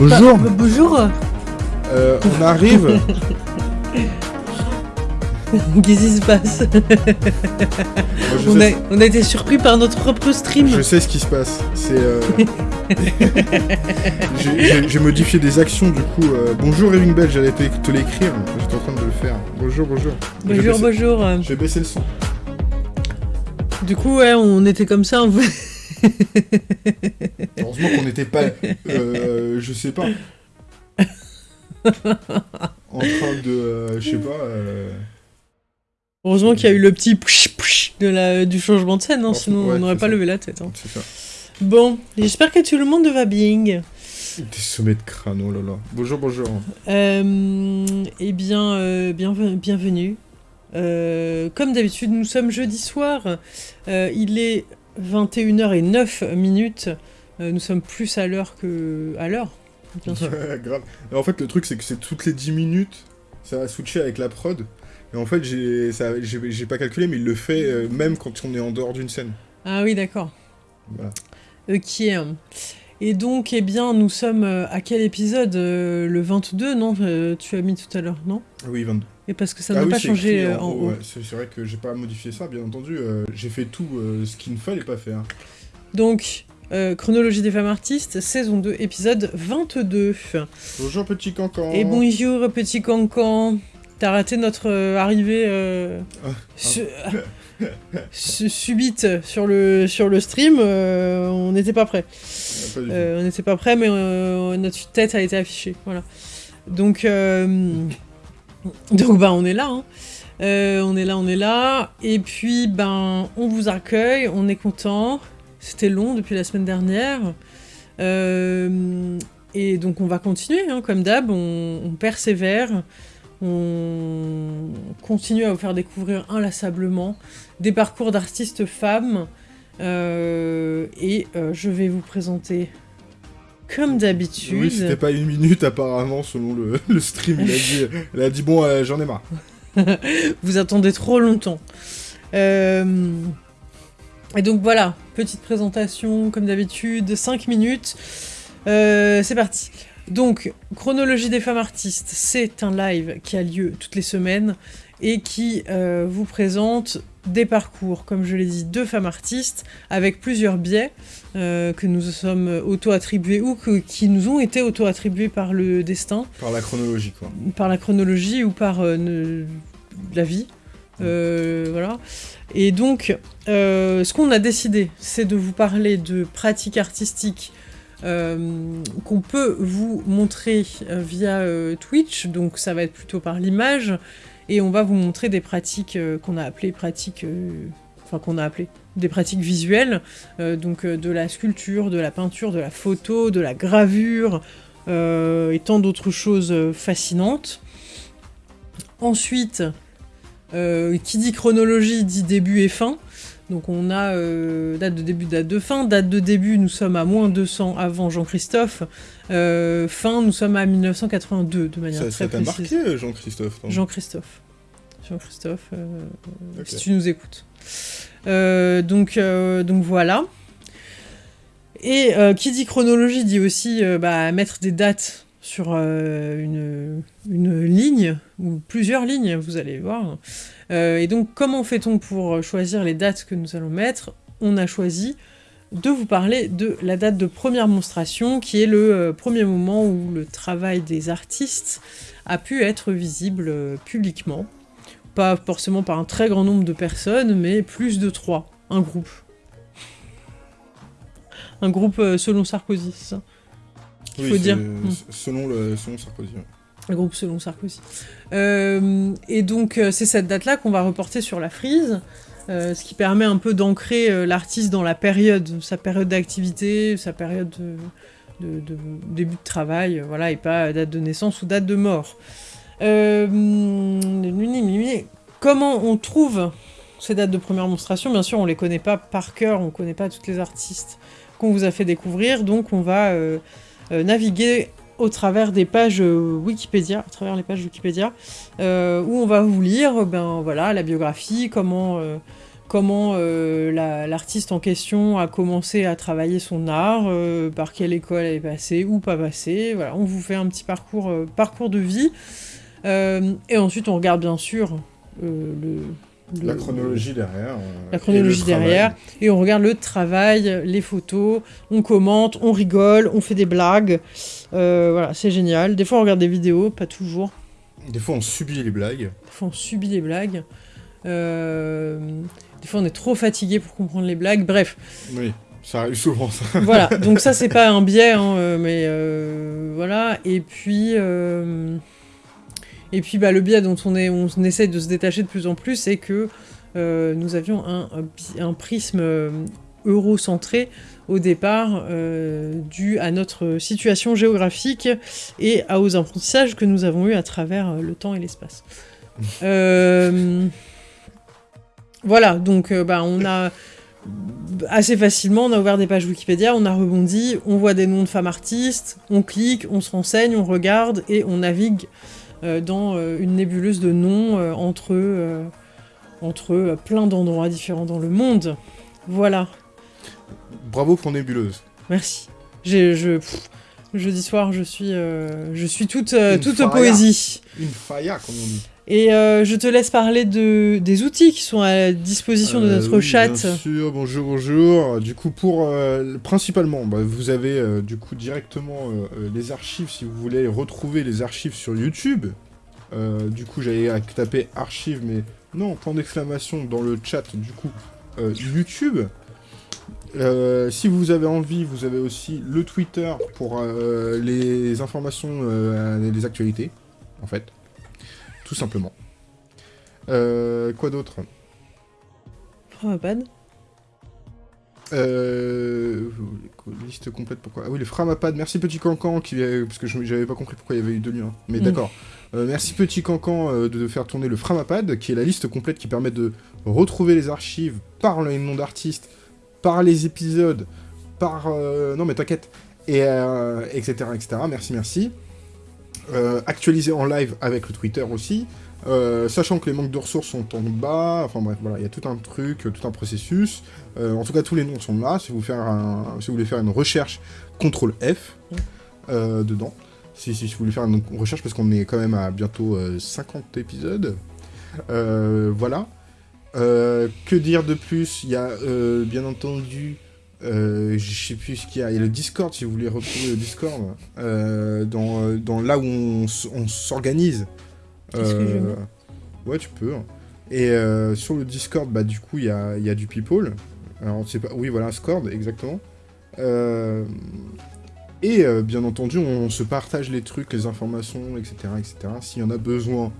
Bonjour. Bah, bonjour. Euh, on arrive. Qu'est-ce qui se passe? Moi, on, a, on a été surpris par notre propre stream. je sais ce qui se passe. C'est. euh, J'ai- modifié des actions du coup. euh, Bonjour Ring Bell, j'allais te, te l'écrire. J'étais en train de le faire. Bonjour, bonjour. Je Bonjour, baisser- bonjour. Je vais baisser le son. Du coup, ouais, on était comme ça. On... Heureusement qu'on n'était pas. euh, je sais pas. En train de. euh, je sais pas. euh, Heureusement qu'il y a eu le petit psh psh de la, du changement de scène, hein, sinon ouais, on n'aurait pas ça. levé la tête. hein. C'est ça. Bon, j'espère que tout le monde va bien. Des sommets de crâne, oh là là. Bonjour, bonjour. Euh, eh bien, euh, bienve- bienvenue. Euh, comme d'habitude, nous sommes jeudi soir. Il est 21h09 minutes. Euh, nous sommes plus à l'heure que à l'heure, bien sûr. Grave. Et en fait, le truc, c'est que c'est toutes les 10 minutes, ça va switcher avec la prod. Et en fait, j'ai pas calculé, mais il le fait euh, même quand on est en dehors d'une scène. Ah oui, d'accord. Voilà. Ok. Et donc, eh bien, nous sommes euh, à quel épisode Le 22, non Tu as mis tout à l'heure, non? Oui, 22. Et parce que ça ah n'a oui, pas changé écrit euh, en haut. ouais, c'est vrai que j'ai pas modifié ça, bien entendu. euh, j'ai fait tout euh, ce qu'il ne fallait pas faire. Donc, euh, Chronologie des femmes artistes, saison 2, épisode 22. Bonjour, petit cancan. Et bonjour, petit cancan. T'as raté notre arrivée Ah, su- su- subite sur le, sur le stream. on n'était pas prêt. Ah, pas on n'était pas prêt, mais notre tête a été affichée. Voilà. Donc, donc bah, on est là. hein. Euh, on est là, on est là. Et puis, ben, on vous accueille, on est content. C'était long depuis la semaine dernière. Euh, et donc, on va continuer, hein, comme d'hab. On, persévère. On continue à vous faire découvrir inlassablement des parcours d'artistes femmes. Euh, et je vais vous présenter, comme d'habitude, Oui, c'était pas une minute apparemment, selon le, le stream. Il a dit, il a dit bon, euh, j'en ai marre. vous attendez trop longtemps. Euh, Et donc voilà, petite présentation, comme d'habitude, 5 minutes. Euh, c'est parti. Donc, Chronologie des femmes artistes, c'est un live qui a lieu toutes les semaines et qui vous présente des parcours, comme je l'ai dit, de femmes artistes avec plusieurs biais euh, que nous sommes auto-attribués ou que- qui nous ont été auto-attribués par le destin Par la chronologie, quoi. par la chronologie ou par euh, ne- la vie. Euh, voilà. Et donc, ce qu'on a décidé, c'est de vous parler de pratiques artistiques euh, qu'on peut vous montrer via euh, Twitch. Donc, ça va être plutôt par l'image. Et on va vous montrer des pratiques euh, qu'on a appelées pratiques. euh, Enfin, qu'on a appelées des pratiques visuelles, euh, donc de la sculpture, de la peinture, de la photo, de la gravure, et tant d'autres choses fascinantes. Ensuite, qui dit chronologie dit début et fin. Donc on a euh, date de début, date de fin. Date de début, nous sommes à moins 200 avant Jean-Christophe. Euh, fin, nous sommes à 1982 de manière Ça très ça t'a précise. marqué, Jean-Christophe Jean-Christophe. Jean-Christophe, euh, si tu nous écoutes. Donc, donc voilà. Et qui dit chronologie dit aussi bah, mettre des dates sur euh, une, ligne, ou plusieurs lignes, vous allez voir. Euh, et donc, comment fait-on pour choisir les dates que nous allons mettre? On a choisi de vous parler de la date de première monstration, qui est le euh, premier moment où le travail des artistes a pu être visible publiquement. Pas forcément par un très grand nombre de personnes, mais plus de trois. Un groupe. Un groupe selon Sarkozy, Oui, faut dire. Selon, le, selon Sarkozy. ouais. Un groupe selon Sarkozy. Euh, et donc, euh, c'est cette date-là qu'on va reporter sur la frise, euh, ce qui permet un peu d'ancrer l'artiste dans la période, sa période d'activité, sa période de, de- de début de travail, voilà, et pas date de naissance ou date de mort. Euh, comment on trouve ces dates de première monstration? Bien sûr, on les connaît pas par cœur, on connaît pas toutes les artistes qu'on vous a fait découvrir, donc on va euh, naviguer au travers des pages euh, Wikipédia, à travers les pages Wikipédia, euh, où on va vous lire, ben voilà, la biographie, comment, euh, comment l'artiste en question a commencé à travailler son art, par quelle école elle est passée ou pas passée. Voilà, on vous fait un petit parcours, parcours de vie. et ensuite, on regarde bien sûr le, la chronologie derrière. la chronologie derrière. Et on regarde le travail, les photos, on commente, on rigole, on fait des blagues. voilà, c'est génial. Des fois, on regarde des vidéos, pas toujours. Des fois, on subit les blagues. Des fois, on subit les blagues. Euh, des fois, on est trop fatigué pour comprendre les blagues. Bref. Oui, ça arrive souvent, ça. voilà, donc ça, c'est pas un biais, hein, euh, mais euh, voilà. Et puis... Et puis bah, le biais dont on, est, on essaye de se détacher de plus en plus, c'est que nous avions un, un prisme eurocentré au départ euh, dû à notre situation géographique et aux apprentissages que nous avons eus à travers euh, le temps et l'espace. Euh, voilà, donc bah, on a assez facilement, on a ouvert des pages Wikipédia, on a rebondi, on voit des noms de femmes artistes, on clique, on se renseigne, on regarde et on navigue dans une nébuleuse de noms entre, entre plein d'endroits différents dans le monde. Voilà. Bravo pour Nébuleuse. Merci. Je, jeudi soir, je suis, euh, je suis toute, euh, toute poésie. Une faya, comme on dit. Et euh, je te laisse parler de, des outils qui sont à disposition de notre chat. Bien sûr, bonjour, bonjour. Du coup, pour principalement, bah, vous avez du coup directement les archives si vous voulez retrouver les archives sur YouTube. du coup, j'allais taper archives, mais non, point d'exclamation dans le chat. Du coup, YouTube. Euh, si vous avez envie, vous avez aussi le Twitter pour euh, les informations, euh, les actualités, en fait. Tout simplement. quoi d'autre? Framapad Liste complète, pourquoi? Ah oui, le Framapad, merci Petit Cancan, qui, parce que j'avais pas compris pourquoi il y avait eu deux liens. Mais mm. d'accord. merci Petit Cancan de faire tourner le Framapad, qui est la liste complète qui permet de retrouver les archives par les noms d'artistes, par les épisodes, par... Euh, non mais t'inquiète, et etc., euh, etc. Merci, merci. Euh, actualisé en live avec le Twitter aussi. sachant que les manques de ressources sont en bas, enfin bref, voilà, il y a tout un truc, tout un processus. en tout cas, tous les noms sont là. Si vous, faire si vous voulez faire une recherche, CTRL F dedans. Si, si, vous voulez faire une recherche, parce qu'on est quand même à bientôt 50 épisodes. voilà. Euh, que dire de plus? Il y a euh, bien entendu, euh, je sais plus ce qu'il y a, il y a le Discord si vous voulez retrouver le Discord, dans, dans, là où on, s'organise. ouais, tu peux. Et sur le Discord, bah du coup, il y a, y a, du people. Alors, pas... Oui, voilà, Scord, exactement. et bien entendu, on se partage les trucs, les informations, etc. etc. S'il y en a besoin,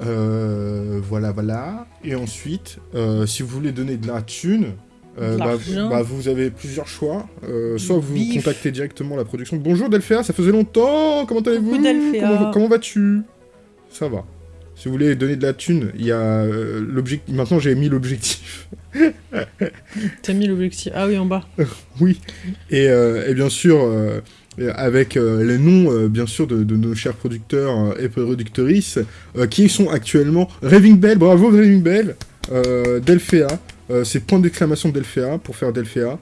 euh, voilà, voilà. Et ensuite, euh, si vous voulez donner de la thune, euh, bah, bah, vous avez plusieurs choix. soit vous contactez directement la production. Bonjour Delphéa, ça faisait longtemps, comment allez-vous Comment, comment vas-tu Ça va. Si vous voulez donner de la thune, il y a l'objectif. Maintenant, j'ai mis l'objectif. T'as mis l'objectif Ah oui, en bas. oui. Et, et, bien sûr, avec euh, les noms, euh, bien sûr, de, nos chers producteurs euh, et productrices, qui sont actuellement Raving Bell, bravo Raving Bell, Delphéa, c'est point d'exclamation Delphéa pour faire Delphéa,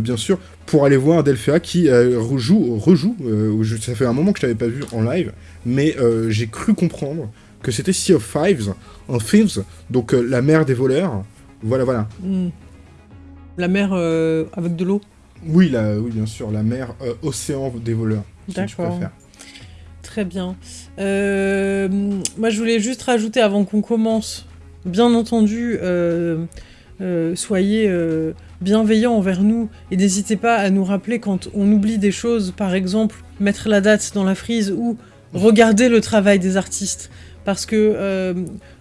bien sûr, pour aller voir Delphéa qui rejoue, rejoue ça fait un moment que je t'avais pas vu en live, mais j'ai cru comprendre que c'était Sea of Fives, en Thieves, donc la mer des voleurs, voilà, voilà. Hmm. La mer avec de l'eau oui, la, oui, bien sûr, la mer, euh, océan des voleurs. D'accord. Très bien. Euh, moi, je voulais juste rajouter avant qu'on commence, bien entendu, euh, soyez bienveillants envers nous et n'hésitez pas à nous rappeler quand on oublie des choses, par exemple, mettre la date dans la frise ou regarder le travail des artistes parce que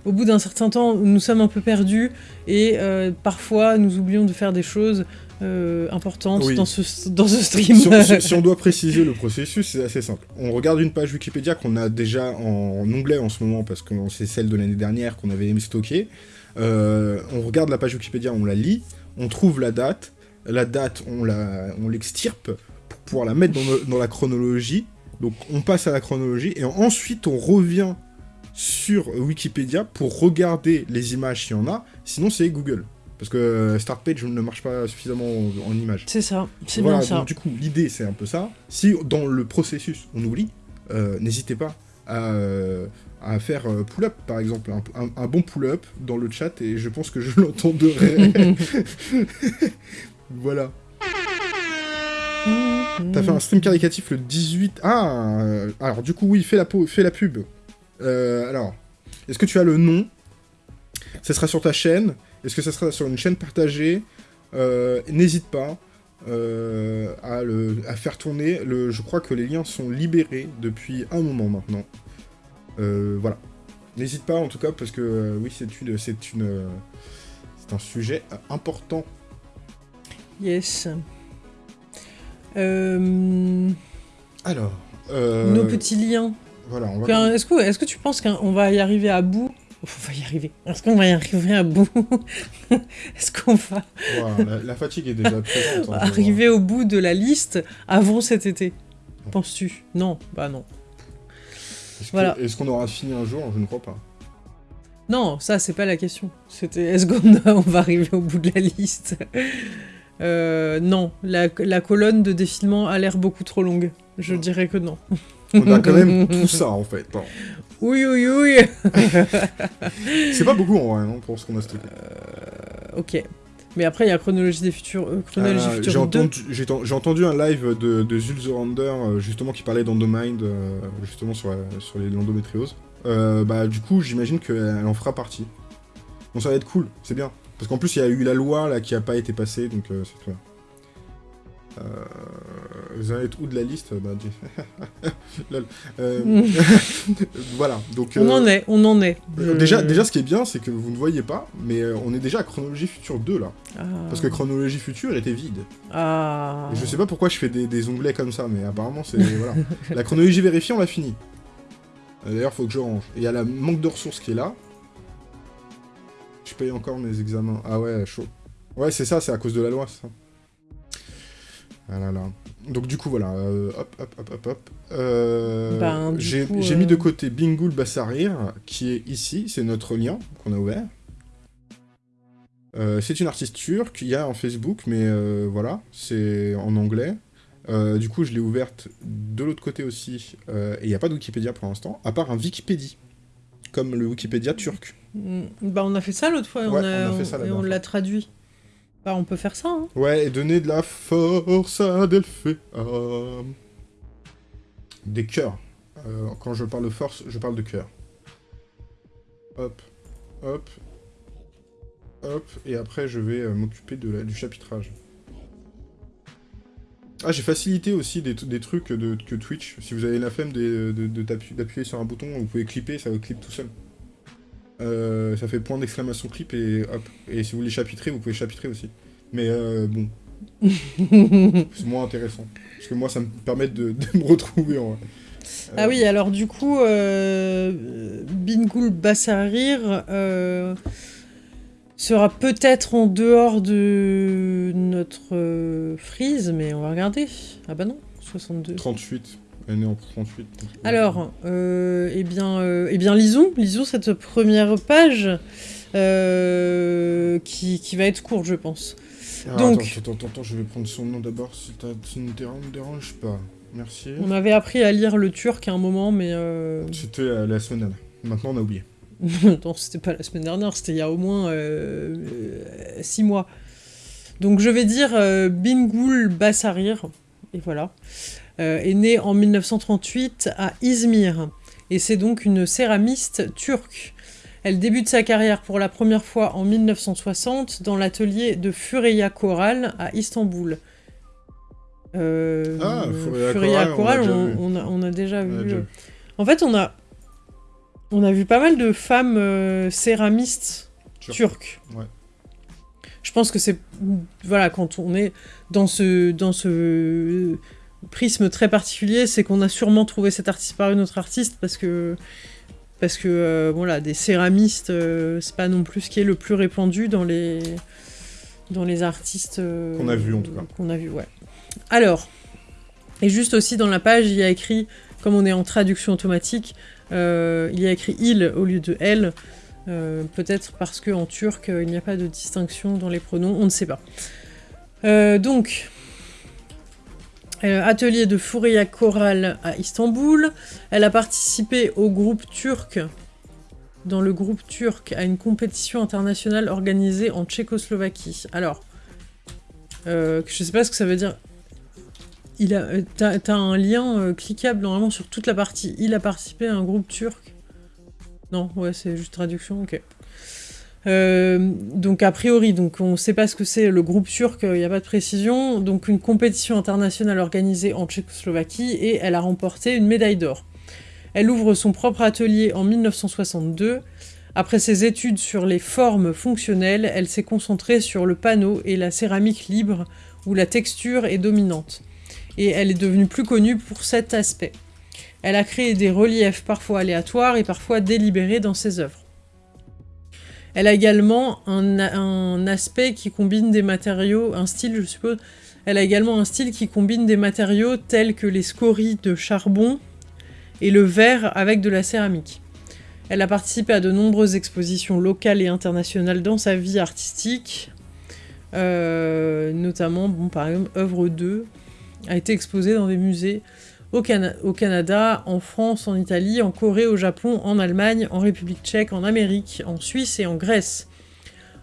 au bout d'un certain temps, nous sommes un peu perdus et parfois nous oublions de faire des choses euh, importante dans, ce, dans ce stream. Si on, doit préciser le processus, c'est assez simple. On regarde une page Wikipédia qu'on a déjà en, onglet en ce moment, parce que c'est celle de l'année dernière qu'on avait stocké. Euh, on regarde la page Wikipédia, on la lit, on trouve la date. La date, on l'extirpe on pour pouvoir la mettre dans, dans, la chronologie. Donc on passe à la chronologie, et ensuite on revient sur Wikipédia pour regarder les images s'il y en a, sinon c'est Google. Parce que euh, Start Page ne marche pas suffisamment en, images. C'est ça, c'est Voilà, bien ça. donc du coup, l'idée c'est un peu ça. Si dans le processus on oublie, euh, n'hésitez pas à, à faire euh, pull-up par exemple, un, un- un bon pull-up dans le chat et je pense que je l'entendrai. voilà. T'as fait un stream caricatif le 18... Ah euh, Alors du coup oui, fais la, fais la pub. Euh, alors, est-ce que tu as le nom? Ça sera sur ta chaîne Est-ce que ça sera sur une chaîne partagée? Euh, N'hésite pas euh, à, le, à faire tourner. Le, je crois que les liens sont libérés depuis un moment maintenant. Euh, voilà. N'hésite pas en tout cas parce que euh, oui c'est une c'est une euh, c'est un sujet important. Yes. Alors. Nos petits liens. Voilà, va. Est-ce que, est que tu penses qu'on va y arriver à bout? On va y arriver. Est-ce qu'on va y arriver à bout? Est-ce qu'on va la, la fatigue est déjà présente. hein, arriver au bout de la liste avant cet été. Penses-tu? Non, bah non. Est-ce voilà. Qu'on aura fini un jour Je ne crois pas. Non, ça c'est pas la question. C'était est-ce qu'on on va arriver au bout de la liste Euh, Non, la, la colonne de défilement a l'air beaucoup trop longue. Je dirais que non. On a quand même tout ça en fait. hein. Oui, oui, oui. C'est pas beaucoup en vrai non, pour ce qu'on a stocké. ok. Mais après, il y a Chronologie des futurs. euh, Chronologie Euh, future j'ai 2. entendu, un live de, de euh, justement qui parlait d'Endomind, euh, justement sur, sur les l'endométriose. Bah du coup j'imagine qu'elle en fera partie. Donc ça va être cool, c'est bien. Parce qu'en plus il y a eu la loi là qui a pas été passée, donc c'est très bien. Euh, vous allez être où de la liste Lol. Euh, voilà, donc... On euh, en est, on en est. euh, Déjà, déjà, ce qui est bien, c'est que vous ne voyez pas, mais euh, on est déjà à Chronologie Future 2 là. Ah. Parce que Chronologie Future était vide. Ah. Et je sais pas pourquoi je fais des, des onglets comme ça, mais apparemment c'est. voilà. La chronologie vérifiée, on l'a fini. Euh, D'ailleurs, faut que je range. Et il y a la manque de ressources qui est là. Je paye encore mes examens. Ah ouais, chaud. Ouais, c'est ça, c'est à cause de la loi, ça. Ah là là. Donc du coup, voilà. euh, hop, hop, hop, hop, hop. Euh, Ben, du J'ai mis euh, de côté Bingoul Bassarir, qui est ici. C'est notre lien qu'on a ouvert. C'est une artiste turque, il y a un Facebook, mais voilà, c'est en anglais. Du coup, je l'ai ouverte de l'autre côté aussi, et il n'y a pas de Wikipédia pour l'instant, à part un Wikipédie, comme le Wikipédia turc. Mm, Bah, on a fait ça l'autre fois, Ouais, on, a, a l'a traduit. Bah, on peut faire ça, hein. Ouais, et donner de la force à Delphéa. Des cœurs. Euh, quand je parle de force, je parle de cœur. Hop, hop, hop, et après je vais euh, m'occuper du chapitrage. Ah, j'ai facilité aussi des, trucs de, que Twitch. Si vous avez la flemme de- de- d'appuyer sur un bouton, vous pouvez clipper, ça clip tout seul. Euh, ça fait point d'exclamation clip et hop. Et si vous voulez chapitrer, vous pouvez chapitrer aussi. Mais euh, bon, c'est moins intéressant. Parce que moi, ça me permet de, de me retrouver en vrai. Ah oui, alors du coup, euh, Bingoul Bassarir sera peut-être en dehors de notre frise, mais on va regarder. Ah bah non, 62. 38. Elle est née en 38. donc- Alors, euh, eh, bien, euh, eh bien, lisons, lisons cette première page euh, qui, qui va être courte, je pense. Ah, donc- Attends, attends, attends, je vais prendre son nom d'abord si ça ne te dérange- pas. Merci. On avait appris à lire le turc à un moment, mais... Euh... C'était la semaine dernière. Maintenant, on a oublié. non, c'était pas la semaine dernière, c'était il y a au moins euh, euh, six mois. Donc je vais dire Bingoul Bassarir, et voilà, est née en 1938 à Izmir, et c'est donc une céramiste turque. Elle débute sa carrière pour la première fois en 1960 dans l'atelier de Fureya Koral à Istanbul. Euh, Ah, Fureya Koral, on a, vu. on a déjà On a vu. déjà euh, vu. En fait, on a, on a vu pas mal de femmes euh, céramistes Turques. turques. Ouais. Je pense que c'est voilà quand on est dans ce dans ce prisme très particulier, c'est qu'on a sûrement trouvé cet artiste par une autre artiste parce que parce que euh, voilà des céramistes euh, c'est pas non plus ce qui est le plus répandu dans les dans les artistes euh, Qu'on a vu, en tout cas. qu'on a vu ouais. Alors et juste aussi dans la page il y a écrit comme on est en traduction automatique euh, il y a écrit il au lieu de elle. Peut-être parce qu'en turc, il n'y a pas de distinction dans les pronoms, on ne sait pas. donc, atelier de Fouria chorale à Istanbul. Elle a participé au groupe turc, dans le groupe turc, à une compétition internationale organisée en Tchécoslovaquie. Alors, je je sais pas ce que ça veut dire il a, euh, t'as, un lien euh, cliquable normalement sur toute la partie. Il a participé à un groupe turc? Non, ouais, c'est juste traduction, ok. Euh, donc a priori, on ne sait pas ce que c'est le groupe turc, il n'y a pas de précision. Donc une compétition internationale organisée en Tchécoslovaquie et elle a remporté une médaille d'or. Elle ouvre son propre atelier en 1962. Après ses études sur les formes fonctionnelles, elle s'est concentrée sur le panneau et la céramique libre où la texture est dominante et elle est devenue plus connue pour cet aspect. Elle a créé des reliefs parfois aléatoires et parfois délibérés dans ses œuvres. Elle a également un, aspect qui combine des matériaux, un style je suppose, elle a également un style qui combine des matériaux tels que les scories de charbon et le verre avec de la céramique. Elle a participé à de nombreuses expositions locales et internationales dans sa vie artistique, euh, notamment, bon, par exemple, œuvre 2, a été exposé dans des musées au, Canada, en France, en Italie, en Corée, au Japon, en Allemagne, en République tchèque, en Amérique, en Suisse et en Grèce.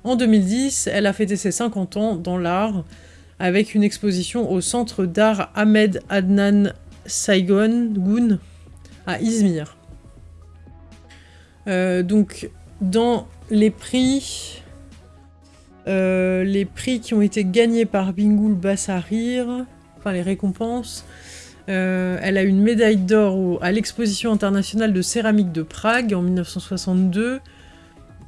En 2010, elle a fêté ses 50 ans dans l'art avec une exposition au Centre d'art Ahmed Adnan Saigon à Izmir. Euh, donc, dans les prix, euh, les prix qui ont été gagnés par Bingoul Bassarir, enfin les récompenses. Euh, elle a une médaille d'or à l'exposition internationale de céramique de Prague en 1962.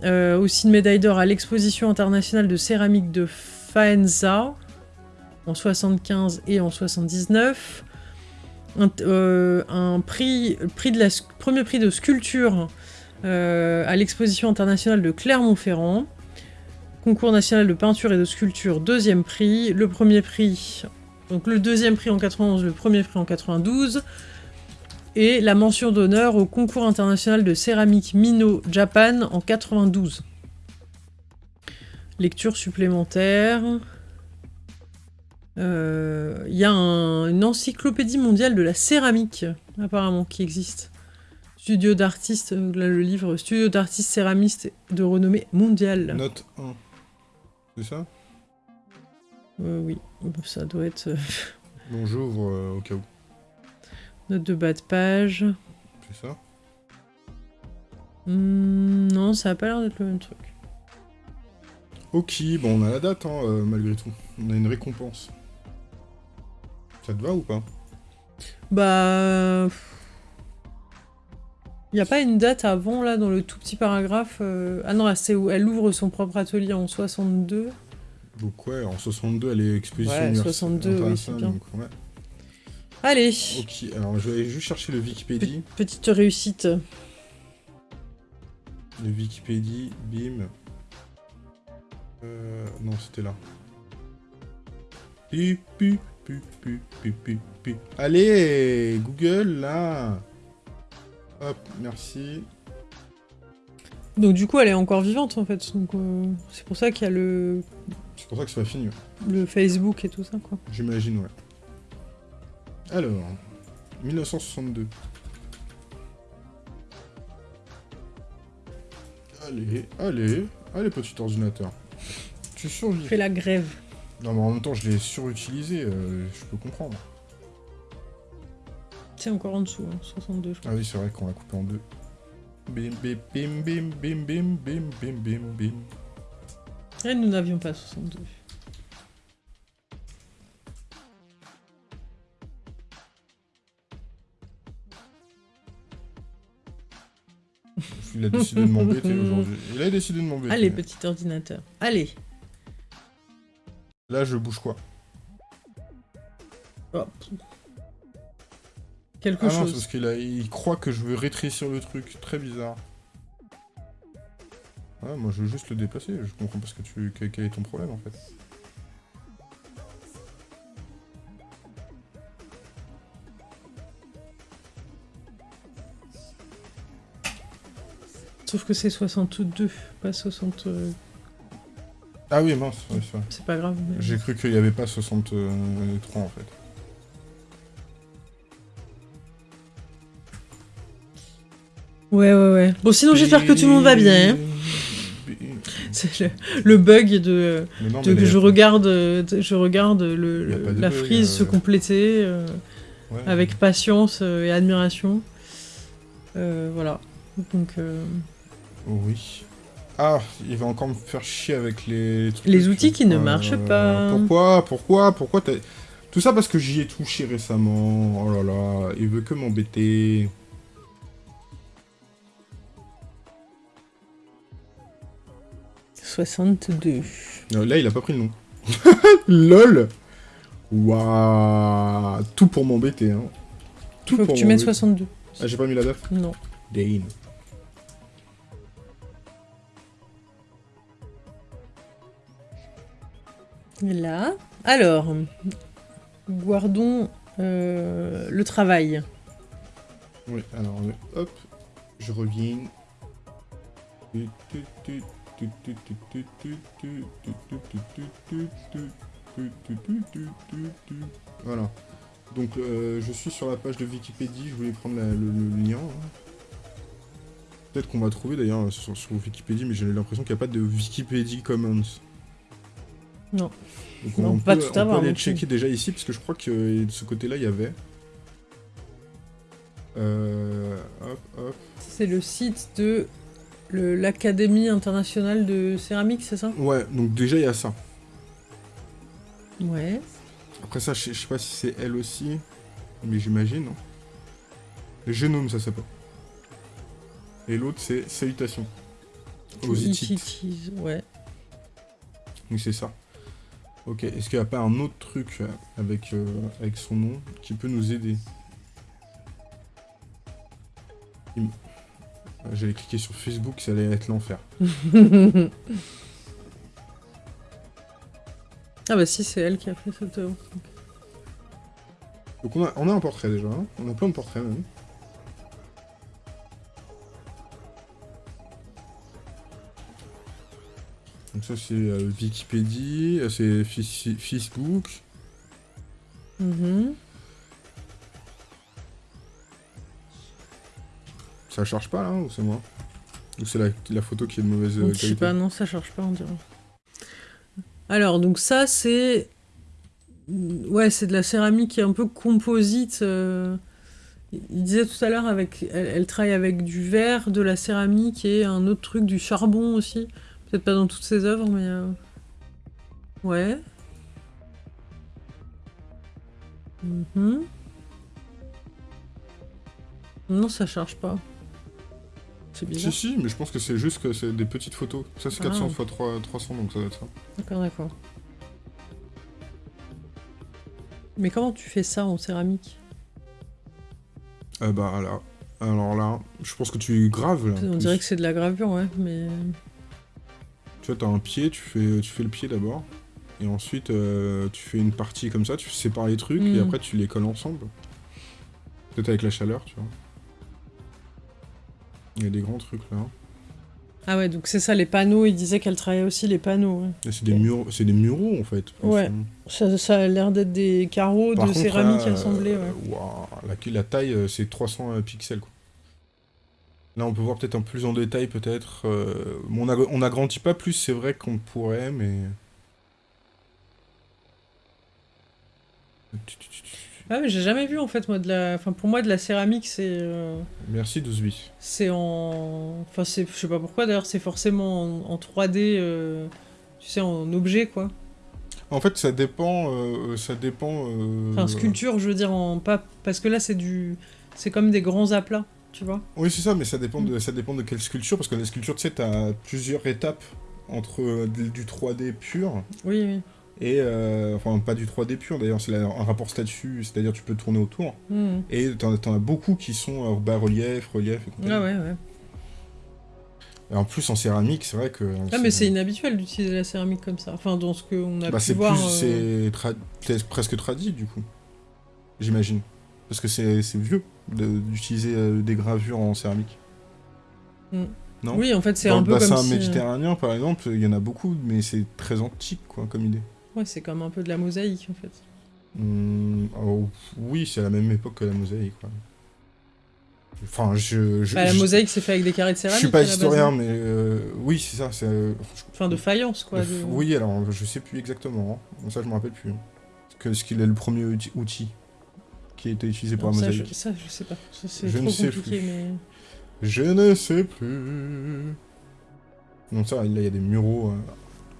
Euh, aussi une médaille d'or à l'exposition internationale de céramique de Faenza en 75 et en 79. Un, euh, un prix, premier prix de sculpture à l'exposition internationale de Clermont-Ferrand. Concours national de peinture et de sculpture, deuxième prix. Le premier prix donc le deuxième prix en 91, le premier prix en 92. Et la mention d'honneur au concours international de céramique Mino Japan en 92. Lecture supplémentaire. Il euh, y a une encyclopédie mondiale de la céramique, apparemment, qui existe. Studio d'artistes, là le livre, Studio d'artistes céramistes de renommée mondiale. Note 1. C'est ça? Euh, oui, ça doit être... Euh, bon, j'ouvre euh, au cas où. Note de bas de page. C'est ça? Hmm, Non, ça a pas l'air d'être le même truc. Ok, bon, on a la date, hein, malgré tout. On a une récompense. Ça te va ou pas? Bah... Il n'y a pas une date avant, là, dans le tout petit paragraphe Ah non, c'est où elle ouvre son propre atelier en 62. Donc ouais, en 62, elle est exposition ouais, 62, oui, c'est bien. Allez Ok, alors je vais juste chercher le Wikipédia. petite réussite. Le Wikipédia, bim. Euh, non, c'était là. Pu. Allez, Google, là Hop, merci. Donc du coup, elle est encore vivante, en fait. Donc euh, c'est pour ça qu'il y a le c'est pour ça que ça va finir. Le Facebook et tout ça, quoi. J'imagine, ouais. Alors, 1962. Allez, allez, allez, petit ordinateur. Tu survis. Fais la grève. Non, mais en même temps, je l'ai surutilisé, euh, je peux comprendre. C'est encore en dessous, 62, hein, je crois. Ah oui, c'est vrai qu'on l'a coupé en deux. Bim, bim, bim, bim, bim, bim, bim, bim, bim, bim. Et nous n'avions pas 62. Il a décidé de m'embêter aujourd'hui. Il a décidé de m'embêter. Allez, petit ordinateur. Allez. Là, je bouge quoi? Oh. Quelque ah chose. Non, parce qu'il il croit que je veux rétrécir le truc. Très bizarre. Ah, moi je veux juste le déplacer, je comprends pas ce que tu... quel est ton problème en fait. Sauf que c'est 62, pas 60... euh, Ah oui, mince, ouais, c'est vrai. C'est pas grave. mais- J'ai cru qu'il n'y avait pas 63 en fait. Ouais, ouais, ouais. Bon, sinon, j'espère que tout le monde va bien. hein. C'est le, le bug de, non, que je regarde, euh, je regarde le, la bug, frise euh. se compléter euh, Ouais. avec patience euh, et admiration. Euh, voilà. Donc, euh, Oh oui. Ah, il va encore me faire chier avec les trucs. Les outils qui ne Euh, marchent pas. Pourquoi Pourquoi Pourquoi t'as- Tout ça parce que j'y ai touché récemment. Oh là là, il veut que m'embêter. « 62. Euh, Là, il a pas pris le nom. LOL Waouh Tout pour m'embêter, hein. Tout Faut que tu mettes m'embêter. 62. Ah, j'ai pas mis la date Non. Dane. Là. Alors, guardons euh, le travail. Oui, alors, hop, je reviens. Voilà. Donc, euh, je suis sur la page de Wikipédia, je voulais prendre la- le, le lien. hein. Peut-être qu'on va trouver d'ailleurs sur, sur Wikipédia, mais j'ai l'impression qu'il n'y a pas de Wikipédia Commons. Non. Donc Non, on, pas peut, tout on peut aller non checker déjà ici, parce que je crois que de ce côté-là, il y avait. Euh, hop, hop. C'est le site de l'Académie internationale de céramique, c'est ça? Ouais, donc déjà, il y a ça. Ouais. Après ça, je sais, pas si c'est elle aussi, mais j'imagine. hein. Le génome, ça s'appelle. Et l'autre, c'est Salutations. Aux Hittites. Ouais. Oui, c'est ça. Ok, est-ce qu'il n'y a pas un autre truc euh, avec, euh, avec son nom qui peut nous aider? Euh, J'allais cliquer sur Facebook, ça allait être l'enfer. ah bah si, c'est elle qui a fait cette œuvre. Donc on a, on a un portrait déjà, hein. on a plein de portraits même. Donc ça c'est euh, Wikipédia, euh, c'est Facebook. Mhm. Ça charge pas là ou c'est moi Ou c'est la, la photo qui est de mauvaise euh, je sais pas, non, ça charge pas, on dirait. Alors, donc ça, c'est... Ouais, c'est de la céramique qui est un peu composite. euh, Il disait tout à l'heure, avec... Elle, elle travaille avec du verre, de la céramique et un autre truc, du charbon aussi. Peut-être pas dans toutes ses œuvres, mais... euh, Ouais. Mhm. Non, ça charge pas. C'est bizarre. Si si, mais je pense que c'est juste que c'est des petites photos. Ça c'est Ah. 400 x 3, 300 donc ça doit être ça. D'accord, d'accord. Mais comment tu fais ça en céramique? Euh, bah là. Alors là, je pense que tu graves là. On dirait que c'est de la gravure, ouais, mais... Tu vois, t'as un pied, tu fais, tu fais le pied d'abord. Et ensuite, euh, tu fais une partie comme ça, tu sépares les trucs, et Mm. après tu les colles ensemble. Peut-être avec la chaleur, tu vois. Il y a des grands trucs là. Ah ouais, donc c'est ça, les panneaux, il disait qu'elle travaillait aussi les panneaux. ouais. C'est des, murs, c'est des muraux en fait. Ouais. Ça, ça a l'air d'être des carreaux Par de contre, céramique là, assemblés, euh, ouais. la, la taille, euh, c'est 300 euh, pixels. Quoi. Là, on peut voir peut-être un plus en détail, peut-être. euh, on, ag- on agrandit pas plus, c'est vrai qu'on pourrait, mais. Ah mais j'ai jamais vu en fait, moi, de la... Enfin, pour moi, de la céramique, c'est... euh, Merci 12 bits. C'est en... Enfin, c'est... je sais pas pourquoi, d'ailleurs, c'est forcément en, en 3D, euh, tu sais, en objet, quoi. En fait, ça dépend. euh, ça dépend. euh, Enfin, sculpture, je veux dire, en... Pas... Parce que là, c'est du... C'est comme des grands aplats, tu vois. Oui, c'est ça, mais ça dépend, Mm. de, ça dépend de quelle sculpture, parce que la sculpture, tu sais, t'as plusieurs étapes entre euh, du du 3D pur Oui, oui. Et. euh, enfin, pas du 3D pur d'ailleurs, c'est un rapport statut, c'est-à-dire tu peux tourner autour. Mhm. Et t'en as beaucoup qui sont euh, bas-relief, relief et compagnie. Ah ouais, ouais. Et en plus, en céramique, c'est vrai que. Ah mais c'est inhabituel d'utiliser la céramique comme ça. Enfin, dans ce qu'on a Bah, pu c'est voir... euh, C'est presque tradit, du coup. J'imagine. Parce que c'est vieux d'utiliser euh, des gravures en céramique. Mm. non? Oui, en fait, c'est Dans un le peu bassin comme si... euh, méditerranéen, par exemple, il y en a beaucoup, mais c'est très antique, quoi, comme idée. Ouais, c'est comme un peu de la mosaïque, en fait. Hmm, oh, oui, c'est à la même époque que la mosaïque, quoi. Enfin, je... je Bah, la je- mosaïque, c'est fait avec des carrés de Je céramique. suis pas historien, hein. mais euh, oui, c'est ça. c'est, euh, je- Enfin, de faïence, quoi. de- Oui, alors je sais plus exactement. hein. Ça, je me rappelle plus. Que ce qu'il est le premier outil- qui a été utilisé pour Non, la ça, je, mosaïque. ça, je sais pas. Ça, c'est Je trop ne sais compliqué, plus. mais... Je ne sais plus. Donc ça, là, il y a des muraux euh,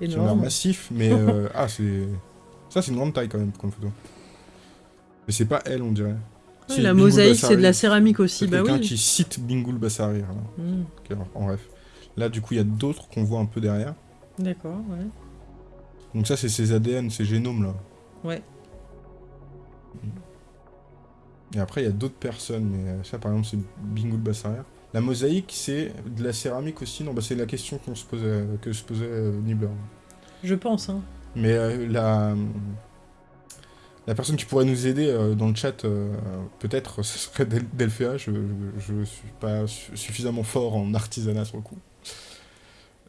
l'air Énorme. massifs, mais euh, ah, c'est ça, c'est une grande taille quand même comme photo. Mais c'est pas elle, on dirait. Oui, C'est la mosaïque, c'est de la céramique aussi, C'est bah quelqu'un oui. qui cite Bingoul Bassari. là. Hmm, Ok, alors, en bref. Là, du coup, il y a d'autres qu'on voit un peu derrière. D'accord, ouais. Donc ça, c'est ses ADN, ses génomes, là. Ouais. Et après, il y a d'autres personnes, mais euh, ça, par exemple, c'est Bingoul Bassaria. La mosaïque, c'est de la céramique aussi Non, bah, c'est la question qu'on se posait, que se posait euh, Nibbler. Je pense, hein. Mais euh, la... La personne qui pourrait nous aider euh, dans le chat, euh, peut-être, ce serait Del- Delphéa. Je, je, je suis pas su- suffisamment fort en artisanat sur le coup.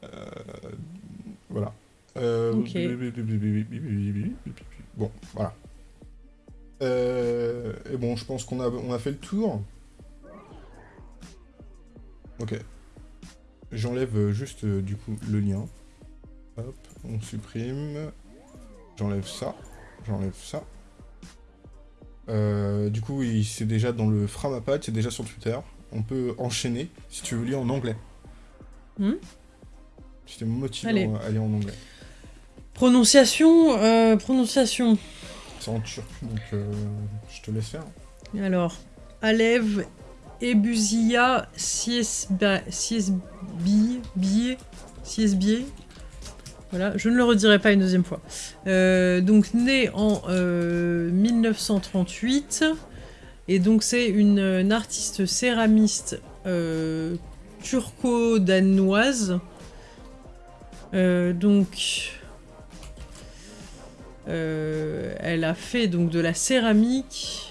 Euh, voilà. Euh. Bon, voilà. Euh, et bon, je pense qu'on a, on a fait le tour. Ok. J'enlève euh, juste euh, du coup le lien. Hop, on supprime. J'enlève ça. J'enlève ça. Euh, du coup, c'est déjà dans le Framapad, c'est déjà sur Twitter. On peut enchaîner si tu veux lire en anglais. Hmm t'es motivé Allez. à lire en anglais. Prononciation, euh, prononciation. C'est en turc, donc euh, je te laisse faire. Alors, Alev Ebuzia Siesba- Siesbi, Bié, Siesbié. Voilà, je ne le redirai pas une deuxième fois. Euh, donc, né en euh, 1938. Et donc, c'est une, artiste céramiste euh, turco-danoise. Euh, donc, euh, elle a fait donc de la céramique.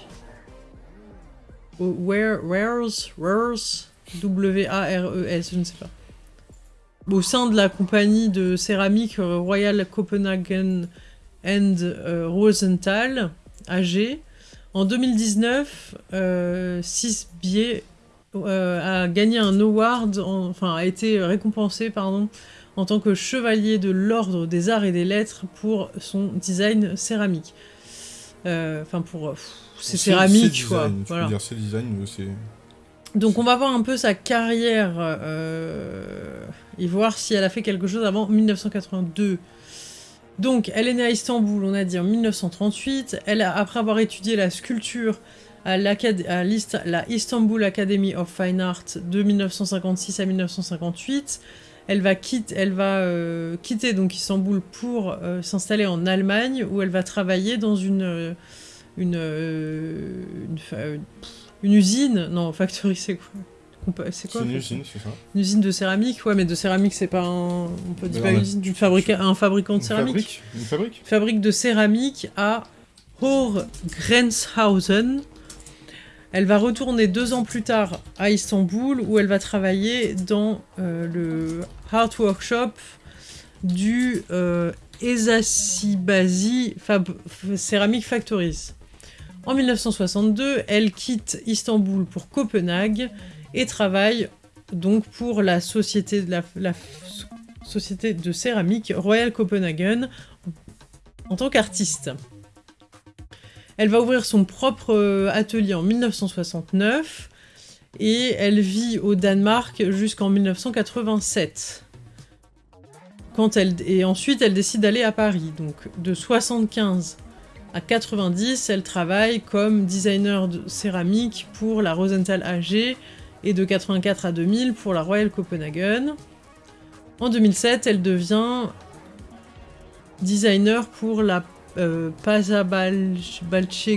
Wares, Wares, W-A-R-E-S. Au sein de la compagnie de céramique euh, Royal Copenhagen and euh, Rosenthal, AG. En 2019, euh, Sisbier euh, a gagné un award, en- enfin a été récompensé, pardon, en tant que chevalier de l'ordre des arts et des lettres pour son design céramique. Euh, Enfin pour euh, c'est céramique quoi. design, Tu Voilà. peux dire c'est design, euh, c'est. Donc on va voir un peu sa carrière euh, et voir si elle a fait quelque chose avant 1982. Donc elle est née à Istanbul, on a dit en 1938. Elle a, après avoir étudié la sculpture à, à la Istanbul Academy of Fine Art de 1956 à 1958, elle va, quitte, elle va euh, quitter donc Istanbul pour euh, s'installer en Allemagne où elle va travailler dans une, euh, une, une, fa- une usine, non, factory, c'est quoi? C'est quoi? Une usine, c'est ça. Une usine de céramique, ouais, mais de céramique, c'est pas un. On peut dire pas une usine, fabrica- un fabricant de céramique. fabrique? Une fabrique? Fabrique de céramique à Hoch-Grenzhausen. Elle va retourner deux ans plus tard à Istanbul où elle va travailler dans euh, le Art Workshop du euh, Ceramic Factories. En 1962, elle quitte Istanbul pour Copenhague et travaille donc pour la société de céramique Royal Copenhagen en tant qu'artiste. Elle va ouvrir son propre euh, atelier en 1969 et elle vit au Danemark jusqu'en 1987. Quand elle, et ensuite, elle décide d'aller à Paris. Donc, de 75 à 90, elle travaille comme designer de céramique pour la Rosenthal AG et de 84 à 2000 pour la Royal Copenhagen. En 2007, elle devient designer pour la euh, Pazabalce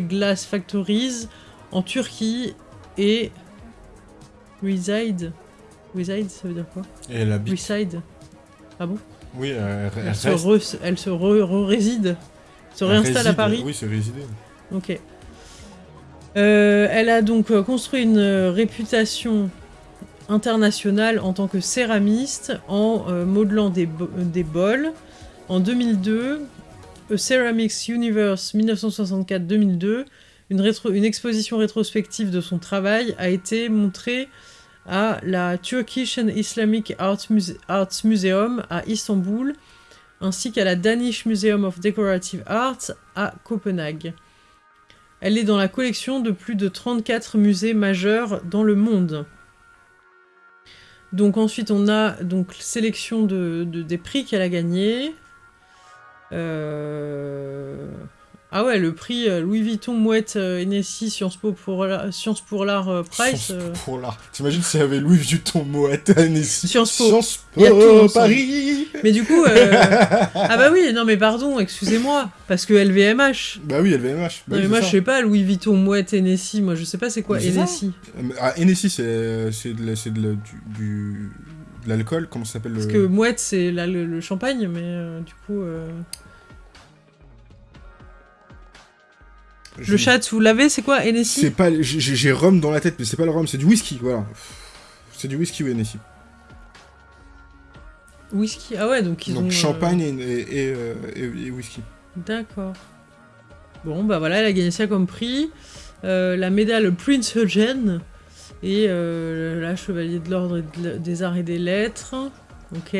Glass Factories en Turquie et reside. Reside, ça veut dire quoi Et elle habite. Reside. Ah bon Oui, elle, elle Elle se, re- elle se re- re-réside. Se elle réinstalle à réside. Paris. Oui, c'est résider. Ok. Euh, elle a donc euh, construit une euh, réputation international en tant que céramiste en euh, modelant des, bo- des bols. En 2002, A Ceramics Universe 1964-2002, une, exposition rétrospective de son travail a été montrée à la Turkish and Islamic Arts, Muse- Arts Museum à Istanbul, ainsi qu'à la Danish Museum of Decorative Arts à Copenhague. Elle est dans la collection de plus de 34 musées majeurs dans le monde. Donc ensuite on a donc sélection de, de- des prix qu'elle a gagnés. Euh, Ah ouais, le prix euh, Louis Vuitton, Mouette, euh, Hennessy, Sciences Po pour la- Sciences pour l'art Price. Sciences Pour l'art. T'imagines s'il y avait Louis Vuitton, Moët, Annecy. Sciences Po. Sciences. Paris. Mais du coup, euh, ah bah oui, non mais pardon, excusez-moi, parce que LVMH. Bah oui, LVMH. Bah Non, mais moi ça. je sais pas, Louis Vuitton, Mouette, Hennessy, moi je sais pas c'est quoi. Hennessy? Ah, Hennessy, c'est c'est de la- c'est de la- du, du- l'alcool, comment ça s'appelle Parce le- que Mouette c'est le, le champagne, mais euh, du coup. euh, Je- Le chat, vous l'avez, c'est quoi C'est Hennessy pas. J'ai rhum dans la tête, mais c'est pas le rhum, c'est du whisky, voilà. C'est du whisky ou Hennessy. Whisky Ah ouais, donc ils ont. Donc euh, champagne et, et, et, euh, et- et whisky. D'accord. Bon, bah voilà, elle a gagné ça comme prix. Euh, la médaille Prince Eugene et euh, la Chevalier de l'Ordre des Arts et des Lettres. Ok.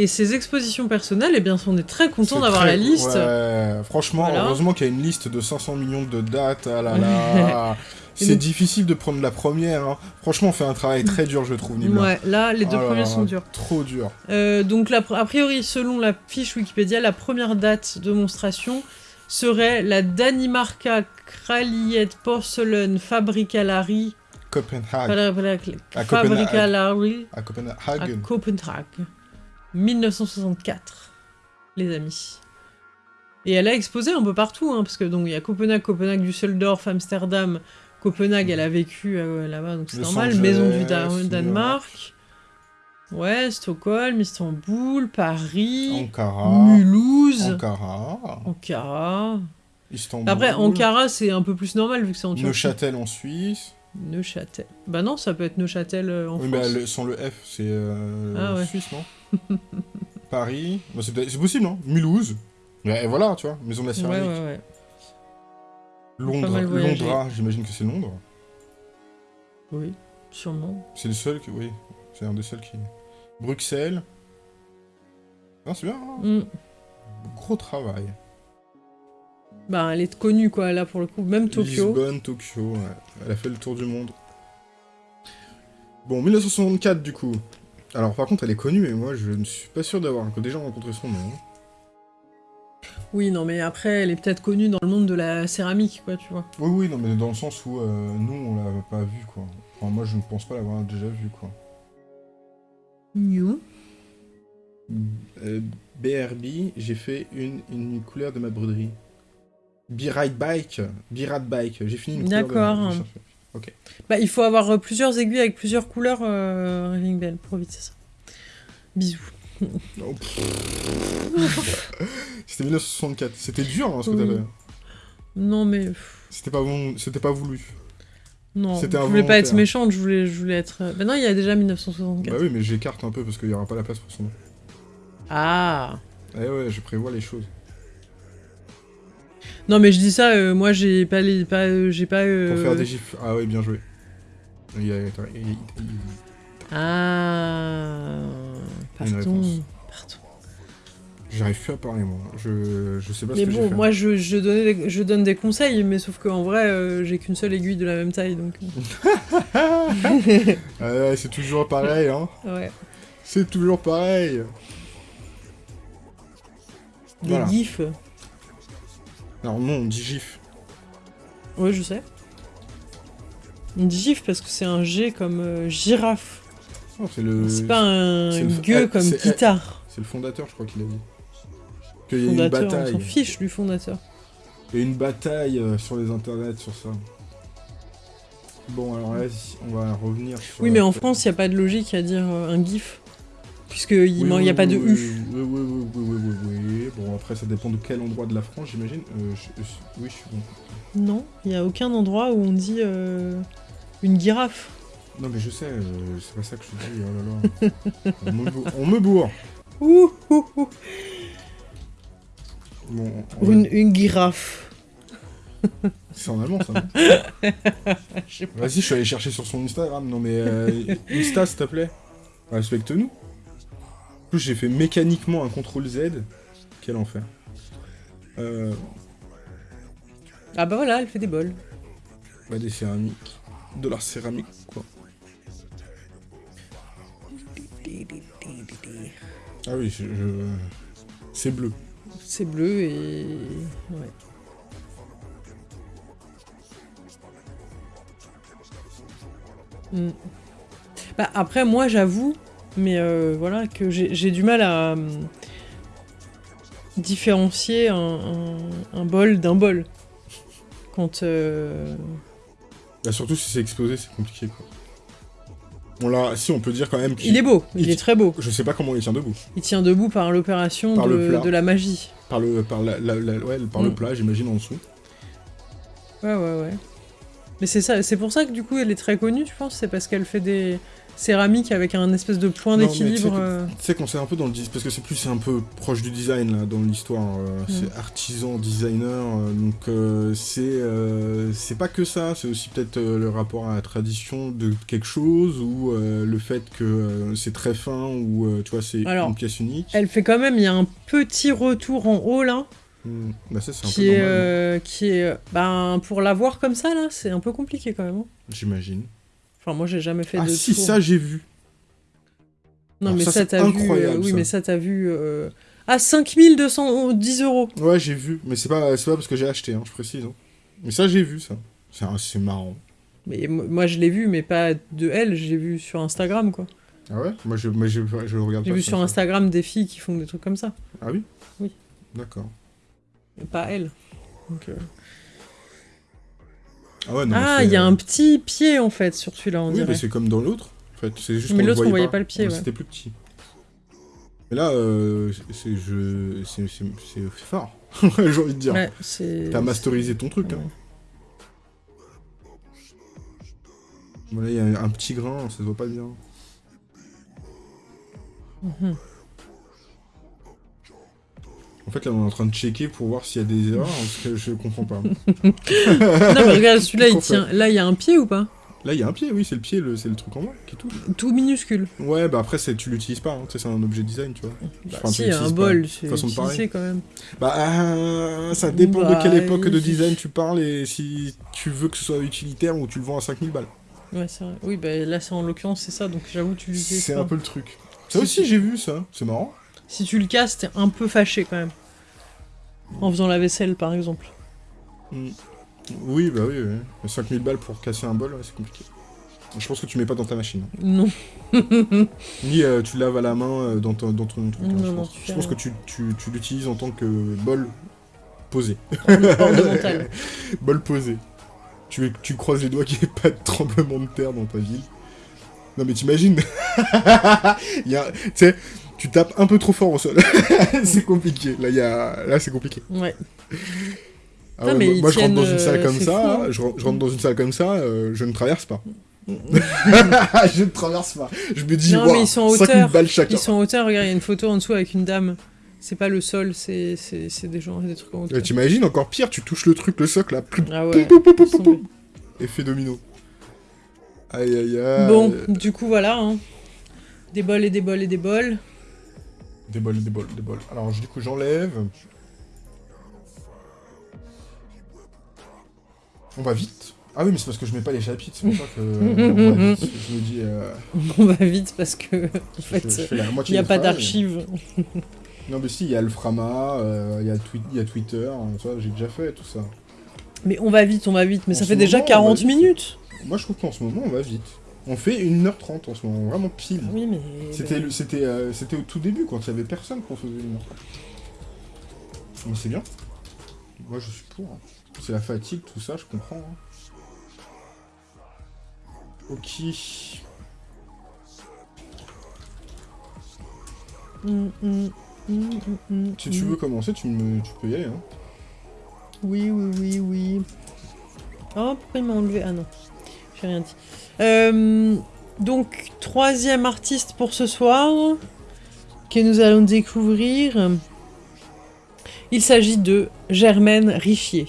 Et ses expositions personnelles, eh bien, on est très content d'avoir la liste. Ouais, franchement, Voilà. heureusement qu'il y a une liste de 500 millions de dates. Ah là là. Et c'est difficile de prendre la première. hein. Franchement, on fait un travail très dur, je trouve, Nibla. Ouais, là, les deux là premiers là, sont durs. Trop dur. Euh, donc, la, a priori, selon la fiche Wikipédia, la première date de monstration serait la Danimarka Kralliet Porcelain Fabricalari Copenhague. À Fabricalari À à Copenhague. Copenhague. 1964, les amis. Et elle a exposé un peu partout, hein, parce que donc il y a Copenhague, Copenhague, Düsseldorf, Amsterdam. Copenhague, elle a vécu euh, là-bas, donc c'est normal. Angeles, Maison du Da-. Danemark. Ouais, Stockholm, Istanbul, Paris, Ankara. Mulhouse, Ankara. Ankara. Istanbul. Après, Ankara, c'est un peu plus normal vu que c'est en Turquie. Neuchâtel en Suisse. Neuchâtel. Bah non, ça peut être Neuchâtel euh, en Oui, France. mais le- sans le F, c'est euh, Ah ouais. Suisse, non? Paris. Bah, c'est possible, non? Mulhouse. Et voilà, tu vois, maison de la céramique. ouais, ouais. Londres, voyagé. Londres, j'imagine que c'est Londres. Oui, sûrement. C'est le seul qui. Oui, c'est un des seuls qui. Bruxelles. Non, c'est bien, hein Mm. Gros travail. Bah, elle est connue, quoi, là, pour le coup. Même Tokyo. Lisbonne, Tokyo, ouais. Elle a fait le tour du monde. Bon, 1964, du coup. Alors, par contre, elle est connue, mais moi, je ne suis pas sûr d'avoir déjà rencontré son nom. Oui, non, mais après, elle est peut-être connue dans le monde de la céramique, quoi, tu vois. Oui, oui, non, mais dans le sens où euh, nous, on l'a pas vu, quoi. Enfin, moi, je ne pense pas l'avoir déjà vu, quoi. New. Euh, BRB, j'ai fait une, une couleur de ma broderie. B-Ride Bike, B-Ride Bike, j'ai fini une couleur de D'accord. Bah, il faut avoir euh, plusieurs aiguilles avec plusieurs couleurs, euh, Raving Bell, pour éviter ça. Bisous. Oh. C'était 1964, c'était dur hein, ce que Oui. t'avais. Non, mais... C'était pas, bon- c'était pas voulu. Non, je voulais pas être méchante, je voulais, je voulais être... Bah non, il y a déjà 1964. Bah oui, mais j'écarte un peu parce qu'il y aura pas la place pour son nom. Ah Eh ouais, je prévois les choses. Non, mais je dis ça, euh, moi, j'ai pas les... Pas, euh, j'ai pas... euh, Pour faire des gifs. Ah ouais, bien joué. Il y a- attends, il Ah... Pardon. Pardon. J'arrive plus à parler, moi. Je, je sais pas Mais ce que j'ai bon, fait. moi je, je, donnais des- je donne des conseils, mais sauf qu'en vrai, j'ai qu'une seule aiguille de la même taille, donc... Ah c'est toujours pareil, hein. Ouais. C'est toujours pareil. Des Voilà. gifs. Alors non, on dit gif. Ouais, je sais. On dit gif parce que c'est un G comme euh, girafe. Non, c'est le... c'est pas un le- gueux ah, comme c'est- guitare. C'est le fondateur, je crois qu'il a dit. Qu'il y a une Fondateur, on bataille. s'en fiche du fondateur. Il y a une bataille euh, sur les internets sur ça. Bon, alors là, on va revenir sur... Oui, mais en France, il n'y a pas de logique à dire euh, un gif. Puisqu'il n'y oui, a pas de U. Oui, oui, oui, oui, oui. Bon, après, ça dépend de quel endroit de la France, j'imagine. Euh, Oui, je suis bon. Non, il n'y a aucun endroit où on dit euh, une girafe. Non mais je sais, euh, c'est pas ça que je dis, oh là là. on, me bourre. on me bourre Ouh, ouh, ouh. Bon, va- Une, une girafe. C'est en allemand ça. Vas-y, je suis allé chercher sur son Instagram. Non mais euh, Insta s'il te plaît. Respecte-nous. En plus j'ai fait mécaniquement un CTRL Z. Quel enfer. Euh, Ah bah voilà, elle fait des bols. bah des céramiques. De la céramique quoi. Ah oui, je... je- c'est bleu. C'est bleu et... Ouais. Hmm. Bah, après, moi, j'avoue, mais euh, voilà, que j'ai du mal à hum, différencier un, un- un bol d'un bol. Quand... euh, Bah, surtout si c'est explosé, c'est compliqué quoi. On l'a, si on peut dire quand même qu'il Il est beau, il il- est très beau. Je sais pas comment il tient debout. Il tient debout par l'opération de, la magie. Par le, par la, la- la- ouais, par le Mm. plat, j'imagine en dessous. Ouais, ouais, ouais. Mais c'est ça, c'est pour ça que du coup elle est très connue, je pense, c'est parce qu'elle fait des céramiques avec un espèce de point d'équilibre. euh, Tu sais qu'on sait un peu dans le parce que c'est plus un peu proche du design là dans l'histoire. euh, Mm. C'est artisan designer, euh, donc euh, c'est c'est pas que ça. C'est aussi peut-être le rapport à la tradition de quelque chose ou le fait que c'est très fin ou tu vois c'est une pièce unique. Elle fait quand même, il y a un petit retour en haut là, Mm. Bah ça c'est un qui peu est, normal, euh, qui est, ben pour la voir comme ça là, c'est un peu compliqué quand même. hein. j'imagine. Enfin moi j'ai jamais fait Ah de si tour. ça j'ai vu. Non Alors mais ça, t'as vu, euh, oui ça. mais ça t'as vu. euh, Ah 5210 euros. Ouais j'ai vu, mais c'est pas pas parce que j'ai acheté, hein, je précise. hein. Mais ça j'ai vu ça. C'est marrant. Mais mo- moi je l'ai vu, mais pas de elle, je l'ai vu sur Instagram quoi. Ah ouais? Moi je, je, je le regarde J'ai pas. vu ça, sur ça. Instagram des filles qui font des trucs comme ça, Ah oui? Oui. D'accord. pas elle. Donc, euh, Ah ouais, non, ah, il y a un petit pied en fait sur celui-là, on Oui, dirait. mais c'est comme dans l'autre. En fait, c'est juste Mais l'autre, on voyait voyait pas le pied, ouais. C'était plus petit. Mais là, euh, c'est je, fort. J'ai envie de dire. Ouais. T'as masterisé ton truc. Hein. Voilà, il y a un petit grain, ça se voit pas bien. Mhm. En fait, là, on est en train de checker pour voir s'il y a des erreurs, parce que je comprends pas. non, mais regarde, celui-là, il tient. Là, il y a un pied ou pas? Là, il y a un pied, oui, c'est le pied, c'est le truc en bas qui touche. Tout minuscule. Ouais, bah après, tu l'utilises pas, hein. c'est un objet design, tu vois. Bah, Enfin, si, un bol, c'est Façon utilisé quand même. Bah, euh, ça dépend Bah, de quelle époque de design tu parles et si tu veux que ce soit utilitaire ou tu le vends à 5000 balles. Ouais, c'est vrai. Oui, bah là, c'est en l'occurrence, c'est ça, donc j'avoue, tu l'utilises C'est un peu le truc. Ça aussi, j'ai vu ça. C'est marrant. Si tu le casses, t'es un peu fâché quand même. En faisant la vaisselle, par exemple. Mm. Oui, bah oui, oui. Mais 5000 balles pour casser un bol, ouais, c'est compliqué. Je pense que tu mets pas dans ta machine. hein. Non. Ni euh, tu laves à la main euh, dans, ton, dans ton truc. hein, Non, je pense, Je que tu, tu, tu l'utilises en tant que bol posé. Bol posé. Tu, tu croises les doigts qu'il n'y ait pas de tremblement de terre dans ta ville. Non mais t'imagines Tu sais, tu tapes un peu trop fort au sol. c'est compliqué. Là, il y a... Là c'est compliqué. Ouais. Ah Non, ouais, mais moi, je rentre dans une salle comme ça, fou, hein. je, ren- je rentre dans une salle comme ça, euh, je ne traverse pas. je ne traverse pas. Je me dis, Non, mais ils sont en 5000 hauteur. balles chacun. Ils sont en hauteur, regarde, il y a une photo en dessous avec une dame. C'est pas le sol, c'est des gens, des trucs en hauteur. Et T'imagines, encore pire, tu touches le truc, le socle, là, plus Ah ouais. Pou, pou, pou, laisse pou, tomber. effet domino. Aïe aïe aïe. Bon, du coup, voilà. hein. Des bols et des bols et des bols. Des bols, des bols, des bols. Alors, du coup, j'enlève. On va vite. Ah oui, mais c'est parce que je mets pas les chapitres, c'est pour ça que on va vite. je me dis. euh, On va vite parce que, en fait, il n'y a pas d'archives. Non, mais si, il y a le Frama, euh, il y, a y Twitter, hein, ça, j'ai déjà fait tout ça. Mais on va vite, on va vite. Mais En ça fait déjà moment, on va 40 vite. minutes. Moi, je trouve qu'en ce moment, on va vite. On fait 1h30 en ce moment, vraiment pile. Oui, mais. C'était le- c'était euh, c'était au tout début, quand il y avait personne qu'on faisait une heure. Mais c'est bien. Moi, je suis pour. hein. C'est la fatigue, tout ça, je comprends. hein. Ok. Mm, mm, mm, Si tu veux commencer, tu, me, tu peux y aller. Hein. Oui, oui, oui, oui. Oh, pourquoi il m'a enlevé? Ah non. Rien dit. Euh, donc, troisième artiste pour ce soir que nous allons découvrir. Il s'agit de Germaine Riffier.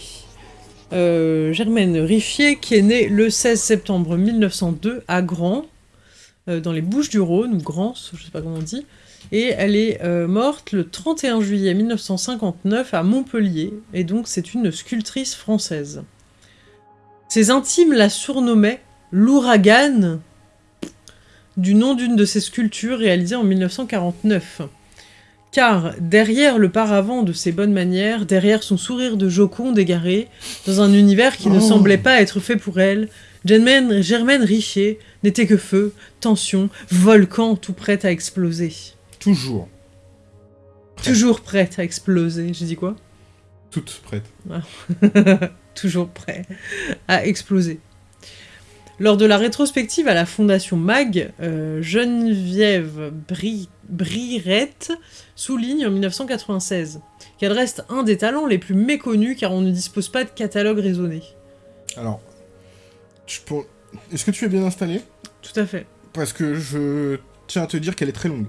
Euh, Germaine Riffier qui est née le 16 septembre 1902 à Grand, euh, dans les Bouches du Rhône, ou Grand, je sais pas comment on dit. Et elle est morte le 31 juillet 1959 à Montpellier, et donc c'est une sculptrice française. Ses intimes la surnommaient l'ouragan, du nom d'une de ses sculptures réalisées en 1949. Car derrière le paravent de ses bonnes manières, derrière son sourire de joconde égaré, dans un univers qui ne Oh. semblait pas être fait pour elle, Germaine, Germaine Richier n'était que feu, tension, volcan tout prêt à exploser. Toujours. Toujours prête à exploser. J'ai dit quoi? Toutes prêtes. Toujours prêt à exploser. Lors de la rétrospective à la Fondation MAG, euh, Geneviève Bri Brirette souligne en 1996 qu'elle reste un des talents les plus méconnus car on ne dispose pas de catalogue raisonné. Alors, est-ce que tu es bien installé? Tout à fait. Parce que je tiens à te dire qu'elle est très longue.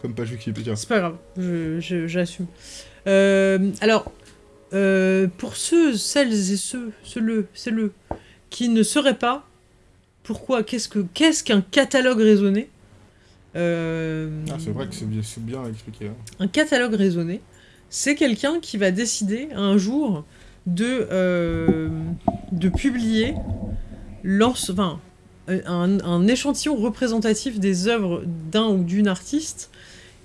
Comme page Wikipédia. C'est pas grave, je- je- j'assume. Euh, alors, euh, pour ceux, celles et ceux, ceux-le, ceux-le, qui ne sauraient pas, pourquoi, qu'est-ce que, qu'est-ce qu'un catalogue raisonné Euh, Ah, c'est vrai que c'est bien, c'est bien expliqué. hein. Un catalogue raisonné, c'est quelqu'un qui va décider un jour de, euh, de publier enfin, un, un échantillon représentatif des œuvres d'un ou d'une artiste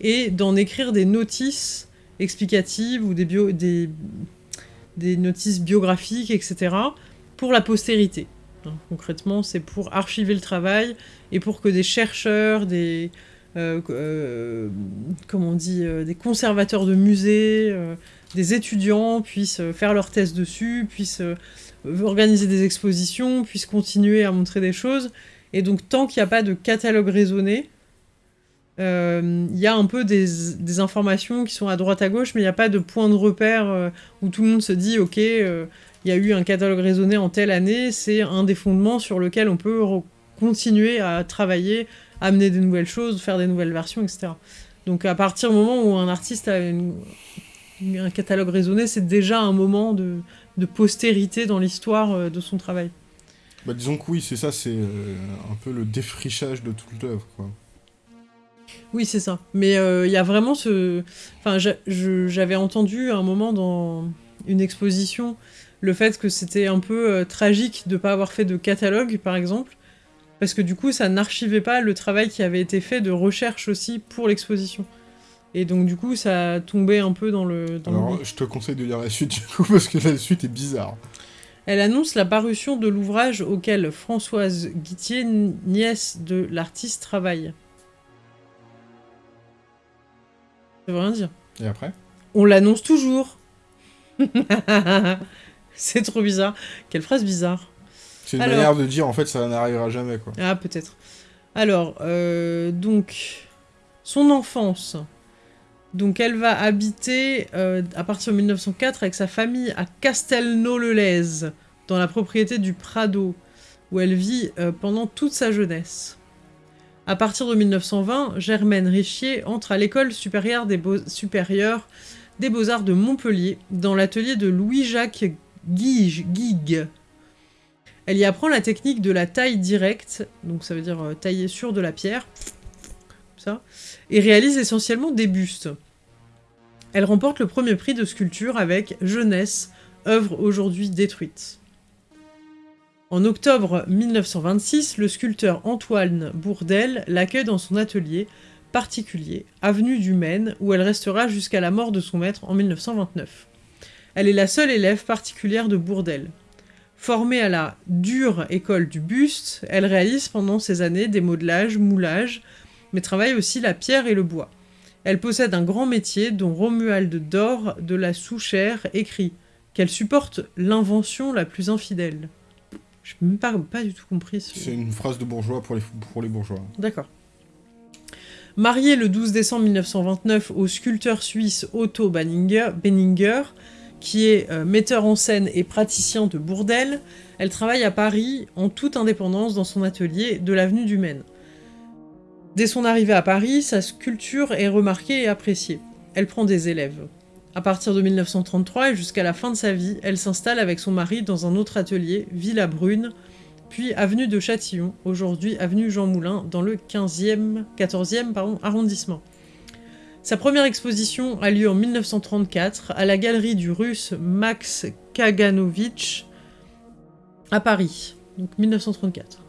et d'en écrire des notices explicatives ou des, bio, des, des notices biographiques, etc., pour la postérité. Concrètement, c'est pour archiver le travail et pour que des chercheurs, des, euh, euh, comment on dit, euh, des conservateurs de musées, des étudiants puissent faire leurs thèses dessus, puissent organiser des expositions, puissent continuer à montrer des choses. Et donc, tant qu'il n'y a pas de catalogue raisonné, euh, il y a un peu des, informations qui sont à droite à gauche, mais il n'y a pas de point de repère euh, où tout le monde se dit, ok, euh, il y a eu un catalogue raisonné en telle année, c'est un des fondements sur lequel on peut continuer à travailler, amener des nouvelles choses, faire des nouvelles versions, etc. Donc à partir du moment où un artiste a une- un catalogue raisonné, c'est déjà un moment de, postérité dans l'histoire de son travail. Bah, disons que oui, c'est ça, c'est un peu le défrichage de toute l'œuvre, quoi. Oui, c'est ça. Mais euh, il y a vraiment ce... Enfin, j'avais entendu à un moment dans une exposition le fait que c'était un peu euh, tragique de ne pas avoir fait de catalogue, par exemple, parce que du coup, ça n'archivait pas le travail qui avait été fait de recherche aussi pour l'exposition. Et donc, du coup, ça tombait un peu dans le... Dans Alors, je te conseille de lire la suite, du coup, parce que la suite est bizarre. Elle annonce la parution de l'ouvrage auquel Françoise Guittier, nièce de l'artiste, travaille. Ça veut rien dire. Et après? On l'annonce toujours. C'est trop bizarre. Quelle phrase bizarre. C'est une Alors- manière de dire, en fait, ça n'arrivera jamais, quoi. Ah, peut-être. Alors, euh, donc, son enfance. Donc, elle va habiter euh, à partir de 1904 avec sa famille à Castelnau-le-Lez, dans la propriété du Prado, où elle vit euh, pendant toute sa jeunesse. À partir de 1920, Germaine Richier entre à l'école supérieure des beaux-arts de Montpellier, dans l'atelier de Louis-Jacques Guigue. Elle y apprend la technique de la taille directe, donc ça veut dire euh, tailler sur de la pierre, ça, et réalise essentiellement des bustes. Elle remporte le premier prix de sculpture avec Jeunesse, œuvre aujourd'hui détruite. En octobre 1926, le sculpteur Antoine Bourdel l'accueille dans son atelier particulier, avenue du Maine, où elle restera jusqu'à la mort de son maître en 1929. Elle est la seule élève particulière de Bourdel. Formée à la dure école du buste, elle réalise pendant ces années des modelages, moulages, mais travaille aussi la pierre et le bois. Elle possède un grand métier dont Romuald Dor de la Souchère écrit qu'elle supporte l'invention la plus infidèle. Je n'ai même pas, pas du tout compris ce... C'est une phrase de bourgeois pour les, pour les bourgeois. D'accord. Mariée le 12 décembre 1929 au sculpteur suisse Otto Benninger, Benninger, qui est euh, metteur en scène et praticien de bourdel. Elle travaille à Paris en toute indépendance dans son atelier de l'avenue du Maine. Dès son arrivée à Paris, sa sculpture est remarquée et appréciée. Elle prend des élèves. À partir de 1933 et jusqu'à la fin de sa vie, elle s'installe avec son mari dans un autre atelier, Villa Brune, puis avenue de Châtillon, aujourd'hui avenue Jean Moulin, dans le 15e, 14e pardon, arrondissement. Sa première exposition a lieu en 1934 à la galerie du russe Max Kaganovich à Paris, donc 1934.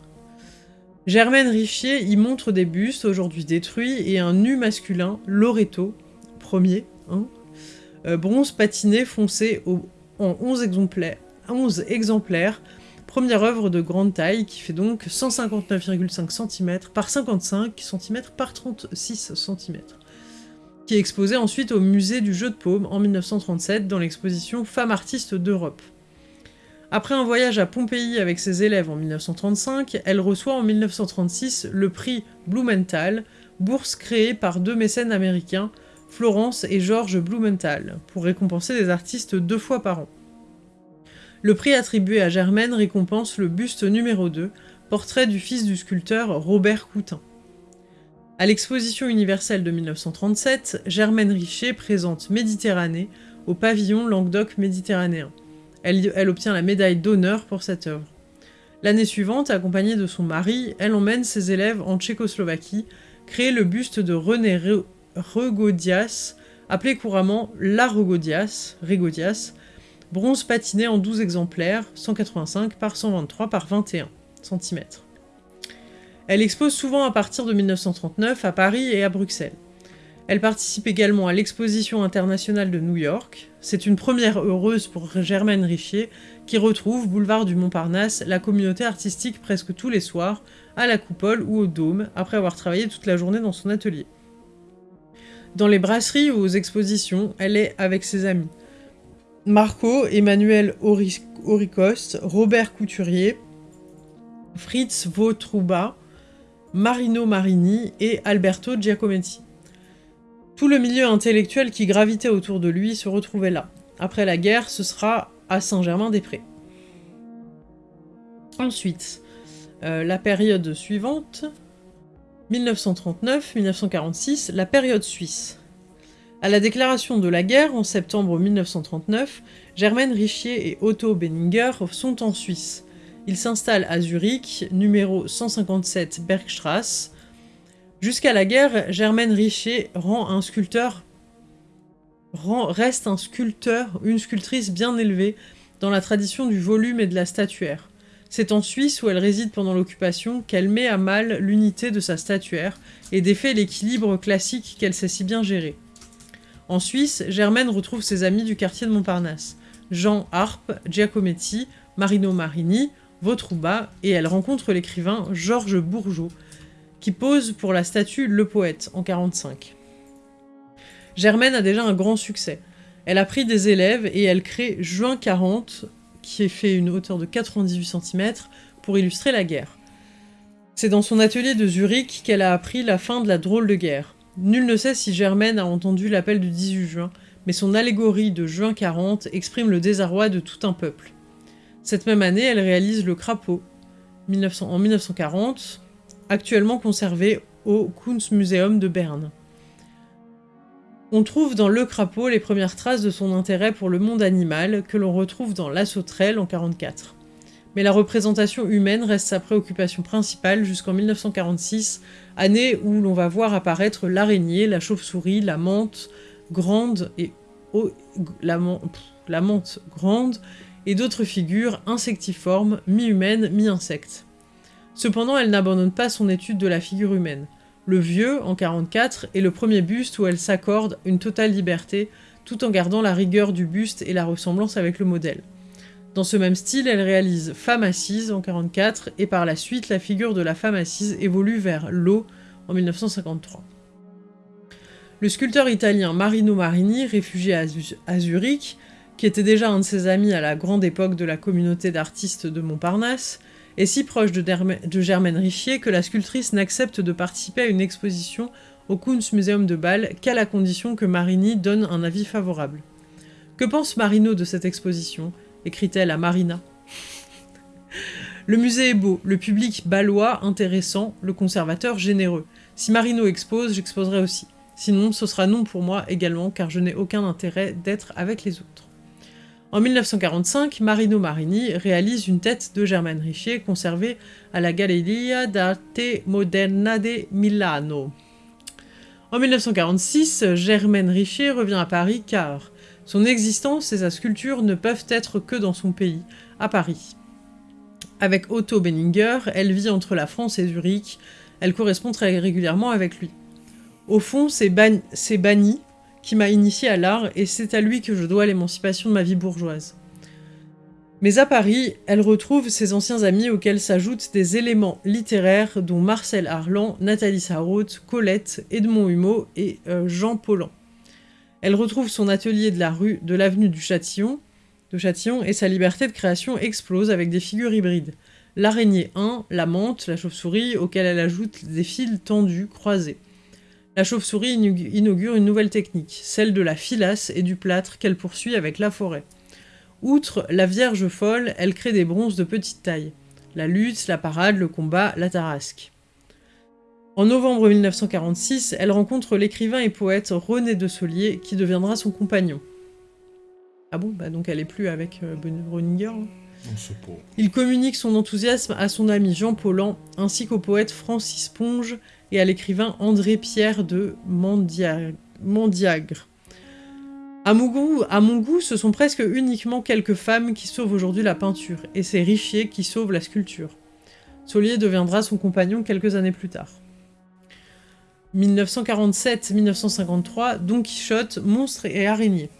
Germaine Richier y montre des bustes aujourd'hui détruits et un nu masculin, Loreto, premier, hein, bronze patiné foncé en 11 exemplaires, 11 exemplaires, première œuvre de grande taille qui fait donc 159,5 cm par 55 cm par 36 cm, qui est exposée ensuite au musée du jeu de paume en 1937 dans l'exposition Femmes artistes d'Europe. Après un voyage à Pompéi avec ses élèves en 1935, elle reçoit en 1936 le prix Blumenthal, bourse créée par deux mécènes américains, Florence et Georges Blumenthal, pour récompenser des artistes deux fois par an. Le prix attribué à Germaine récompense le buste numéro 2, portrait du fils du sculpteur Robert Coutin. À l'exposition universelle de 1937, Germaine Richer présente Méditerranée au pavillon Languedoc méditerranéen. Elle, obtient la médaille d'honneur pour cette œuvre. L'année suivante, accompagnée de son mari, elle emmène ses élèves en Tchécoslovaquie créer le buste de René Regodias, appelé couramment la Regodias, Regodias, bronze patiné en 12 exemplaires, 185 par 123 par 21 cm. Elle expose souvent à partir de 1939 à Paris et à Bruxelles. Elle participe également à l'exposition internationale de New York. C'est une première heureuse pour Germaine Richier, qui retrouve, boulevard du Montparnasse, la communauté artistique presque tous les soirs, à la coupole ou au dôme, après avoir travaillé toute la journée dans son atelier. Dans les brasseries ou aux expositions, elle est avec ses amis. Marco, Emmanuel Auricoste, Robert Couturier, Fritz Vautrouba, Marino Marini et Alberto Giacometti. Tout le milieu intellectuel qui gravitait autour de lui se retrouvait là. Après la guerre, ce sera à Saint-Germain-des-Prés. Ensuite, euh, la période suivante, 1939-1946, la période suisse. À la déclaration de la guerre, en septembre 1939, Germaine Richier et Otto Benninger sont en Suisse. Ils s'installent à Zurich, numéro 157 Bergstrasse. Jusqu'à la guerre, Germaine Richier un reste un sculpteur, une sculptrice bien élevée dans la tradition du volume et de la statuaire. C'est en Suisse où elle réside pendant l'occupation qu'elle met à mal l'unité de sa statuaire et défait l'équilibre classique qu'elle sait si bien gérer. En Suisse, Germaine retrouve ses amis du quartier de Montparnasse, Jean Harpe, Giacometti, Marino Marini, Vautrouba, et elle rencontre l'écrivain Georges Bourgeot, qui pose pour la statue Le Poète en 1945. Germaine a déjà un grand succès. Elle a pris des élèves et elle crée Juin 40, qui est fait une hauteur de 98 cm, pour illustrer la guerre. C'est dans son atelier de Zurich qu'elle a appris la fin de la drôle de guerre. Nul ne sait si Germaine a entendu l'appel du 18 juin, mais son allégorie de juin 40 exprime le désarroi de tout un peuple. Cette même année, elle réalise Le Crapaud, en 1940, actuellement conservé au Kunstmuseum de Berne. On trouve dans Le Crapaud les premières traces de son intérêt pour le monde animal, que l'on retrouve dans La Sauterelle en 1944. Mais la représentation humaine reste sa préoccupation principale jusqu'en 1946, année où l'on va voir apparaître l'araignée, la chauve-souris, la menthe grande et la, menthe grande et d'autres figures insectivormes, mi-humaines, mi-insectes. Cependant, elle n'abandonne pas son étude de la figure humaine. Le Vieux, en 44, est le premier buste où elle s'accorde une totale liberté, tout en gardant la rigueur du buste et la ressemblance avec le modèle. Dans ce même style, elle réalise Femme assise en 44 et par la suite la figure de la femme assise évolue vers l'eau en 1953. Le sculpteur italien Marino Marini, réfugié à Zurich, qui était déjà un de ses amis à la grande époque de la communauté d'artistes de Montparnasse, est si proche de, Germaine Richier que la sculptrice n'accepte de participer à une exposition au Kunstmuseum de Bâle qu'à la condition que Marini donne un avis favorable. Que pense Marino de cette exposition? écrit-elle à Marina. Le musée est beau, le public balois intéressant, le conservateur généreux. Si Marino expose, j'exposerai aussi. Sinon, ce sera non pour moi également, car je n'ai aucun intérêt d'être avec les autres. En 1945, Marino Marini réalise une tête de Germaine Richier conservée à la Galleria d'Arte Moderna de Milano. En 1946, Germaine Richier revient à Paris car son existence et sa sculpture ne peuvent être que dans son pays, à Paris. Avec Otto Benninger, elle vit entre la France et Zurich, elle correspond très régulièrement avec lui. Au fond, c'est Banni qui m'a initié à l'art et c'est à lui que je dois l'émancipation de ma vie bourgeoise. Mais à Paris, elle retrouve ses anciens amis auxquels s'ajoutent des éléments littéraires dont Marcel Arlan, Nathalie Sarraute, Colette, Edmond Humeau et euh, Jean Paulhan. Elle retrouve son atelier de la rue de l'avenue du Châtillon, de Châtillon et sa liberté de création explose avec des figures hybrides. L'araignée 1, la menthe, la chauve-souris, auquel elle ajoute des fils tendus, croisés. La chauve-souris inaugure une nouvelle technique, celle de la filasse et du plâtre qu'elle poursuit avec la forêt. Outre la Vierge folle, elle crée des bronzes de petite taille. La lutte, la parade, le combat, la tarasque. En novembre 1946, elle rencontre l'écrivain et poète René de Solier, qui deviendra son compagnon. Ah bon? Bah donc elle est plus avec euh, Bruninger hein. Il communique son enthousiasme à son ami Jean Paulhan, ainsi qu'au poète Francis Ponge et à l'écrivain André-Pierre de Mandiagre. À mon, goût, à mon goût, ce sont presque uniquement quelques femmes qui sauvent aujourd'hui la peinture, et c'est Richier qui sauve la sculpture. Solier deviendra son compagnon quelques années plus tard. 1947-1953, Don Quichotte, Monstre et Araignée.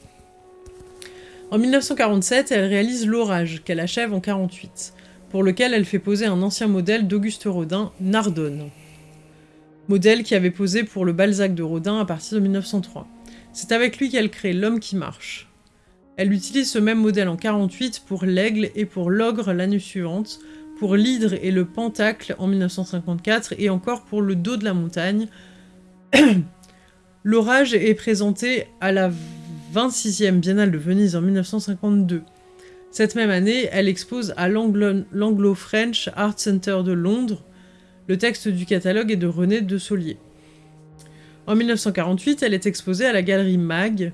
En 1947, elle réalise L'Orage, qu'elle achève en 1948, pour lequel elle fait poser un ancien modèle d'Auguste Rodin, Nardone. Modèle qui avait posé pour le Balzac de Rodin à partir de 1903. C'est avec lui qu'elle crée L'homme qui marche. Elle utilise ce même modèle en 48 pour l'aigle et pour l'ogre l'année suivante, pour l'hydre et le pentacle en 1954 et encore pour le dos de la montagne. L'orage est présenté à la 26e Biennale de Venise en 1952. Cette même année, elle expose à l'Anglo-French Art Center de Londres. Le texte du catalogue est de René de Solier. En 1948, elle est exposée à la galerie Mag.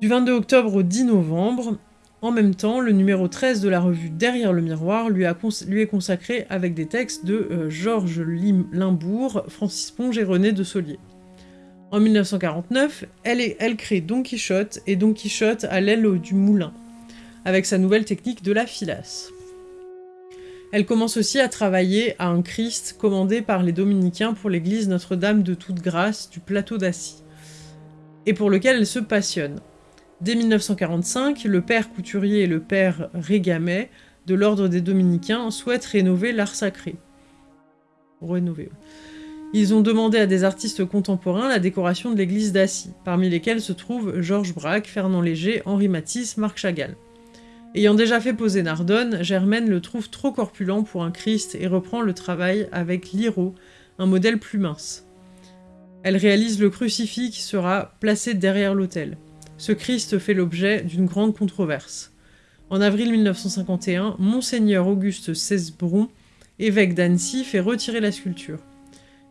Du 22 octobre au 10 novembre, en même temps, le numéro 13 de la revue Derrière le miroir lui, est consacré avec des textes de euh, Georges Limbourg, Francis Ponge et René de Solier. En 1949, elle, elle crée Don Quichotte et Don Quichotte à l'aile du moulin, avec sa nouvelle technique de la filasse. Elle commence aussi à travailler à un Christ commandé par les dominicains pour l'église Notre-Dame de Toute Grâce du plateau d'Assis, et pour lequel elle se passionne. Dès 1945, le père couturier et le père Régamet de l'ordre des dominicains souhaitent rénover l'art sacré. Rénover. Ils ont demandé à des artistes contemporains la décoration de l'église d'Assy, parmi lesquels se trouvent Georges Braque, Fernand Léger, Henri Matisse, Marc Chagall. Ayant déjà fait poser Nardone, Germaine le trouve trop corpulent pour un Christ et reprend le travail avec Liro, un modèle plus mince. Elle réalise le crucifix qui sera placé derrière l'autel. Ce Christ fait l'objet d'une grande controverse. En avril 1951, Monseigneur Auguste Cesbron, évêque d'Annecy, fait retirer la sculpture.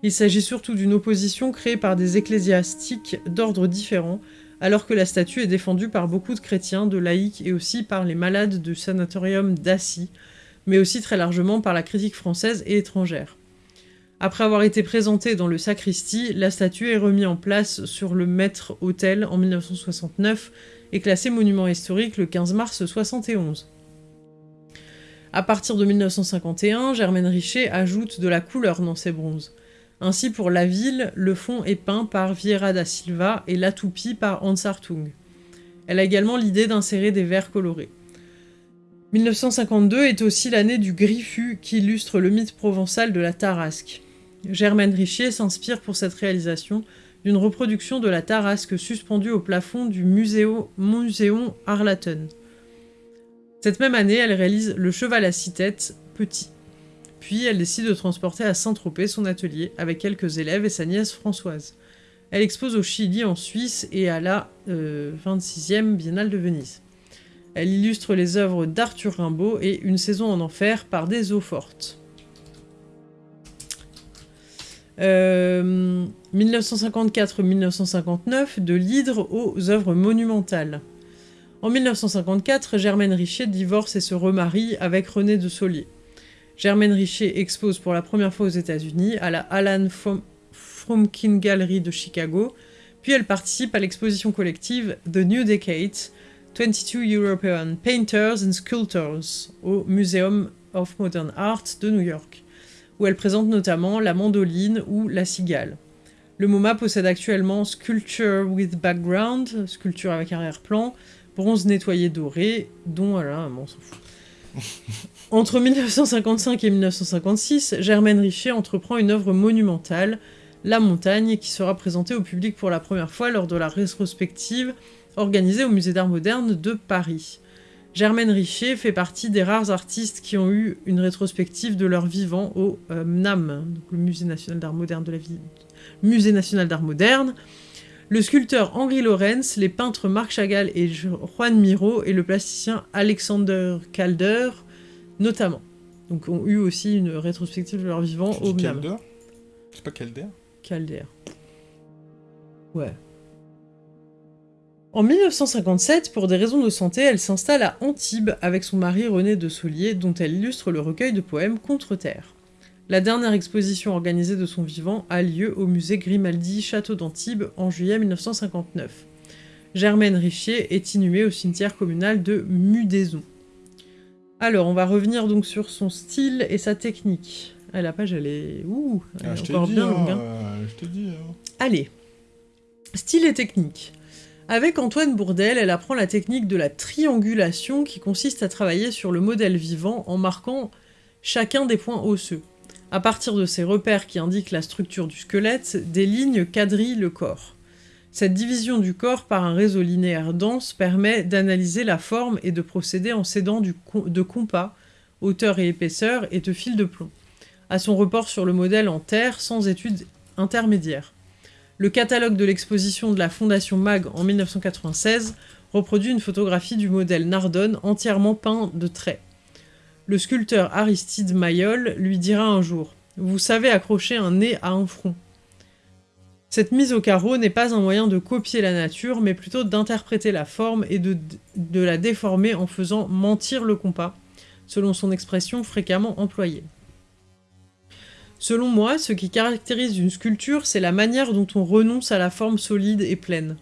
Il s'agit surtout d'une opposition créée par des ecclésiastiques d'ordre différents, alors que la statue est défendue par beaucoup de chrétiens, de laïcs et aussi par les malades du sanatorium d'Assy, mais aussi très largement par la critique française et étrangère. Après avoir été présentée dans le sacristie, la statue est remise en place sur le maître-autel en 1969 et classée monument historique le 15 mars 1971. À partir de 1951, Germaine Richer ajoute de la couleur dans ses bronzes. Ainsi, pour la ville, le fond est peint par Vieira da Silva et la toupie par Hans Hartung. Elle a également l'idée d'insérer des verres colorés. 1952 est aussi l'année du griffu qui illustre le mythe provençal de la tarasque. Germaine Richier s'inspire pour cette réalisation d'une reproduction de la tarasque suspendue au plafond du Muséo, Muséon Arlaton. Cette même année, elle réalise le cheval à six têtes, petit. Puis elle décide de transporter à Saint-Tropez son atelier avec quelques élèves et sa nièce Françoise. Elle expose au Chili, en Suisse et à la 26e Biennale de Venise. Elle illustre les œuvres d'Arthur Rimbaud et Une saison en enfer par des eaux fortes. 1954-1959, de l'hydre aux œuvres monumentales. En 1954, Germaine Richer divorce et se remarie avec René de Solier. Germaine Richer expose pour la première fois aux États-Unis à la Alan Fromkin Gallery de Chicago, puis elle participe à l'exposition collective The New Decade, 22 European Painters and Sculptors au Museum of Modern Art de New York, où elle présente notamment la mandoline ou la cigale. Le MoMA possède actuellement Sculpture with Background, sculpture avec arrière-plan, bronze nettoyé doré, dont... bon, on s'en fout. Entre 1955 et 1956, Germaine Richer entreprend une œuvre monumentale, La Montagne, qui sera présentée au public pour la première fois lors de la rétrospective organisée au Musée d'Art Moderne de Paris. Germaine Richer fait partie des rares artistes qui ont eu une rétrospective de leur vivant au euh, MNAM, le Musée national d'art moderne de la ville, Musée national d'art moderne, le sculpteur Henri Lorenz, les peintres Marc Chagall et Juan Miro et le plasticien Alexander Calder, notamment. Donc ont eu aussi une rétrospective de leur vivant au MNAM. Calder C'est pas Calder Calder. Ouais. En 1957, pour des raisons de santé, elle s'installe à Antibes avec son mari René de Solier, dont elle illustre le recueil de poèmes Contre-terre. La dernière exposition organisée de son vivant a lieu au musée Grimaldi Château d'Antibes en juillet 1959. Germaine Richier est inhumée au cimetière communal de Mudaison. Alors, on va revenir donc sur son style et sa technique. Ah, la page, elle est... Ouh, elle Ah, est encore dit, bien longue, hein. euh, je hein. Allez. Style et technique. Avec Antoine Bourdelle, elle apprend la technique de la triangulation qui consiste à travailler sur le modèle vivant en marquant chacun des points osseux. À partir de ces repères qui indiquent la structure du squelette, des lignes quadrillent le corps. Cette division du corps par un réseau linéaire dense permet d'analyser la forme et de procéder en s'aidant de compas, hauteur et épaisseur et de fil de plomb, à son report sur le modèle en terre sans étude intermédiaire. Le catalogue de l'exposition de la Fondation MAG en 1996 reproduit une photographie du modèle Nardone entièrement peint de traits. Le sculpteur Aristide Mayol lui dira un jour « Vous savez accrocher un nez à un front ». Cette mise au carreau n'est pas un moyen de copier la nature, mais plutôt d'interpréter la forme et de, de la déformer en faisant mentir le compas, selon son expression fréquemment employée. Selon moi, ce qui caractérise une sculpture, c'est la manière dont on renonce à la forme solide et pleine.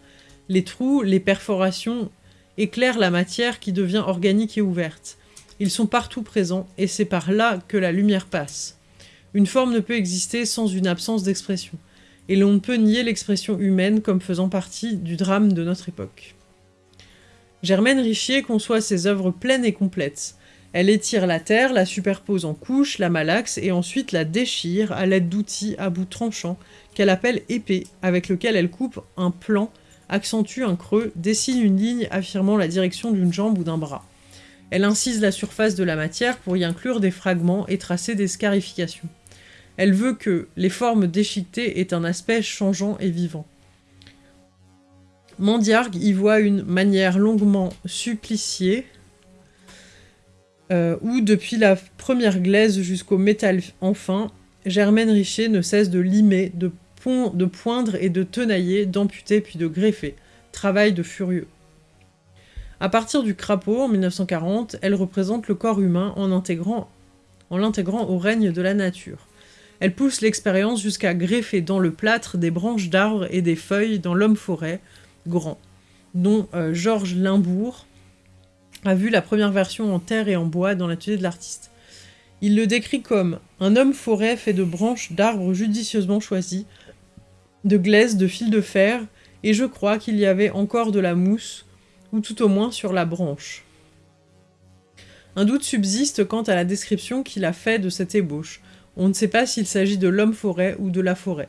Les trous, les perforations éclairent la matière qui devient organique et ouverte. Ils sont partout présents, et c'est par là que la lumière passe. Une forme ne peut exister sans une absence d'expression, et l'on ne peut nier l'expression humaine comme faisant partie du drame de notre époque. Germaine Richier conçoit ses œuvres pleines et complètes. Elle étire la terre, la superpose en couches, la malaxe et ensuite la déchire à l'aide d'outils à bout tranchant qu'elle appelle épée, avec lequel elle coupe un plan, accentue un creux, dessine une ligne affirmant la direction d'une jambe ou d'un bras. Elle incise la surface de la matière pour y inclure des fragments et tracer des scarifications. Elle veut que les formes déchiquetées aient un aspect changeant et vivant. Mandiargue y voit une manière longuement suppliciée, euh, où depuis la première glaise jusqu'au métal enfin, Germaine Richer ne cesse de limer, de, pon- de poindre et de tenailler, d'amputer puis de greffer. Travail de furieux. À partir du crapaud, en 1940, elle représente le corps humain en intégrant en l'intégrant au règne de la nature. Elle pousse l'expérience jusqu'à greffer dans le plâtre des branches d'arbres et des feuilles dans l'homme-forêt grand, dont euh, Georges Limbourg a vu la première version en terre et en bois dans l'atelier de l'artiste. Il le décrit comme un homme-forêt fait de branches d'arbres judicieusement choisies, de glaise, de fil de fer, et je crois qu'il y avait encore de la mousse, ou tout au moins sur la branche. Un doute subsiste quant à la description qu'il a fait de cette ébauche. On ne sait pas s'il s'agit de l'homme-forêt ou de la forêt.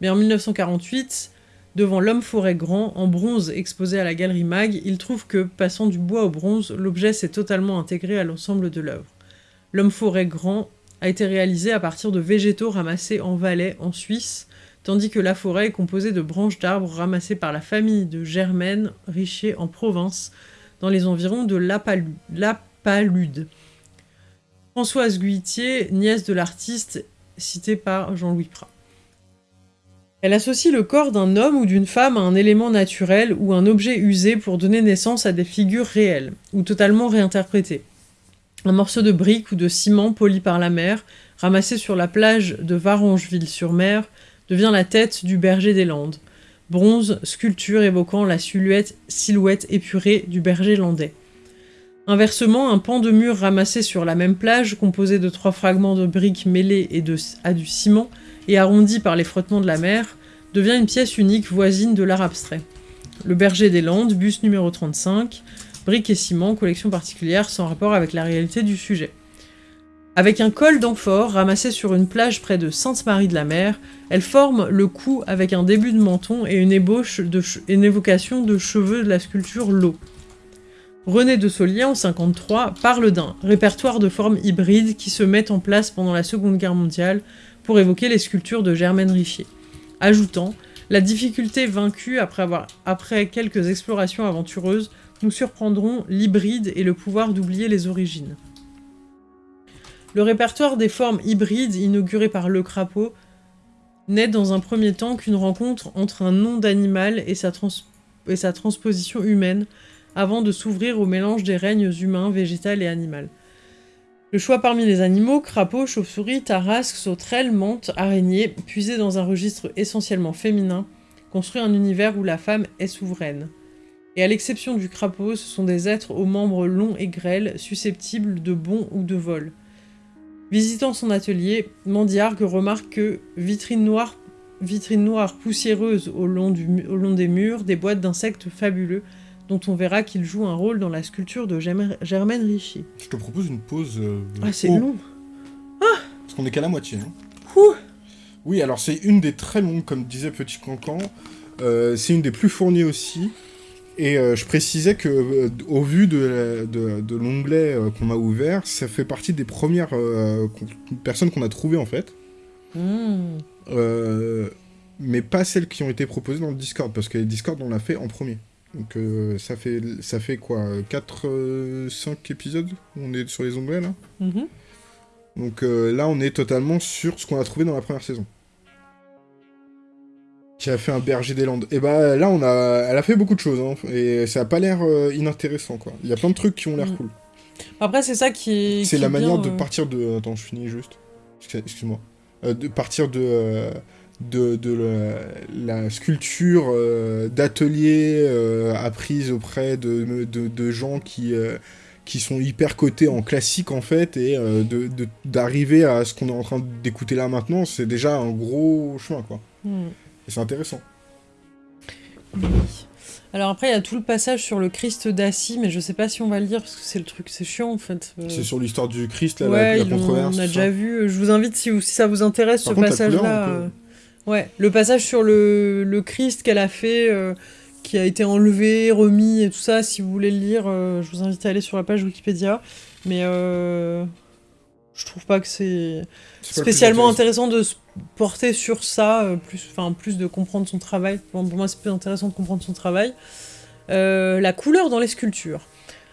Mais en 1948, devant l'homme-forêt grand, en bronze exposé à la galerie Mag, il trouve que, passant du bois au bronze, l'objet s'est totalement intégré à l'ensemble de l'œuvre. L'homme-forêt grand a été réalisé à partir de végétaux ramassés en Valais, en Suisse, tandis que la forêt est composée de branches d'arbres ramassées par la famille de Germaine Richer en province, dans les environs de Lapalude. Françoise Guitier, nièce de l'artiste cité par Jean-Louis Prat. Elle associe le corps d'un homme ou d'une femme à un élément naturel ou un objet usé pour donner naissance à des figures réelles, ou totalement réinterprétées. Un morceau de brique ou de ciment poli par la mer, ramassé sur la plage de Varangeville-sur-Mer, devient la tête du berger des Landes. Bronze, sculpture évoquant la silhouette, silhouette épurée du berger landais. Inversement, un pan de mur ramassé sur la même plage, composé de trois fragments de briques mêlés à du ciment, et arrondi par les frottements de la mer, devient une pièce unique voisine de l'art abstrait. Le berger des Landes, bus numéro 35, briques et ciment, collection particulière sans rapport avec la réalité du sujet. Avec un col d'amphore ramassé sur une plage près de Sainte-Marie-de-la-Mer, elle forme le cou avec un début de menton et une ébauche de une évocation de cheveux de la sculpture L'eau. René de Solier, en 53, parle d'un répertoire de formes hybrides qui se met en place pendant la Seconde Guerre mondiale pour évoquer les sculptures de Germaine Richier, ajoutant La difficulté vaincue après, quelques explorations aventureuses, nous surprendront l'hybride et le pouvoir d'oublier les origines. Le répertoire des formes hybrides inauguré par Le Crapaud n'est dans un premier temps qu'une rencontre entre un nom d'animal et, sa transposition humaine, avant de s'ouvrir au mélange des règnes humain, végétal et animal. Le choix parmi les animaux, crapauds, chauves-souris, tarasques, sauterelles, mantes, araignées, puisés dans un registre essentiellement féminin, construit un univers où la femme est souveraine. Et à l'exception du crapaud, ce sont des êtres aux membres longs et grêles, susceptibles de bond ou de vol. Visitant son atelier, Mandiargue remarque que vitrines noires, vitrines noires poussiéreuses au long, au long des murs, des boîtes d'insectes fabuleux, dont on verra qu'il joue un rôle dans la sculpture de Germaine Ricci. Je te propose une pause. Euh, ah, c'est long Ah Parce qu'on est qu'à la moitié. Hein. Ouh. Oui, alors c'est une des très longues, comme disait Petit Cancan. Euh, c'est une des plus fournies aussi. Et euh, je précisais que, au vu de, de, l'onglet qu'on a ouvert, ça fait partie des premières personnes qu'on a trouvées en fait. Hmm. mais pas celles qui ont été proposées dans le Discord, parce que le Discord on l'a fait en premier. Donc euh, ça, fait, ça fait quoi 4, 5 euh, épisodes On est sur les onglets là? Mhm. Donc euh, là on est totalement sur ce qu'on a trouvé dans la première saison. Qui a fait un berger des Landes. Et bah là on a, elle a fait beaucoup de choses hein, et ça a pas l'air inintéressant quoi. Il y a plein de trucs qui ont l'air mhm. cool. Après c'est ça qui. C'est la manière de partir de. Attends je finis juste. Excuse-moi. de partir de de, la, sculpture euh, d'atelier euh, apprise auprès de, de, gens qui, euh, qui sont hyper cotés en classique en fait, et d'arriver à ce qu'on est en train d'écouter là maintenant, c'est déjà un gros chemin quoi. Hmm. Et c'est intéressant. Alors après, il y a tout le passage sur le Christ d'Assis, mais je sais pas si on va le lire parce que c'est le truc, c'est chiant en fait. C'est sur l'histoire du Christ, là, la, controverse. On a déjà vu. Je vous invite si, si ça vous intéresse ce passage-là. Ouais, le passage sur le, le Christ qu'elle a fait, euh, qui a été enlevé, remis et tout ça, si vous voulez le lire, euh, je vous invite à aller sur la page Wikipédia. Mais euh, je trouve pas que c'est spécialement intéressant. de se porter sur ça, plus, enfin plus de comprendre son travail. pour moi, c'est plus intéressant de comprendre son travail. la couleur dans les sculptures.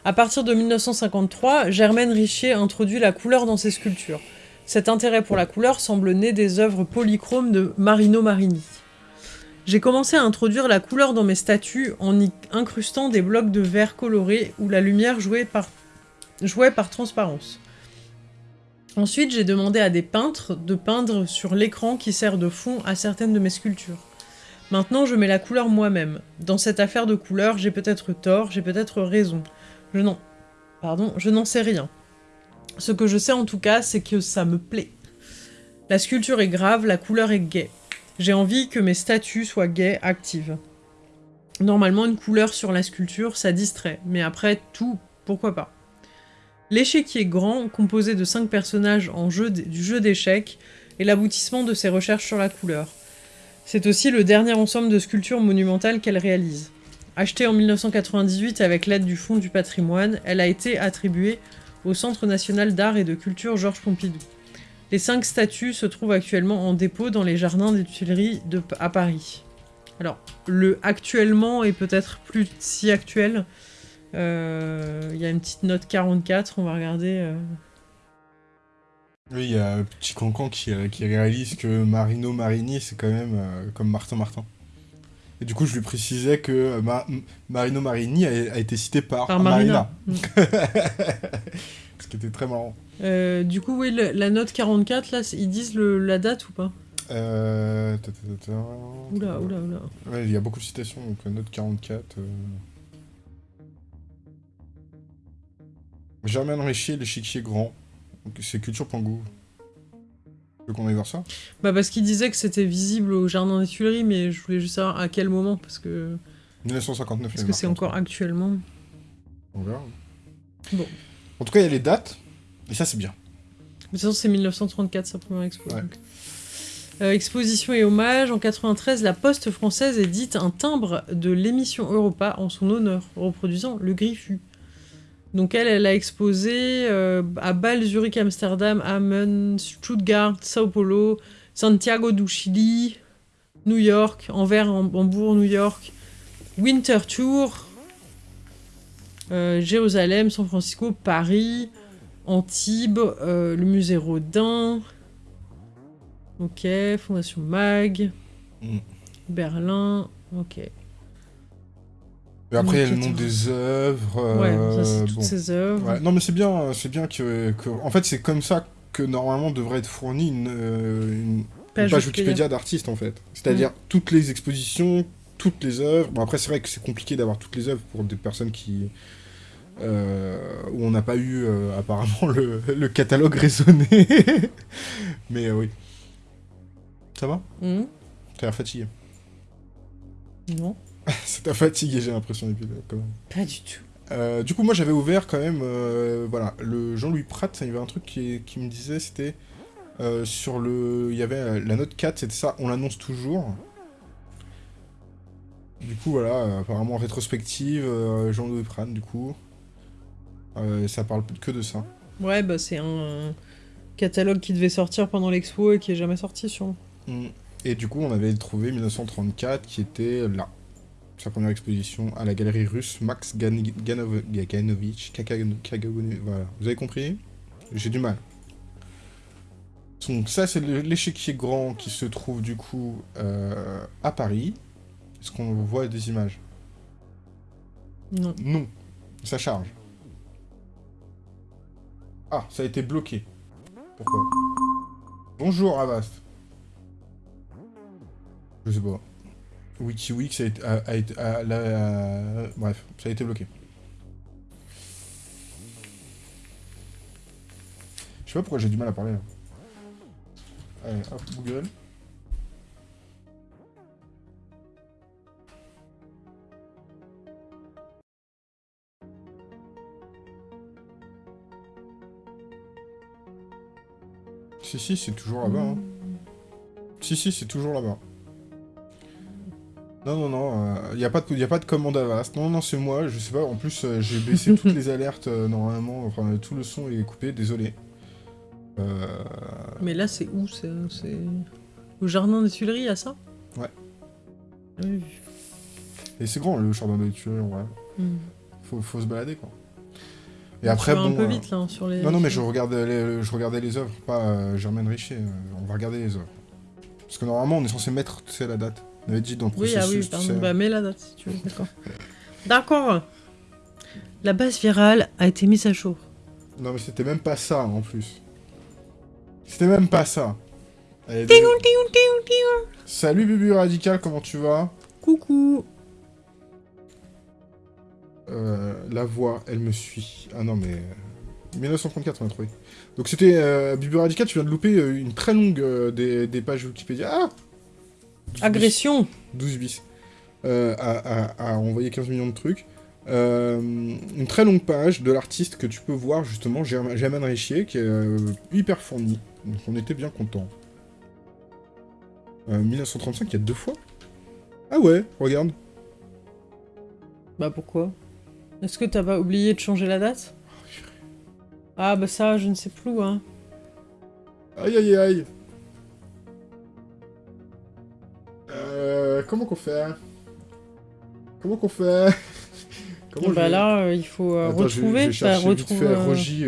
À partir de 1953, Germaine Richier introduit la couleur dans ses sculptures. Cet intérêt pour la couleur semble né des œuvres polychromes de Marino Marini. J'ai commencé à introduire la couleur dans mes statues en y incrustant des blocs de verre coloré où la lumière jouait par, jouait par transparence. Ensuite, j'ai demandé à des peintres de peindre sur l'écran qui sert de fond à certaines de mes sculptures. Maintenant, je mets la couleur moi-même. Dans cette affaire de couleur, j'ai peut-être tort, j'ai peut-être raison. Je n'en... Pardon, je n'en sais rien. Ce que je sais en tout cas, c'est que ça me plaît. La sculpture est grave, la couleur est gaie. J'ai envie que mes statues soient gaies, actives. Normalement, une couleur sur la sculpture, ça distrait, mais après tout, pourquoi pas? L'échiquier grand, composé de 5 personnages en jeu du jeu d'échecs, est l'aboutissement de ses recherches sur la couleur. C'est aussi le dernier ensemble de sculptures monumentales qu'elle réalise. Achetée en 1998 avec l'aide du Fonds du patrimoine, elle a été attribuée au Centre national d'art et de culture Georges Pompidou. Les cinq statues se trouvent actuellement en dépôt dans les jardins des Tuileries à Paris. Alors, le actuellement est peut-être plus si actuel. Euh, Il y a une petite note 44, on va regarder. euh. Oui, il y a Petit Cancan qui, euh, qui réalise que Marino Marini, c'est quand même euh, comme Martin Martin. Et du coup, je lui précisais que Ma- Marino Marini a, a été cité par, Par Marina. Mm. Ce qui était très marrant. Du coup, oui, le- la note 44, là, ils disent le- la date ou pas? Euh... Oula, oula, oula. Ouais, il y a beaucoup de citations, donc la note 44. Germaine Richier, l'échiquier grand. C'est culture.gouv. Tu veux qu'on aille voir ça? Bah, parce qu'ils disaient que c'était visible au jardin des Tuileries, mais je voulais juste savoir à quel moment, parce que, 1959. parce que c'est encore actuellement. On verra. Bon. En tout cas, il y a les dates. Et ça, c'est bien. De toute façon, c'est 1934, sa première expo. Ouais. Euh, exposition et hommage. En 93, la Poste française édite un timbre de l'émission Europa en son honneur, reproduisant le Griffu. Donc elle, elle a exposé euh, à Bâle, Zurich, Amsterdam, Hameln, Stuttgart, Sao Paulo, Santiago du Chili, New York, Anvers, Ham- Hambourg, New York, Winter Tour, euh, Jérusalem, San Francisco, Paris, Antibes, euh, le musée Rodin. Ok, Fondation Mag. Mm. Berlin. Ok. Et après, il y a le nom des œuvres. Ouais, euh, ça c'est toutes bon. ces œuvres. Ouais, non, mais c'est bien, c'est bien que, que- En fait, c'est comme ça que normalement devrait être fournie une, euh, une Page Wikipédia. D'artistes, en fait. C'est-à-dire toutes les expositions, toutes les œuvres. Bon, après, c'est vrai que c'est compliqué d'avoir toutes les œuvres pour des personnes qui. euh, où on n'a pas eu euh, apparemment le, le catalogue raisonné. mais euh, oui. Ça va? Hmm, T'as l'air fatigué. Non, Ça t'a fatigué, j'ai l'impression, depuis quand même. pas du tout. Euh, du coup, moi j'avais ouvert quand même, euh, voilà, le Jean-Louis Pratt, il y avait un truc qui, qui me disait, c'était euh, sur le. Il y avait euh, la note 4, c'était ça, on l'annonce toujours. Du coup, voilà, euh, apparemment rétrospective, euh, Jean-Louis Pratt, du coup. Euh, ça parle que de ça. Ouais, bah c'est un catalogue qui devait sortir pendant l'expo et qui est jamais sorti sur. Mm. Et du coup, on avait trouvé 1934 qui était là. Sa première exposition à la galerie russe Max Gan- Ganov- Gaganovich. Kaka- Kagagono- Voilà. Vous avez compris? J'ai du mal. Donc, ça, c'est l'échiquier grand qui se trouve du coup euh, à Paris. Est-ce qu'on voit des images? Non. Non. Ça charge. Ah, ça a été bloqué. Pourquoi? Bonjour Avast. Je sais pas. WikiWix a été... A, a a- bref, ça a été bloqué. Je sais pas pourquoi j'ai du mal à parler. Allez, hop, Google. Si, si, c'est toujours là-bas. Hein. Si, si, c'est toujours là-bas. Non, non, non, il n'y a, pas de- y a pas de commande Avast. Non, non, c'est moi, je sais pas. En plus, euh, j'ai baissé toutes les alertes euh, normalement. Enfin, tout le son est coupé, désolé. Euh, Mais là, c'est où C'est au jardin des Tuileries, à ça? Ouais. Oui. Et c'est grand le jardin de tueurs, ouais. Hmm. Faut, faut se balader quoi. Et Tu après, vas bon. un peu euh, vite là hein, sur les. Non, non, mais je regardais les, je regardais les œuvres, pas euh, Germaine Richer. euh, on va regarder les œuvres. Parce que normalement, on est censé mettre, tu sais, la date. Dit dans Oui, ah oui, pardon. Bah, mets la date si tu veux, d'accord. d'accord. La base virale a été mise à jour. Non, mais c'était même pas ça en plus. C'était même pas ça. Allez. Salut Bubu Radical, comment tu vas? Coucou. Euh, La voix, elle me suit. Ah non, mais. euh, 1934, on a trouvé. Donc c'était. Euh, Bubu Radical, tu viens de louper euh, une très longue euh, des, des pages Wikipédia. Ah 12 bis. Agression. 12 bis. Euh, à, à- à envoyer 15 millions de trucs. Euh, une très longue page de l'artiste que tu peux voir justement, Germa- Germaine Richier, qui est euh, hyper fournie. Donc on était bien content. 1935, il y a deux fois Ah ouais, regarde. Bah pourquoi? Est-ce que t'as pas oublié de changer la date? Ah bah ça, je ne sais plus, hein. Aïe aïe aïe. Euh, comment qu'on fait? Comment qu'on fait? Comment bah là, euh, il faut euh, retrouver. Je, je vais chercher vite fait Rogi,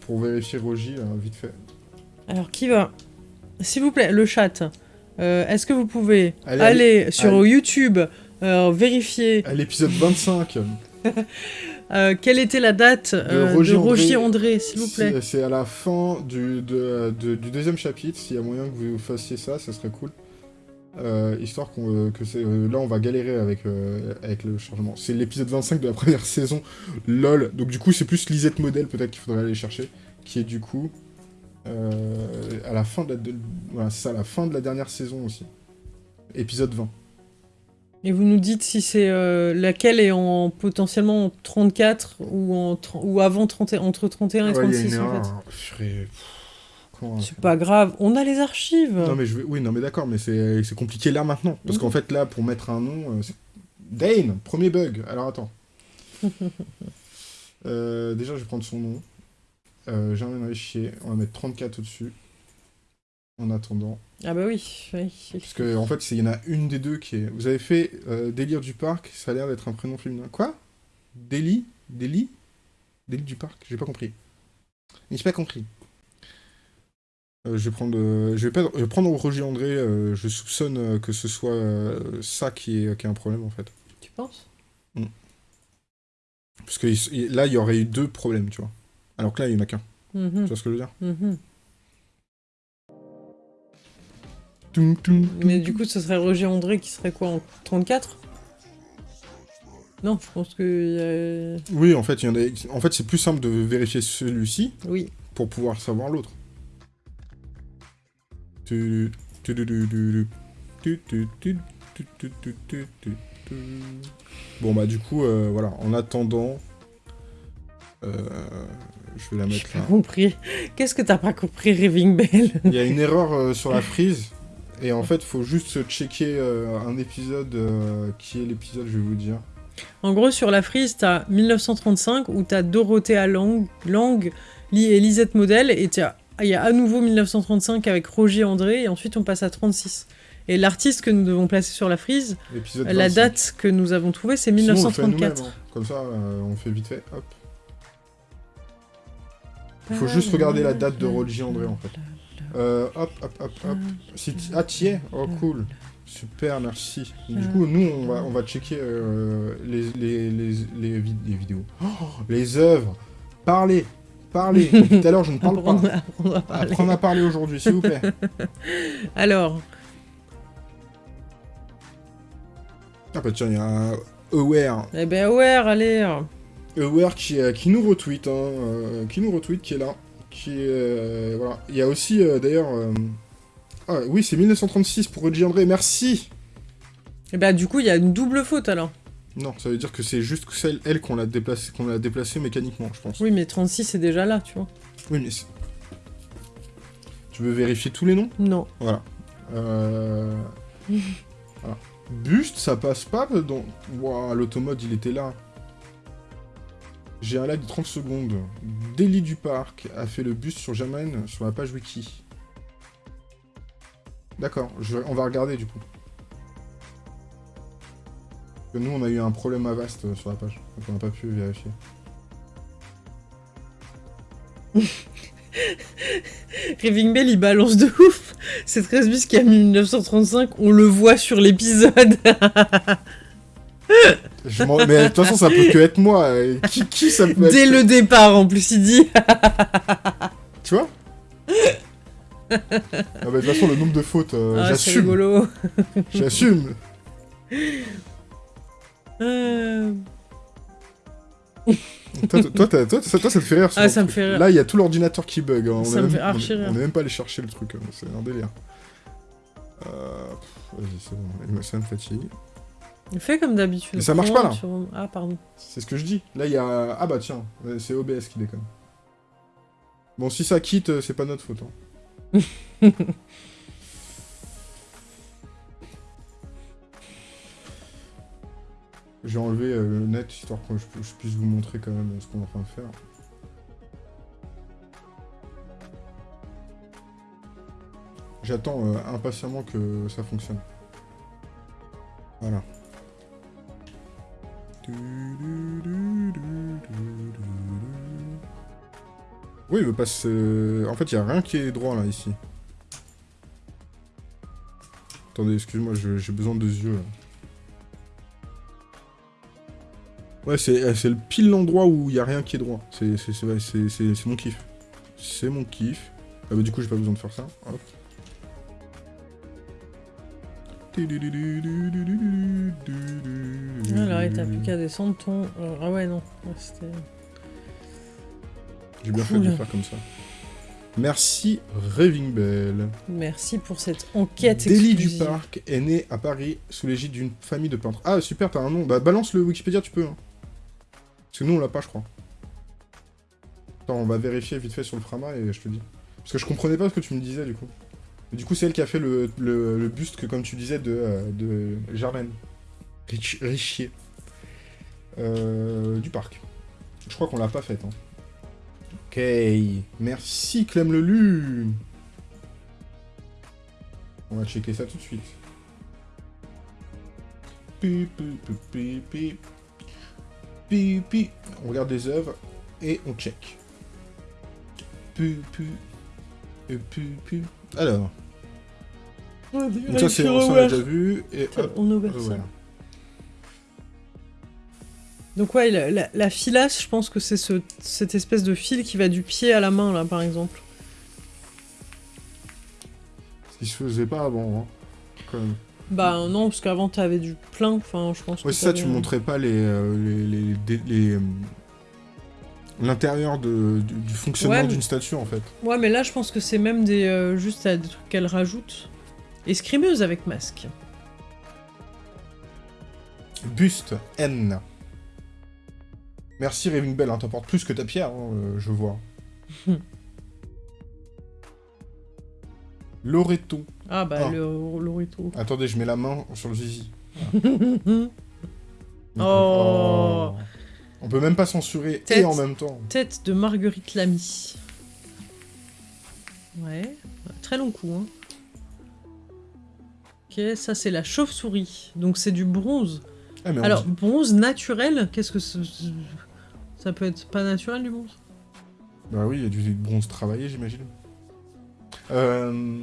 pour vérifier Rogi, vite fait. Alors, qui va? S'il vous plaît, le chat. Est-ce que vous pouvez aller sur YouTube vérifier... À l'épisode 25 Euh, quelle était la date de Roger, André, s'il vous plaît? C'est à la fin du, du, deuxième chapitre. S'il y a moyen que vous fassiez ça, ça serait cool. Euh, histoire qu'on, que c'est, là, on va galérer avec, avec le chargement. C'est l'épisode 25 de la première saison. LOL. Donc, du coup, c'est plus Lisette Modèle, peut-être qu'il faudrait aller chercher. Qui est, du coup, à la fin de la, voilà, ça, à la fin de la dernière saison aussi. Épisode 20. Et vous nous dites si c'est euh, laquelle est en potentiellement 34 ou, en, ou avant 30, entre 31 et 36 en fait. C'est pas grave, on a les archives. Non mais je oui non mais d'accord mais c'est compliqué là maintenant. Parce qu'en fait là pour mettre un nom euh, Dane premier bug. Alors attends. Euh, déjà je vais prendre son nom. Euh, j'ai un chier. On va mettre 34 au dessus en attendant. Ah bah oui, oui. Parce que en fait, il y en a une des deux qui est... Vous avez fait euh, Délire du Parc, ça a l'air d'être un prénom féminin. Quoi? Déli Déli Déli du Parc? J'ai pas compris. J'ai pas compris. Euh, je vais prendre, euh, je vais pas, prendre Roger André. je soupçonne que ce soit ça qui est, qui est un problème en fait. Tu penses? Mm. Parce que là, il y aurait eu deux problèmes, tu vois. Alors que là, il y en a qu'un. Mm-hmm. Tu vois ce que je veux dire? Mm-hmm. Mais du coup, ce serait Roger André qui serait quoi en 34 Non, je pense que. Oui, en fait, il y en a... en fait c'est plus simple de vérifier celui-ci oui. pour pouvoir savoir l'autre. Bon bah du coup, voilà, en attendant, je vais la mettre là. compris. Qu'est-ce que t'as pas compris, Raving Bell Il y a une erreur sur la frise. Et en fait, faut juste checker un épisode qui est l'épisode, je vais vous dire. En gros, sur la frise, t'as 1935 où t'as Dorothea Lang, Lang et Lisette Model, et il y a à nouveau 1935 avec Roger André, et ensuite on passe à 36. Et l'artiste que nous devons placer sur la frise, la date que nous avons trouvée, c'est 1934. Hein. Comme ça, euh, on fait vite fait, hop. Il faut juste regarder la date de Roger André, en fait. Euh, hop, hop, hop, hop. Ah, t'y es Oh, cool. Super, merci. Du coup, nous, on va, on va checker euh, les, les, les, les, vidéos. Oh, les œuvres. Parlez Parlez Tout à l'heure, je ne parle pas. Apprendre à parler aujourd'hui, s'il vous plaît. Alors... Ah bah tiens, il y a Aware. Eh ben Aware, allez Aware qui, euh, qui nous retweet, hein, euh, qui nous retweet, qui est là. Euh, voilà. Il y a aussi, euh, d'ailleurs... Ah, oui, c'est 1936 pour Roger André, merci Et bah du coup, il y a une double faute, alors. Non, ça veut dire que c'est juste celle, elle, qu'on l'a déplacée qu'on a déplacé mécaniquement, je pense. Oui, mais 36, c'est déjà là, tu vois. Oui, mais... Tu veux vérifier tous les noms? Non. Voilà. Euh... voilà. Buste, ça passe pas dans... Waouh, l'automode, il était là. J'ai un lag de 30 secondes. Délit du parc a fait le bus sur Germaine sur la page wiki. D'accord, on va regarder du coup. Nous, on a eu un problème à euh, sur la page, donc on n'a pas pu vérifier. Raving Bell, il balance de ouf. C'est 13 bis qui a mis 1935, on le voit sur l'épisode. Mais de toute façon, ça peut que être moi. Qui, qui ça peut Dès le départ, en plus, il dit. tu vois ah bah, De toute façon, le nombre de fautes, euh, ah, j'assume. j'assume. Euh... toi, toi, toi, toi, ça, te fait rire. Ah, ça me fait rire. Là, il y a tout l'ordinateur qui bug. Hein. On ça me fait archi rire. On est même pas allé chercher le truc. Hein. C'est un délire. Euh... Vas-y, c'est bon. Ça me fatigue. Fais comme d'habitude. Mais ça marche pas là. Ah, pardon. C'est ce que je dis. Là, il y a. Ah bah tiens, c'est OBS qui déconne. Bon, si ça quitte, euh, c'est pas notre faute. Hein. J'ai enlevé euh, le net histoire que je, puisse vous montrer quand même ce qu'on est en train de faire. J'attends euh, impatiemment que ça fonctionne. Voilà. Oui, il veut pas se... En fait, il n'y a rien qui est droit, là, ici. Attendez, excuse-moi, j'ai besoin de yeux, là. Ouais, c'est le pile l'endroit où il n'y a rien qui est droit. C'est mon kiff. C'est mon kiff. Ah bah du coup, j'ai pas besoin de faire ça. Hop. Alors, il t'as plus qu'à descendre ton... Euh, ah ouais, non. J'ai bien fait de le faire comme ça. Merci Raving Bell. Merci pour cette enquête Délit du Parc est né à Paris sous l'égide d'une famille de peintres. Ah super, t'as un nom. Bah balance le Wikipédia, tu peux. Hein. Parce que nous on l'a pas, je crois. Attends, on va vérifier vite fait sur le Frama et je te dis. Parce que je comprenais pas ce que tu me disais du coup. du coup, c'est elle qui a fait le, buste que, comme tu disais, de, euh, de Germaine. Richier. Euh, du parc. Je crois qu'on l'a pas faite. Hein. Ok. Merci, Clem Lelu. On va checker ça tout de suite. On regarde des œuvres et on check. Alors. Donc ça, c'est on l'a déjà vu. Et on ouvre ça. Donc ouais, la, filasse, je pense que c'est ce, cette espèce de fil qui va du pied à la main, là, par exemple. Ce qui se faisait pas avant, hein, Bah non, parce qu'avant, t'avais du plein, enfin, je pense Ouais, ça, tu montrais pas les... Euh, les, euh, L'intérieur du, fonctionnement d'une statue, en fait. Ouais, mais là, je pense que c'est même des, euh, juste des trucs qu'elle rajoute. Escrimeuse avec masque. Buste N. Merci Raving Bell, hein, t'apportes plus que ta pierre, hein, euh, je vois. Loreto. Ah bah, ah. le Loreto. Attendez, je mets la main sur le zizi. Oh. oh. On peut même pas censurer et en même temps. Tête de Marguerite Lamy. Ouais, très long coup. Hein. Ok, ça c'est la chauve-souris. Donc c'est du bronze. Ah, Alors, bronze naturel, qu'est-ce que c'est ça peut être pas naturel du bronze? Bah oui, il y a du bronze travaillé, j'imagine. Euh,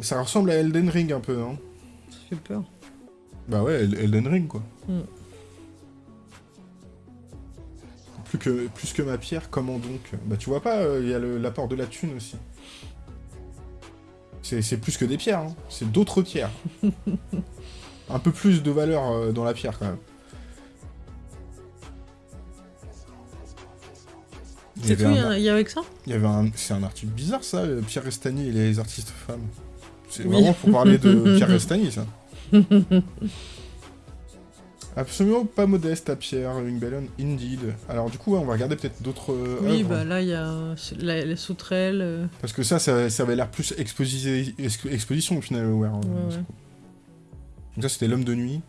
ça ressemble à Elden Ring un peu, non? Ça fait peur. Bah ouais, Elden Ring, quoi. Hmm. Plus, que, plus que ma pierre, comment donc? Bah tu vois pas, euh, il y a l'apport de la thune aussi. C'est plus que des pierres, hein. c'est d'autres pierres. un peu plus de valeur euh, dans la pierre, quand même. C'est tout, il y, a avec ça Il y avait un... C'est un article bizarre, ça, euh, Pierre Restani et les artistes femmes. C'est vraiment pour parler de Pierre Restani, ça. Absolument pas modeste à Pierre, une belle indeed. Alors du coup, on va regarder peut-être d'autres euh, Oui, bah là, il y a les sauterelles. Euh. Parce que ça, ça, avait l'air plus exposition au final, ouais, hein, Donc ça, c'était l'homme de nuit.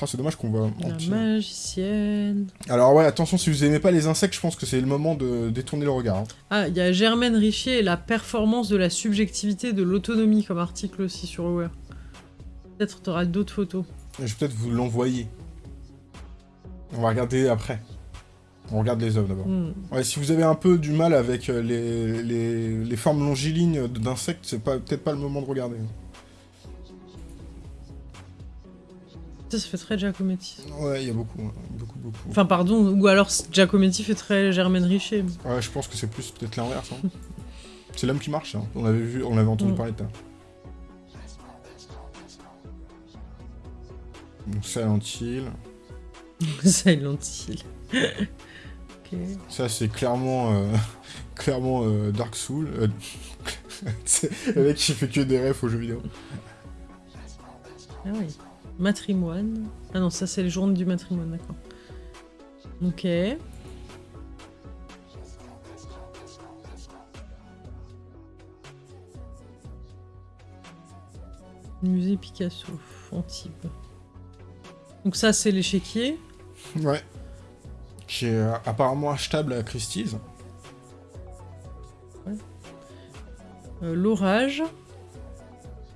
Oh, c'est dommage qu'on. La magicienne... Alors ouais, attention, si vous aimez pas les insectes, je pense que c'est le moment de détourner le regard. Hein. Ah, il y a Germaine Richier et la performance de la subjectivité de l'autonomie comme article aussi sur Aware. Peut-être tu auras d'autres photos. Je vais peut-être vous l'envoyer. On va regarder après. On regarde les œuvres d'abord. Hmm. Ouais, si vous avez un peu du mal avec euh, les, les formes longilignes d'insectes, c'est peut-être pas le moment de regarder. Ça, ça fait très Giacometti. Ouais, il y a beaucoup, hein. beaucoup, beaucoup. Enfin, pardon, ou alors Giacometti fait très Germaine Richer. Ouais, je pense que c'est plus peut-être l'inverse. Hein. c'est l'homme qui marche, hein. on avait vu, on avait entendu mm. parler de ça. Donc Silent Hill. Silent Hill. Ça c'est clairement, euh, clairement euh, Dark Soul. Euh, le mec qui fait que des refs aux jeux vidéo. Ah oui. Matrimoine. Ah non, ça c'est les journées du matrimoine, d'accord. Ok. Musée Picasso, Antibes. Donc ça c'est l'échiquier. Ouais. Qui est euh, apparemment achetable à Christie's. euh, l'orage.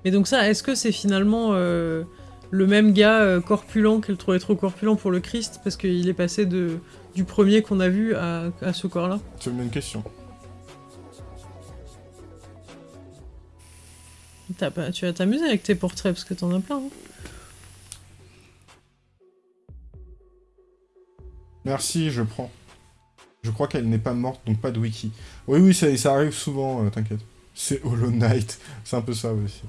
Et donc ça, est-ce que c'est finalement euh, le même gars euh, corpulent qu'elle trouvait trop corpulent pour le Christ parce qu'il est passé de du premier qu'on a vu à, à ce corps-là C'est une bonne question. Tu vas t'amuser avec tes portraits parce que t'en as plein. hein. Merci, je prends. Je crois qu'elle n'est pas morte, donc pas de wiki. Oui, oui, ça, ça arrive souvent, euh, t'inquiète. C'est Hollow Knight, c'est un peu ça aussi.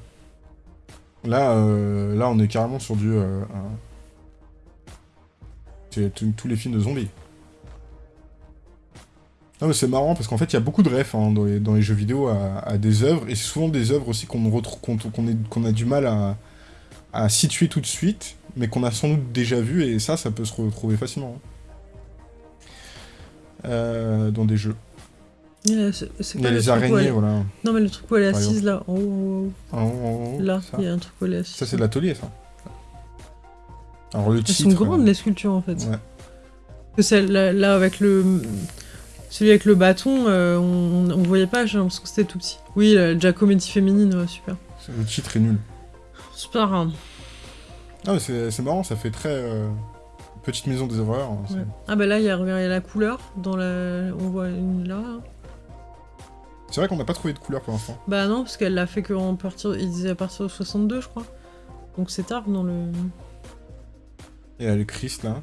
Là, euh, là, on est carrément sur du... euh, C'est tous les films de zombies. Non mais c'est marrant parce qu'en fait il y a beaucoup de refs hein, dans, les, jeux vidéo à, des œuvres et c'est souvent des œuvres aussi qu'on qu'on a du mal à, à situer tout de suite mais qu'on a sans doute déjà vu et ça ça peut se retrouver facilement. hein. Euh, dans des jeux. Il y a, Il y les araignées, elle- voilà. Non mais le truc où elle est assise là, en haut, en haut, là, il y a un truc où elle est assise. Ça, c'est de l'atelier, ça. Alors, le Elles titre... sont grandes euh, les sculptures en fait. Ouais. Que celle là, là, avec le celui avec le bâton, euh, on, on voyait pas, j'ai l'impression que c'était tout petit. Oui, la, comédie féminine, ouais, super. Le titre est nul. Super. hein. Ah, mais c'est marrant, ça fait très... euh, Petite maison des horreurs. hein. Ah bah là, il y, a regarde, il y a la couleur dans la, on voit une là. C'est vrai qu'on n'a pas trouvé de couleur pour l'instant. Bah non, parce qu'elle l'a fait qu'en partir, il disait à partir de 62, je crois. Donc c'est tard dans le. Et là, le Christ, là.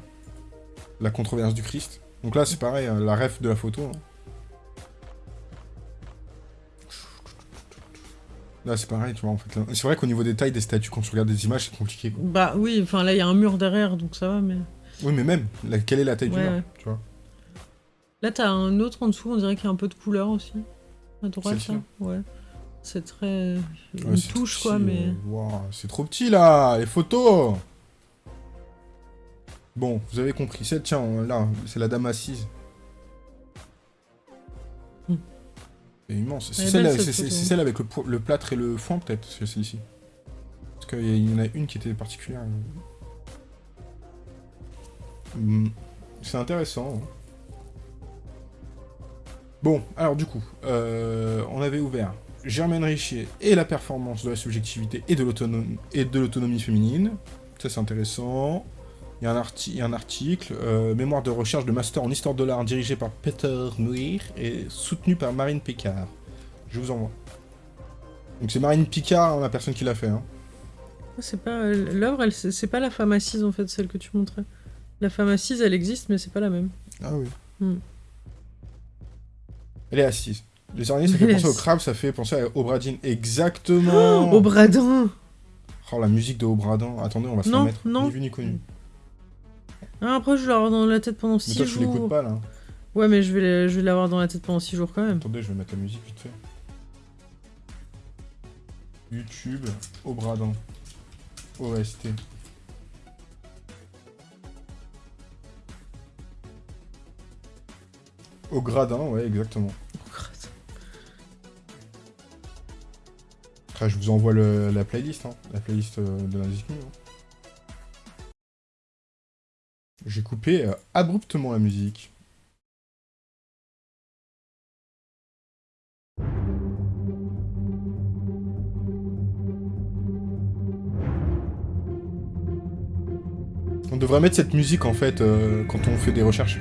La controverse du Christ. Donc là, c'est pareil, hein, la ref de la photo. hein. Là, c'est pareil, tu vois, en fait. C'est vrai qu'au niveau des tailles des statues, quand tu regardes des images, c'est compliqué. quoi. Bah oui, enfin là, il y a un mur derrière, donc ça va, mais. Oui, mais même, la- quelle est la taille du mur, ouais. tu vois? Là, t'as un autre en dessous, on dirait qu'il y a un peu de couleur aussi. À droite, là. là Ouais. C'est très. Une touche, trop quoi, petit, mais. euh, waouh, c'est trop petit, là Les photos Bon, vous avez compris. C'est, tiens, on- là, c'est la dame assise. Hmm. C'est immense. C'est est celle, belle, cette photo. celle avec le, plâtre et le foin, peut-être, c'est celle-ci. Parce qu'il y, y en a une qui était particulière. Hmm, C'est intéressant. hein. Bon, alors du coup, euh, on avait ouvert Germaine Richier et la performance de la subjectivité et de l'autonomie féminine. Ça c'est intéressant. Il y a un, arti- article, euh, mémoire de recherche de master en histoire de l'art dirigé par Peter Muir et soutenu par Marine Picard. Je vous envoie. Donc c'est Marine Picard, hein, la personne qui l'a fait. Hein. C'est pas. euh, L'œuvre, c'est pas la femme assise en fait, celle que tu montrais. La femme assise, elle existe, mais c'est pas la même. Ah oui. Hmm. Elle est assise. Les araignées, ça fait penser au crabe, ça fait penser à Obradine. Exactement Au bradin Oh, la musique de Obradin. Attendez, on va se la Non, mettre. non. Ni vu ni connu. Ah, Après, je vais l'avoir dans la tête pendant Mais 6 toi, tu jours. l'écoutes pas, là. Ouais, mais je vais je vais l'avoir dans la tête pendant 6 jours quand même. Attendez, je vais mettre la musique vite fait. YouTube, Obradin. OST. Au gradin, ouais, exactement. Je vous envoie le- la playlist, hein, la playlist euh, de la musique hein. J'ai coupé euh, abruptement la musique. On devrait mettre cette musique en fait euh, quand on fait des recherches.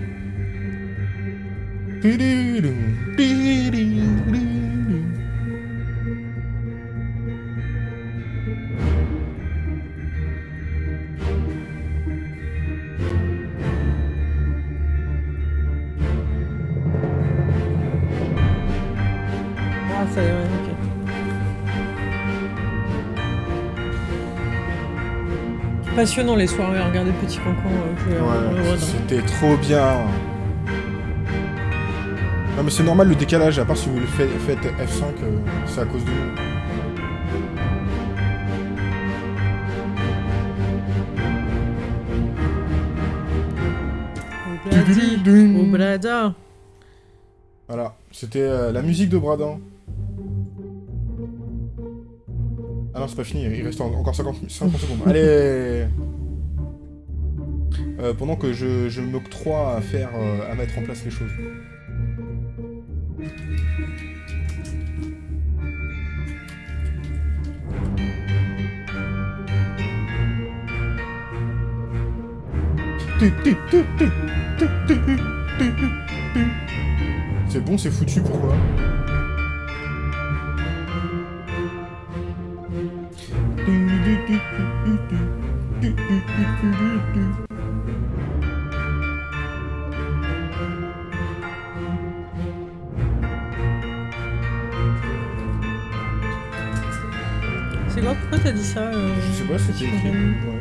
Passionnant les soirées à regarder Petit Cancan euh, au Ouais, Rodin. c'était trop bien. Non mais c'est normal le décalage, à part si vous le faites, faites F5, euh, c'est à cause de nous. Au Bladi, au Blada. Voilà, c'était euh, la musique de Bradin. Ah non, c'est pas fini, il reste encore 50, 50 secondes. Allez euh, Pendant que je, je m'octroie à faire, euh, à mettre en place les choses. C'est bon, c'est foutu, pourquoi? C'est quoi? Pourquoi t'as dit ça euh, Je sais pas, c'était écrit. Ouais.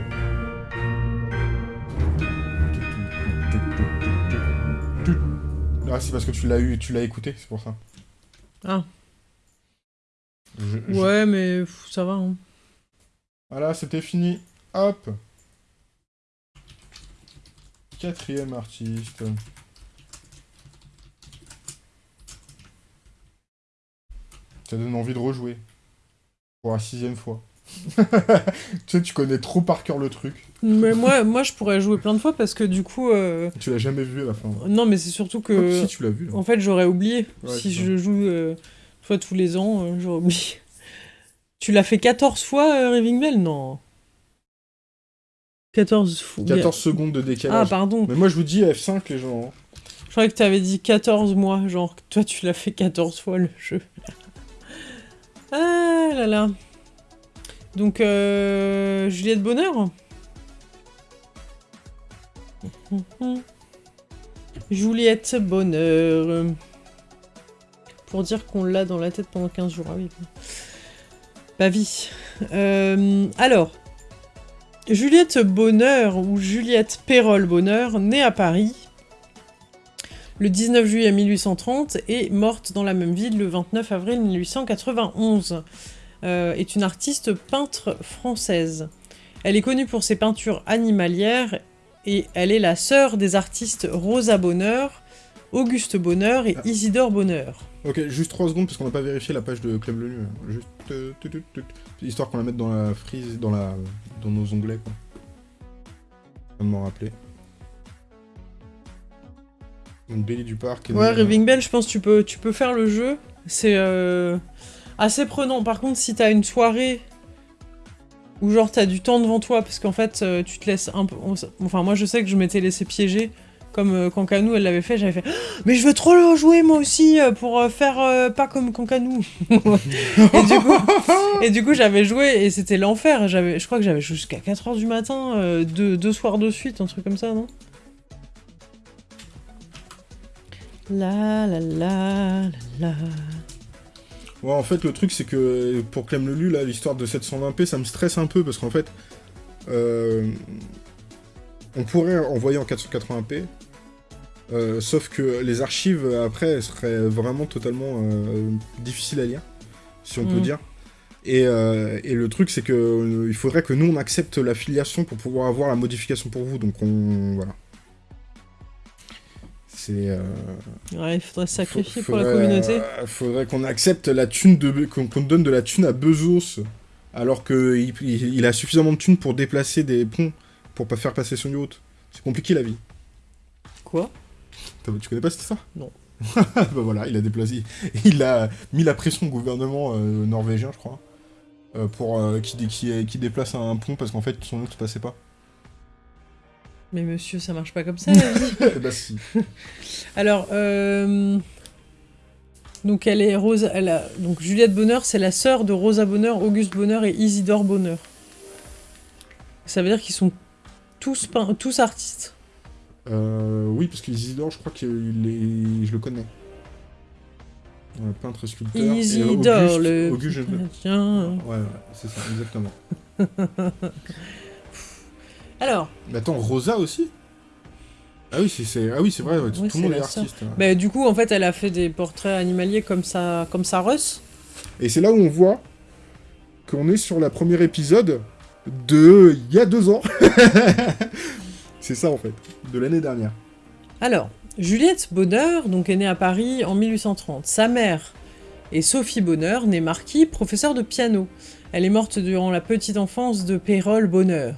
Ah, c'est parce que tu l'as eu, tu l'as écouté, c'est pour ça. Ah, Je- je- ouais, mais ça va. Hein. Voilà, c'était fini. Hop. Quatrième artiste. Ça donne envie de rejouer. Pour la sixième fois. tu sais, tu connais trop par cœur le truc. Mais moi, moi, je pourrais jouer plein de fois parce que du coup. euh, Tu l'as jamais vu à la fin. Non, mais c'est surtout que. si tu l'as vu. là. En fait, j'aurais oublié. Ouais, si ça. je joue euh, fois tous les ans, euh, j'aurais oublié. Tu l'as fait 14 fois, euh, Raving Bell? Non. 14 fois. 14 secondes de Ah, décalage. pardon. Mais moi, je vous dis F5, les gens. hein. Je croyais que tu avais dit 14 mois. Genre, toi, tu l'as fait 14 fois le jeu. ah là là. Donc, euh, Juliette Bonheur? Juliette Bonheur. Pour dire qu'on l'a dans la tête pendant 15 jours. Ah oui. Bah vie. Euh, alors. Juliette Bonheur ou Juliette Pérol Bonheur, née à Paris le 19 juillet 1830 et morte dans la même ville le 29 avril 1891. Euh, est une artiste peintre française. Elle est connue pour ses peintures animalières et elle est la sœur des artistes Rosa Bonheur, Auguste Bonheur et. Isidore Bonheur. Ok, juste 3 secondes parce qu'on n'a pas vérifié la page de Club Lenu. hein. Juste. euh. Histoire qu'on la mette dans la frise, dans, la, dans nos onglets, quoi. Je m'en rappeler. Donc, Bélie du Parc. Ouais, Raving Bell, je pense que tu peux, tu peux faire le jeu. C'est euh, assez prenant. Par contre, si t'as une soirée où genre t'as du temps devant toi, parce qu'en fait, euh, tu te laisses un peu... Enfin, moi, je sais que je m'étais laissé piéger. Comme euh, elle l'avait fait, j'avais fait Mais je veux trop le jouer moi aussi euh, pour euh, faire euh, pas comme Cancanou. et du coup, et du coup j'avais joué et c'était l'enfer. J'avais, Je crois que j'avais joué jusqu'à 4h du matin, euh, deux, deux soirs de suite, un truc comme ça, non? La la la la la. Ouais, en fait, le truc, c'est que pour Clem Lelu, là, l'histoire de 720p, ça me stresse un peu parce qu'en fait, euh, on pourrait envoyer en 480p, euh, sauf que les archives après seraient vraiment totalement euh, difficiles à lire, si on peut Mm. dire. Et, euh, et le truc, c'est que il faudrait que nous on accepte l'affiliation pour pouvoir avoir la modification pour vous. Donc on voilà. C'est euh, Ouais, il faudrait sacrifier pour la communauté. euh, faudrait qu'on accepte la thune de qu'on qu'on donne de la thune à Bezos, alors que il, il- il a suffisamment de thune pour déplacer des ponts pour pas faire passer son yacht. C'est compliqué la vie. Quoi? Tu connais pas cette histoire? Non. bah voilà, il a déplacé, il a mis la pression au gouvernement euh, norvégien, je crois, euh, pour euh, qui, qui, qui déplace un pont parce qu'en fait son yacht passait pas. Mais monsieur, ça marche pas comme ça la vie. Bah si. Alors, euh... donc elle est Rosa, elle a... donc Juliette Bonheur, c'est la sœur de Rosa Bonheur, Auguste Bonheur et Isidore Bonheur. Ça veut dire qu'ils sont tous pein- tous artistes. Euh, oui, parce qu'Isidore, je crois est... je le connais. Un peintre sculpteur. Isidore, Auguste- le. Auguste, je. Ouais, ouais, c'est ça, exactement. Alors, Mais attends, Rosa aussi? Ah oui, c'est c'est- ah oui, c'est vrai, ouais, tout le monde est artiste. ouais. bah, du coup, en fait, elle a fait des portraits animaliers comme ça, comme ça Russ. Et c'est là où on voit qu'on est sur la première épisode de il y a deux ans. c'est ça en fait, de l'année dernière. Alors, Juliette Bonheur, donc est née à Paris en 1830. Sa mère est Sophie Bonheur, née Marquis, professeure de piano. Elle est morte durant la petite enfance de Pérol Bonheur.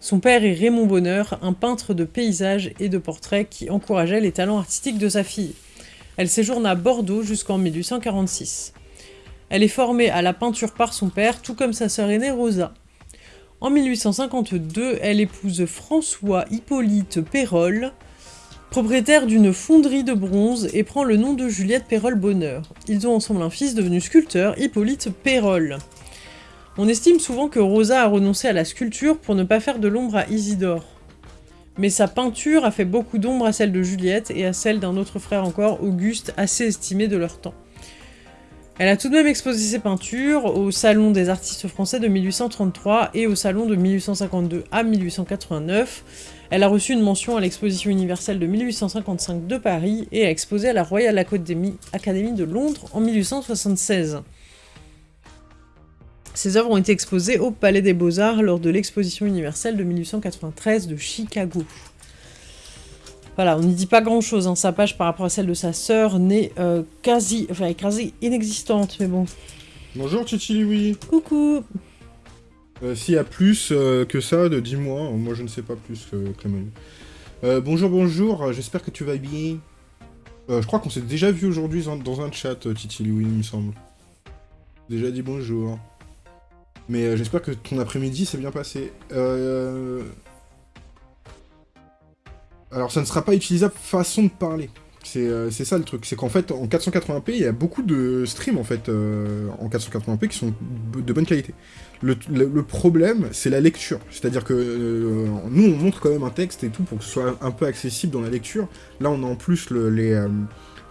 Son père est Raymond Bonheur, un peintre de paysages et de portraits qui encourageait les talents artistiques de sa fille. Elle séjourne à Bordeaux jusqu'en 1846. Elle est formée à la peinture par son père, tout comme sa sœur aînée Rosa. En 1852, elle épouse François Hippolyte Pérol, propriétaire d'une fonderie de bronze, et prend le nom de Juliette Pérol-Bonheur. Ils ont ensemble un fils devenu sculpteur, Hippolyte Pérol. On estime souvent que Rosa a renoncé à la sculpture pour ne pas faire de l'ombre à Isidore. Mais sa peinture a fait beaucoup d'ombre à celle de Juliette et à celle d'un autre frère encore, Auguste, assez estimé de leur temps. Elle a tout de même exposé ses peintures au Salon des artistes français de 1833 et au Salon de 1852 à 1889. Elle a reçu une mention à l'exposition universelle de 1855 de Paris et a exposé à la Royal Academy, de Londres en 1876. Ses œuvres ont été exposées au Palais des Beaux-Arts lors de l'exposition universelle de 1893 de Chicago. Voilà, on n'y dit pas grand-chose, hein. sa page par rapport à celle de sa sœur n'est euh, quasi, enfin, quasi inexistante, mais bon. Bonjour Chichiliwi Coucou euh, S'il y a plus euh, que ça, de dis-moi, moi je ne sais pas plus que Clément. Bonjour, bonjour, j'espère que tu vas bien. je crois qu'on s'est déjà vu aujourd'hui dans un chat, Chichiliwi, il me semble. Déjà dit bonjour. Mais j'espère que ton après-midi s'est bien passé. Euh... Alors ça ne sera pas utilisable façon de parler. C'est ça le truc, c'est qu'en fait en 480p il y a beaucoup de streams en fait euh, en 480p qui sont de bonne qualité. Le, problème c'est la lecture, c'est-à-dire que euh, nous on montre quand même un texte et tout pour que ce soit un peu accessible dans la lecture. Là on a en plus euh,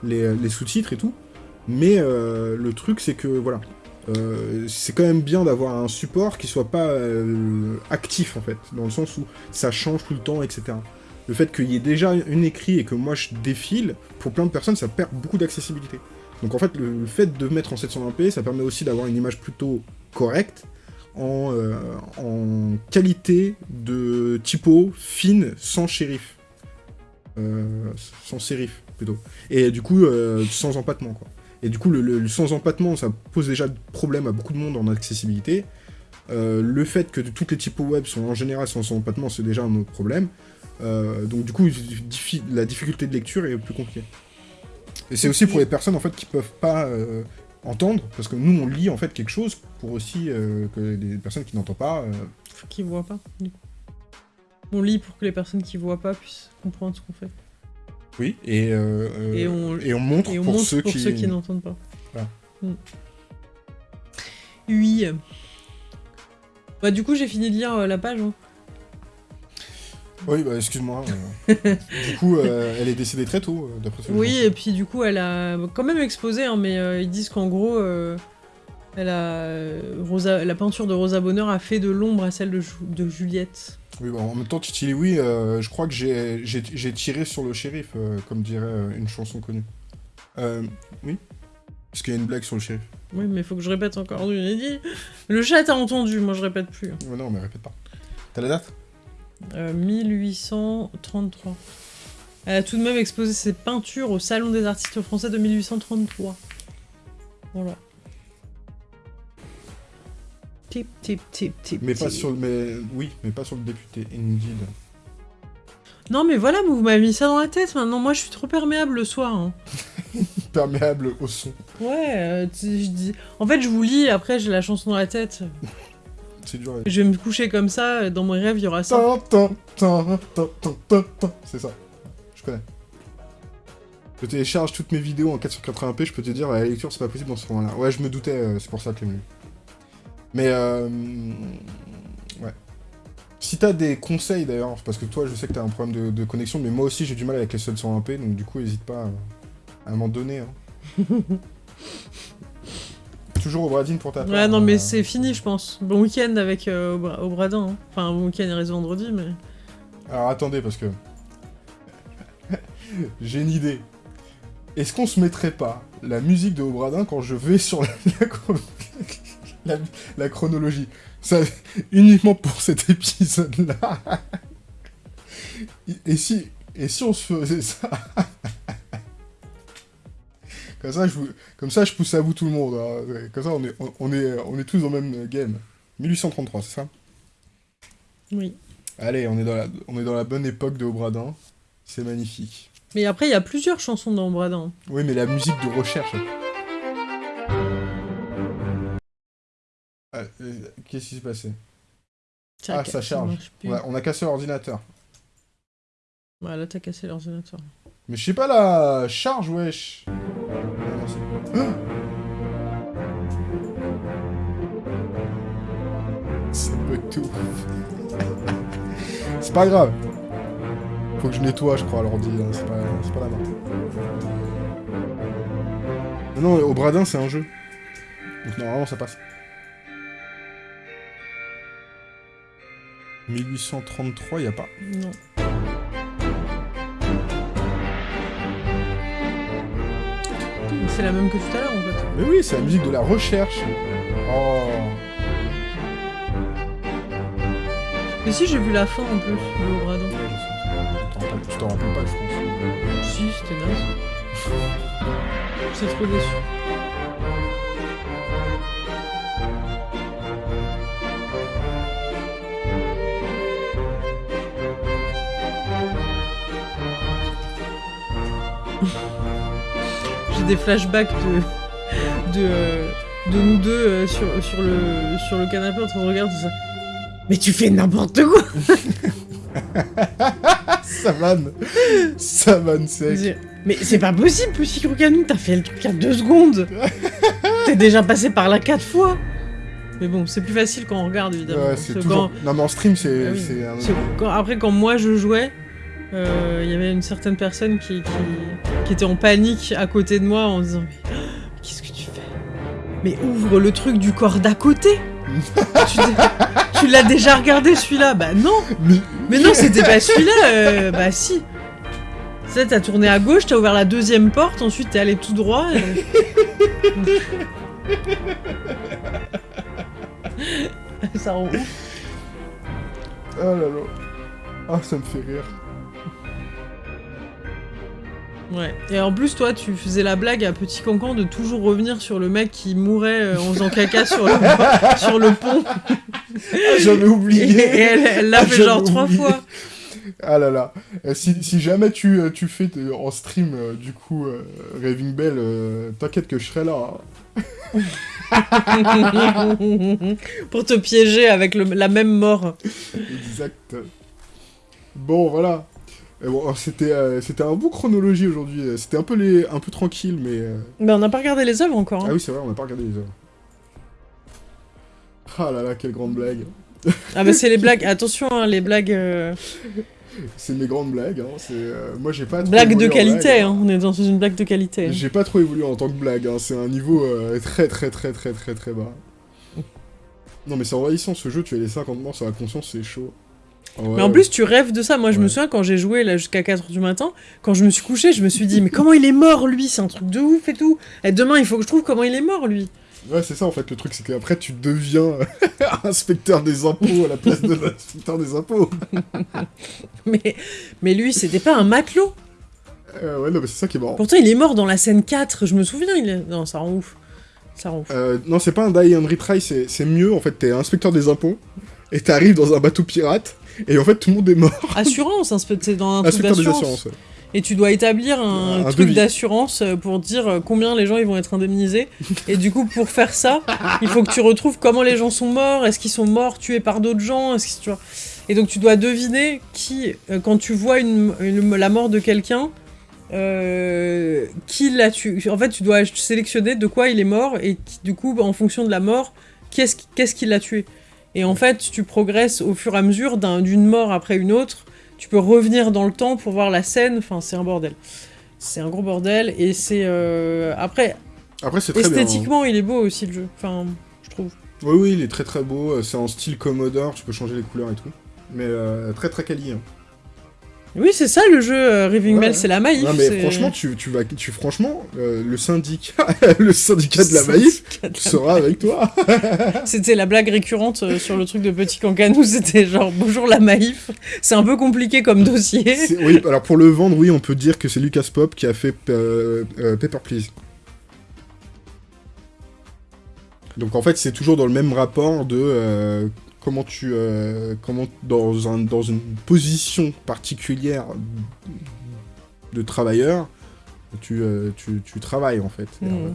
les sous-titres et tout, mais le truc c'est que voilà, c'est quand même bien d'avoir un support qui soit pas actif en fait, dans le sens où ça change tout le temps, etc le fait qu'il y ait déjà une écrit et que moi je défile, pour plein de personnes, ça perd beaucoup d'accessibilité. Donc en fait, le, fait de mettre en 720p, ça permet aussi d'avoir une image plutôt correcte, en, euh, en qualité de typo fine, sans shérif. Euh, sans sérif, plutôt. Et du coup, euh, sans empattement, quoi. Et du coup, le, sans empattement, ça pose déjà problème à beaucoup de monde en accessibilité. le fait que toutes les typos web sont en général sans empattement, c'est déjà un autre problème. Euh, donc du coup, la difficulté de lecture est plus compliquée. Et c'est aussi pour les personnes en fait qui peuvent pas euh, entendre, parce que nous on lit en fait quelque chose pour aussi euh, que les personnes qui n'entendent pas. Qui voient pas. On lit pour que les personnes qui voient pas puissent comprendre ce qu'on fait. Oui, et, et, on, montre pour, ceux, qui... n'entendent pas. Mm. Oui. Bah du coup j'ai fini de lire la page. Hein. Oui, bah excuse-moi. Euh. du coup, euh, elle est décédée très tôt, euh, d'après ce que Oui, et puis du coup, elle a quand même exposé, hein, mais ils disent qu'en gros, elle a, Rosa, la peinture de Rosa Bonheur a fait de l'ombre à celle de, de Juliette. Oui, bah, en même temps, Titi oui, je crois que j'ai tiré sur le shérif, comme dirait une chanson connue. oui Parce qu'il y a une blague sur le shérif. Oui, mais il faut que je répète encore. J'ai dit. Le chat a entendu, moi je répète plus. non, mais répète pas. T'as la date? 1833. Euh, Elle a tout de même exposé ses peintures au Salon des artistes français de 1833. Voilà. Tip, tip, tip, tip. Mais pas sur le. Mais oui, mais pas sur le député, indeed. Non, mais voilà, vous m'avez mis ça dans la tête maintenant. Moi, je suis trop perméable le soir. Hein. perméable au son. Ouais, euh, je dis... En fait, je vous lis, après, j'ai la chanson dans la tête. Je vais me coucher comme ça, dans mon rêve, il y aura ça. C'est ça. Je connais. Je télécharge toutes mes vidéos en 480p, je peux te dire, la lecture, c'est pas possible dans ce format-là. Ouais, je me doutais, euh, c'est pour ça que j'ai Mais, euh... Ouais. Si t'as des conseils, d'ailleurs, parce que toi, je sais que t'as un problème de, connexion, mais moi aussi, j'ai du mal avec les seuls 120p, donc du coup, n'hésite pas à, m'en donner. Hein. Toujours au Bradine pour ta Ouais, non, mais euh. c'est fini, je pense. Bon week-end avec euh, au, Bradin. Hein. Enfin, bon week-end, il reste vendredi, mais. Alors attendez, parce que. J'ai une idée. Est-ce qu'on se mettrait pas la musique de Obradin quand je vais sur la, la, chronologie? Ça, uniquement pour cet épisode-là. Et si, et si on se faisait ça? comme ça, je Comme ça, je pousse à vous tout le monde. Hein. Comme ça, on est, on, est, on est tous dans le même game. 1833, c'est ça? Oui. Allez, on est, dans la, on est dans la bonne époque de Obradin. C'est magnifique. Mais après, il y a plusieurs chansons dans Obradin. Oui, mais la musique de recherche... Ah, euh, qu'est-ce qui s'est passé? Ah, ça charge. on a cassé l'ordinateur. Ouais, là, t'as cassé l'ordinateur. Mais je sais pas la charge, wesh. Ah, c'est- tout. c'est pas grave. Faut que je nettoie, je crois, l'ordi. hein, C'est pas, pas la main. Non, au Bradin, c'est un jeu. Donc normalement, ça passe. 1833, y a pas. Non. C'est la même que tout à l'heure, en fait. Mais oui, c'est la musique de la recherche. Oh. Mais si, j'ai vu la fin, en plus, de Obradon. Ouais, je sais. Tu t'en rappelles- pas, je pense. Si, c'était naze. J'étais trop déçu. Des flashbacks de, de, euh, de nous deux euh, sur, sur, le, sur le canapé en train de regarder tout ça. Mais tu fais n'importe quoi Ça vanne. Ça vanne sec. Mais c'est pas possible, petit Crocanou, t'as fait le truc il y a deux secondes T'es déjà passé par là quatre fois Mais bon, c'est plus facile quand on regarde, évidemment. Ouais, c'est. Non, mais en stream, c'est... Ah oui. c'est un- quand- quand- après, quand moi je jouais, euh, il y avait une certaine personne qui, qui, qui était en panique à côté de moi en disant Mais qu'est-ce que tu fais? Mais ouvre le truc du corps d'à côté Tu, tu l'as déjà regardé celui-là? Bah non Mais... mais non, c'était pas celui-là. euh, bah si. Tu sais, t'as tourné à gauche, t'as ouvert la deuxième porte, ensuite t'es allé tout droit. et- Ça rend ouf. Oh là là. Ah, ça me fait rire. Ouais. Et en plus, toi, tu faisais la blague à Petit Cancan de toujours revenir sur le mec qui mourait euh, en faisant caca sur le, sur le pont. Ah, J'avais oublié. et elle elle l'a Ah, fait genre trois fois. Ah là là. Euh, si, si jamais tu, euh, tu fais en stream, du coup, euh, Raving Bell, euh, t'inquiète que je serai là. hein. Pour te piéger avec le- la même mort. Exact. Bon, voilà. Bon, c'était euh, c'était un bout chronologie aujourd'hui. C'était un peu les un peu tranquille, mais euh, Mais on n'a pas regardé les œuvres encore. hein. ah oui c'est vrai, on n'a pas regardé les œuvres. Ah là là, quelle grande blague. Ah bah c'est les blagues, attention hein, les blagues, euh, C'est mes grandes blagues. Hein. C'est euh, moi j'ai pas trop blagues de en qualité, blague, hein. on est dans une blague de qualité. hein. J'ai pas trop évolué en tant que blague. Hein. C'est un niveau très très très très très très bas. Non mais c'est envahissant ce jeu. Tu as les 50 morts sur la conscience, c'est chaud. Ouais. Mais en plus tu rêves de ça, moi je me souviens quand j'ai joué là jusqu'à 4h du matin, quand je me suis couché je me suis dit mais comment il est mort lui, c'est un truc de ouf et tout. Et demain il faut que je trouve comment il est mort lui. Ouais, c'est ça en fait le truc, c'est qu'après tu deviens inspecteur des impôts à la place de l'inspecteur des impôts. Mais, mais lui c'était pas un matelot. Euh, ouais, non, mais c'est ça qui est marrant. Pourtant il est mort dans la scène 4, je me souviens, il est... Non ça rend ouf. Ça rend ouf. Euh, non, c'est pas un die and retry, c'est c'est mieux en fait. T'es inspecteur des impôts et t'arrives dans un bateau pirate et en fait tout le monde est mort. Assurance, hein, c'est dans un truc d'assurance. ouais. Et tu dois établir un, Un truc d'assurance euh, pour dire euh, combien les gens ils vont être indemnisés. Et du coup, pour faire ça, il faut que tu retrouves comment les gens sont morts. Est-ce qu'ils sont morts tués par d'autres gens? Est-ce que tu vois? Et donc tu dois deviner qui, euh, quand tu vois une, une- la mort de quelqu'un, euh, qui l'a tué. En fait, tu dois sélectionner de quoi il est mort et qui- du coup, en fonction de la mort, qu'est-ce qui- qu'est-ce qui l'a tué. Et en fait, tu progresses au fur et à mesure d'un- d'une mort après une autre. Tu peux revenir dans le temps pour voir la scène. Enfin, c'est un bordel. C'est un gros bordel. Et c'est. euh, Après, Après, c'est très bien. hein. esthétiquement, il est beau aussi le jeu. Enfin, je trouve. Oui, oui, il est très très beau. euh, C'est en style Commodore, tu peux changer les couleurs et tout. Mais euh, très très quali. hein. Oui, c'est ça le jeu euh, Raving Ouais, Bell, ouais. c'est la maïf. Non, mais franchement, tu, tu vas. Tu, franchement, euh, le syndicat, le syndicat de la maïf sera avec toi. C'était la blague récurrente euh, sur le truc de Petit Cancanou, c'était genre bonjour la maïf. C'est un peu compliqué comme dossier. Oui, alors pour le vendre, oui, on peut dire que c'est Lucas Pop qui a fait euh, Paper Please. Donc en fait, c'est toujours dans le même rapport de comment tu, euh, comment dans un, dans une position particulière de travailleur, tu, euh, tu, tu travailles en fait. Euh,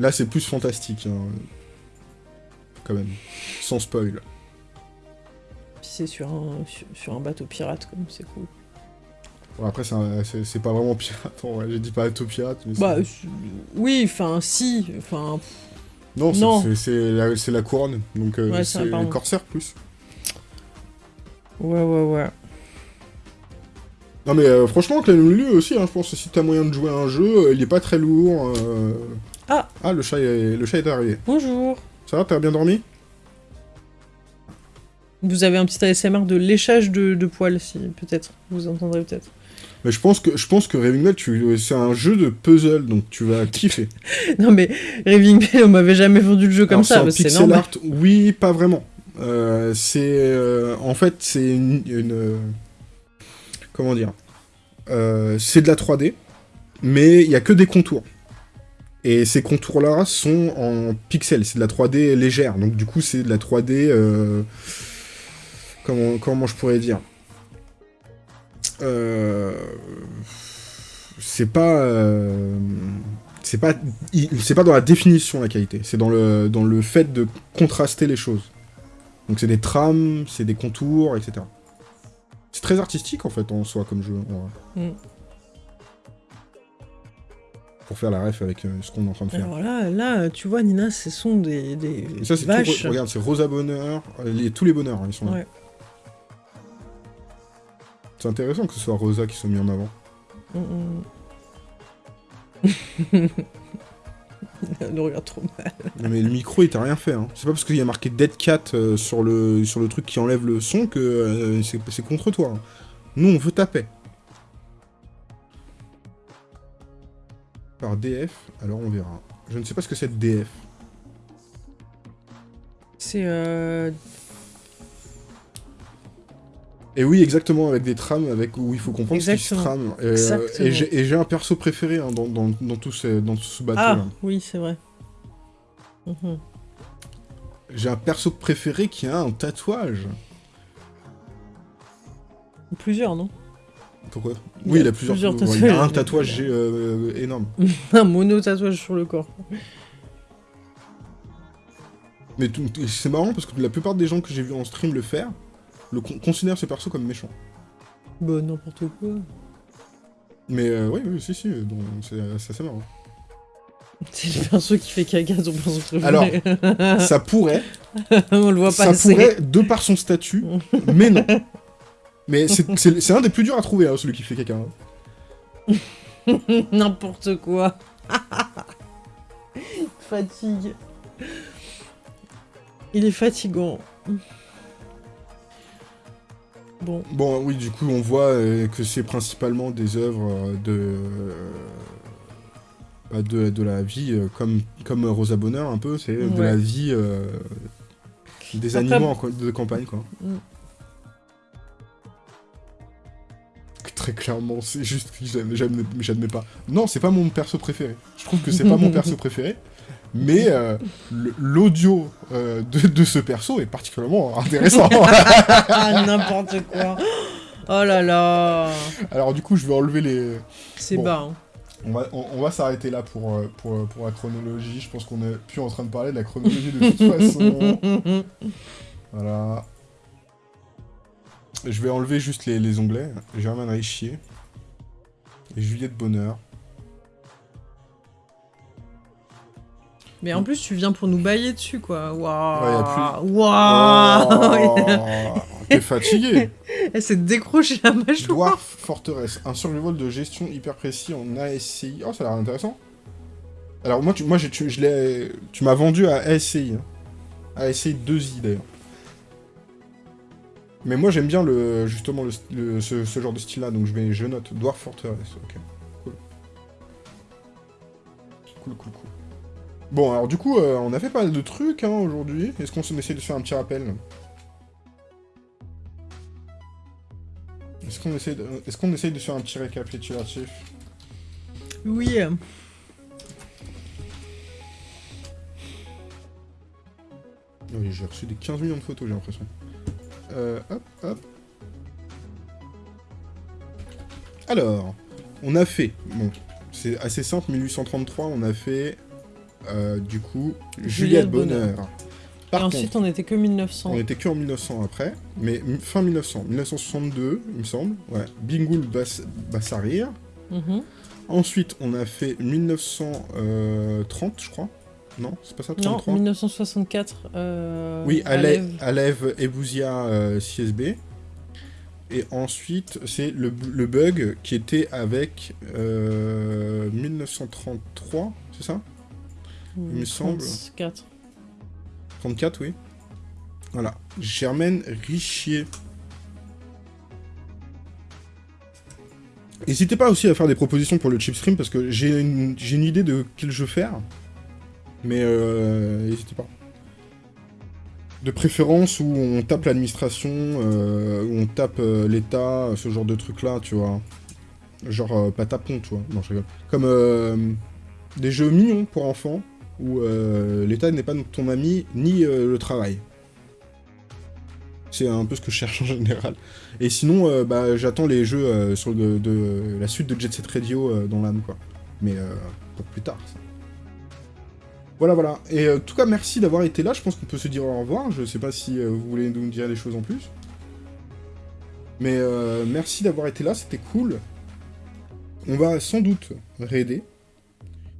Là, c'est plus fantastique, hein, quand même, sans spoil. c'est sur un, sur, sur un bateau pirate, comme c'est cool. Bon, après, c'est un- c'est c'est pas vraiment pirate, en vrai. J'ai dit bateau pirate, mais Bah, c'est- oui, enfin, si, enfin, Non, c'est- non. c'est- c'est la, couronne, donc euh, Ouais, c'est pardon. corsaire plus. ouais, ouais, ouais. Non mais euh, franchement, Clan Lulu aussi, hein, je pense que si t'as moyen de jouer à un jeu, euh, il est pas très lourd. euh. Ah. Ah, le chat, est... le chat est arrivé. Bonjour. Ça va, t'as bien dormi? Vous avez un petit ASMR de léchage de, de poils, si peut-être. Vous entendrez peut-être. Mais je pense que je pense que Raving tu... c'est un jeu de puzzle, donc tu vas kiffer. Non mais Raving Bell, on m'avait jamais vendu le jeu comme Alors, ça, c'est pixel normal. art, oui, pas vraiment. Euh, c'est euh, en fait c'est une, une, euh, comment dire c'est de la 3D, mais il y a que des contours. Et ces contours-là sont en pixels, c'est de la 3D légère, donc du coup c'est de la 3D. euh, comment, comment je pourrais dire? C'est pas. euh, c'est pas c'est pas dans la définition la qualité, c'est dans le, dans le fait de contraster les choses. Donc c'est des trames, c'est des contours, etc. C'est très artistique en fait en soi comme jeu. Mm. Pour faire la ref avec euh, ce qu'on est en train de faire. Alors là, là, tu vois, Nina, ce sont des, des ça tout, vaches. re- regarde, c'est Rosa Bonheur, euh, les- tous les bonheurs hein, ils sont là. Ouais. C'est intéressant que ce soit Rosa qui soit mis en avant. Mm, mm. Regarde trop mal. Non, mais le micro il t'a rien fait. Hein. C'est pas parce qu'il y a marqué Dead Cat euh, sur, le, sur le truc qui enlève le son que euh, c'est contre toi. hein. Nous on veut ta paix. Par DF, alors on verra. Je ne sais pas ce que c'est DF. C'est euh... Et oui, exactement, avec des trames avec où il faut comprendre ce qui se trame. Euh, et j'ai et j'ai un perso préféré hein, dans, dans, dans tout ce, dans tout ce bateau. Ah, là. oui, c'est vrai. Mhm. J'ai un perso préféré qui a un tatouage. Plusieurs, non? Pourquoi? Il Oui, il a plusieurs, plusieurs ouais, Il a un tatouages. tatouage euh, énorme. Un mono-tatouage sur le corps. Mais c'est marrant parce que la plupart des gens que j'ai vu en stream le faire le con- considèrent ce perso comme méchant. Bah, n'importe quoi. Mais euh, oui, oui, si, si, c'est c'est assez marrant. C'est le perso qui fait caca, ton perso préféré. Alors, ça pourrait, on le voit ça passer. pourrait, de par son statut, mais non. Mais c'est- c'est c'est un des plus durs à trouver, hein, celui qui fait caca. hein. N'importe quoi. Fatigue. Il est fatigant. Bon, Bon, oui, du coup, on voit euh, que c'est principalement des œuvres euh, de, euh, bah, de, de la vie, comme, comme Rosa Bonheur, un peu, c'est de la vie euh, des animaux de campagne, quoi. Très clairement, c'est juste que j'admets pas. Non, c'est pas mon perso préféré. Je trouve que c'est pas mon perso préféré, mais euh, l'audio euh, de, de ce perso est particulièrement intéressant. ah, n'importe quoi. Oh là là. Alors du coup, je vais enlever les... C'est Bon. bas. hein. On va, on, on va s'arrêter là pour, euh, pour, pour la chronologie. Je pense qu'on est plus en train de parler de la chronologie de toute façon. Voilà. Je vais enlever juste les, les onglets. Germaine Richier. Et Juliette Bonheur. Mais en plus, tu viens pour nous bailler dessus, quoi. Ouais, y a Waouh. Waouh. Oh, T'es fatigué Elle s'est décrochée la mâchoire. Dwarf Fortress. Un survival de gestion hyper précis en ASCI. Oh, ça a l'air intéressant. Alors moi, tu, moi tu, je l'ai- tu m'as vendu à ASCI. hein. ASCI 2i d'ailleurs. Mais moi j'aime bien le, justement le, le- ce, ce genre de style-là, donc je, vais, je note. Dwarf Fortress, ok. Cool. Cool, cool, cool. Bon, alors du coup, euh, on a fait pas mal de trucs hein, aujourd'hui. Est-ce qu'on essaie de faire un petit rappel? Est-ce qu'on essaie, de... Est qu'on essaye de faire un petit récapitulatif? Oui. Oui, j'ai reçu des 15 millions de photos, j'ai l'impression. Euh, hop, hop. Alors, on a fait... Bon, c'est assez simple, 1833, on a fait... euh, du coup, Juliette, Juliette Bonheur. Bonheur. Par Et ensuite, contre, on était que 1900. on était que en 1900 après, mais fin 1900, 1962, il me semble, ouais, Bingoul Bas Bassarir. Mhm. Ensuite, on a fait 1930, je crois. Non, c'est pas ça, Non, 33 1964. euh, Oui. Alev, Alev Ebouzia euh, CSB. Et ensuite, c'est le, le bug qui était avec euh, 1933, c'est ça? Il me semble. 34. 34, oui. Voilà. Germaine Richier. N'hésitez pas aussi à faire des propositions pour le chip stream parce que j'ai une, j'ai une idée de quel jeu faire. Mais euh, n'hésitez pas. De préférence où on tape l'administration, euh, où on tape euh, l'État, ce genre de truc là, tu vois. Genre euh, pas tapon, tu vois. Non, je rigole. Comme des jeux mignons pour enfants où l'État n'est pas ton ami ni le travail. C'est un peu ce que je cherche en général. Et sinon, bah, j'attends les jeux sur la suite de Jet Set Radio dans l'âme, quoi. Mais pour plus tard, ça. Voilà, voilà. Et euh, en tout cas, merci d'avoir été là. Je pense qu'on peut se dire au revoir. Je sais pas si euh, vous voulez nous dire des choses en plus. Mais euh, merci d'avoir été là, c'était cool. On va sans doute raider.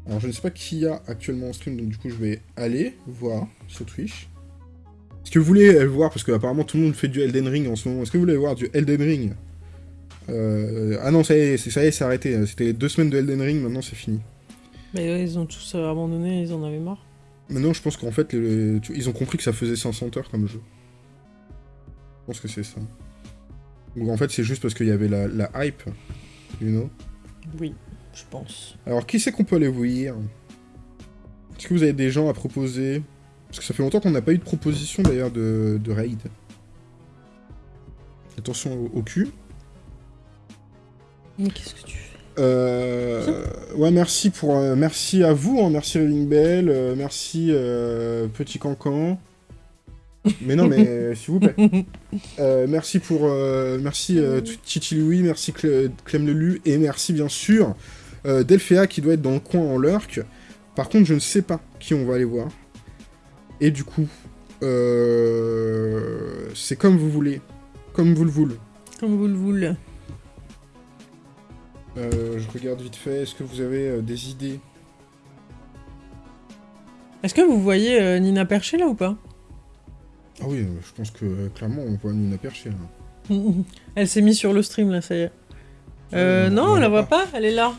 Alors je ne sais pas qui y a actuellement en stream, donc du coup je vais aller voir sur Twitch. Est-ce que vous voulez voir, parce que apparemment tout le monde fait du Elden Ring en ce moment, est-ce que vous voulez voir du Elden Ring? Ah non, ça y est, ça y est, c'est arrêté. C'était deux semaines de Elden Ring, maintenant c'est fini. Mais ouais, ils ont tous abandonné, ils en avaient marre. Maintenant je pense qu'en fait, ils ont compris que ça faisait 500 heures comme jeu. Je pense que c'est ça. Ou en fait c'est juste parce qu'il y avait la, la hype, you know Oui, je pense. Alors, qui c'est qu'on peut aller voir? Est-ce que vous avez des gens à proposer? Parce que ça fait longtemps qu'on n'a pas eu de proposition d'ailleurs de, de raid. Attention au, au cul. Mais qu'est-ce que tu fais Euh, ouais, merci pour, euh, merci à vous, hein, merci Raving Bell, euh, merci euh, Petit Cancan. Mais non, mais s'il vous plaît. Euh, merci pour, euh, merci euh, Titi Louis, merci Cle- Clem Lelu et merci bien sûr euh, Delphéa qui doit être dans le coin en lurk. Par contre, je ne sais pas qui on va aller voir. Et du coup, euh, c'est comme vous voulez, comme vous le voulez. Comme vous le voulez. Euh, je regarde vite fait. Est-ce que vous avez euh, des idées? Est-ce que vous voyez euh, Nina Perché là ou pas? Ah oui, je pense que clairement on voit Nina Perché. là. Elle s'est mise sur le stream là, ça y est. Euh, non, on la voit pas, elle est là.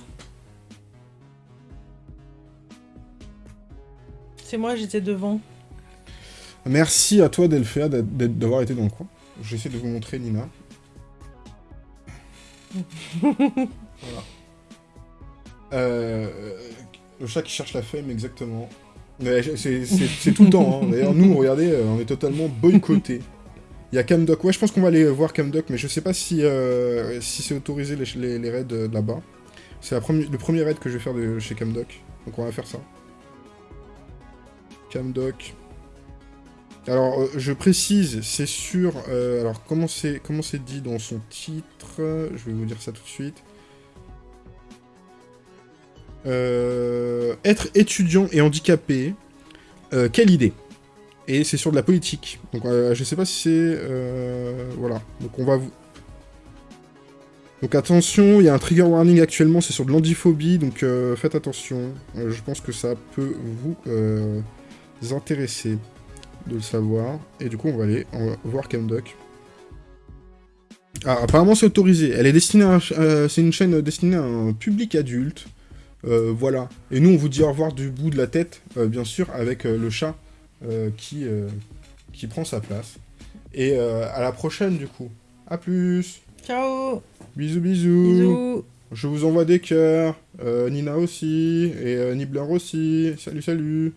C'est moi, j'étais devant. Merci à toi Delphéa d'avoir été dans le coin. J'essaie de vous montrer Nina. voilà. Euh, le chat qui cherche la femme, exactement. C'est- tout le temps. hein. D'ailleurs, nous, regardez, euh, on est totalement boycottés. Il y a Camdoc. Ouais, je pense qu'on va aller voir Camdoc, mais je sais pas si, euh, si c'est autorisé les, les, raids là-bas. C'est le premier raid que je vais faire de chez Camdoc. Donc on va faire ça. Camdoc. Alors, je précise, c'est sur... alors, comment c'est dit dans son titre? Je vais vous dire ça tout de suite. Euh, être étudiant et handicapé, euh, quelle idée? Et c'est sur de la politique. Donc, euh, je sais pas si c'est... voilà. Donc, on va vous... Donc, attention, il y a un trigger warning actuellement, c'est sur de l'andiphobie, donc faites attention. Je pense que ça peut vous intéresser de le savoir. Et du coup, on va aller voir Camdoc. Ah, apparemment, c'est autorisé. Elle est destinée à c'est une chaîne destinée à un public adulte. Euh, voilà. Et nous, on vous dit au revoir du bout de la tête, euh, bien sûr, avec euh, le chat qui, qui prend sa place. Et à la prochaine, du coup. A plus Ciao Bisous, bisous Bisous Je vous envoie des cœurs. Nina aussi. Et Nibbler aussi. Salut, salut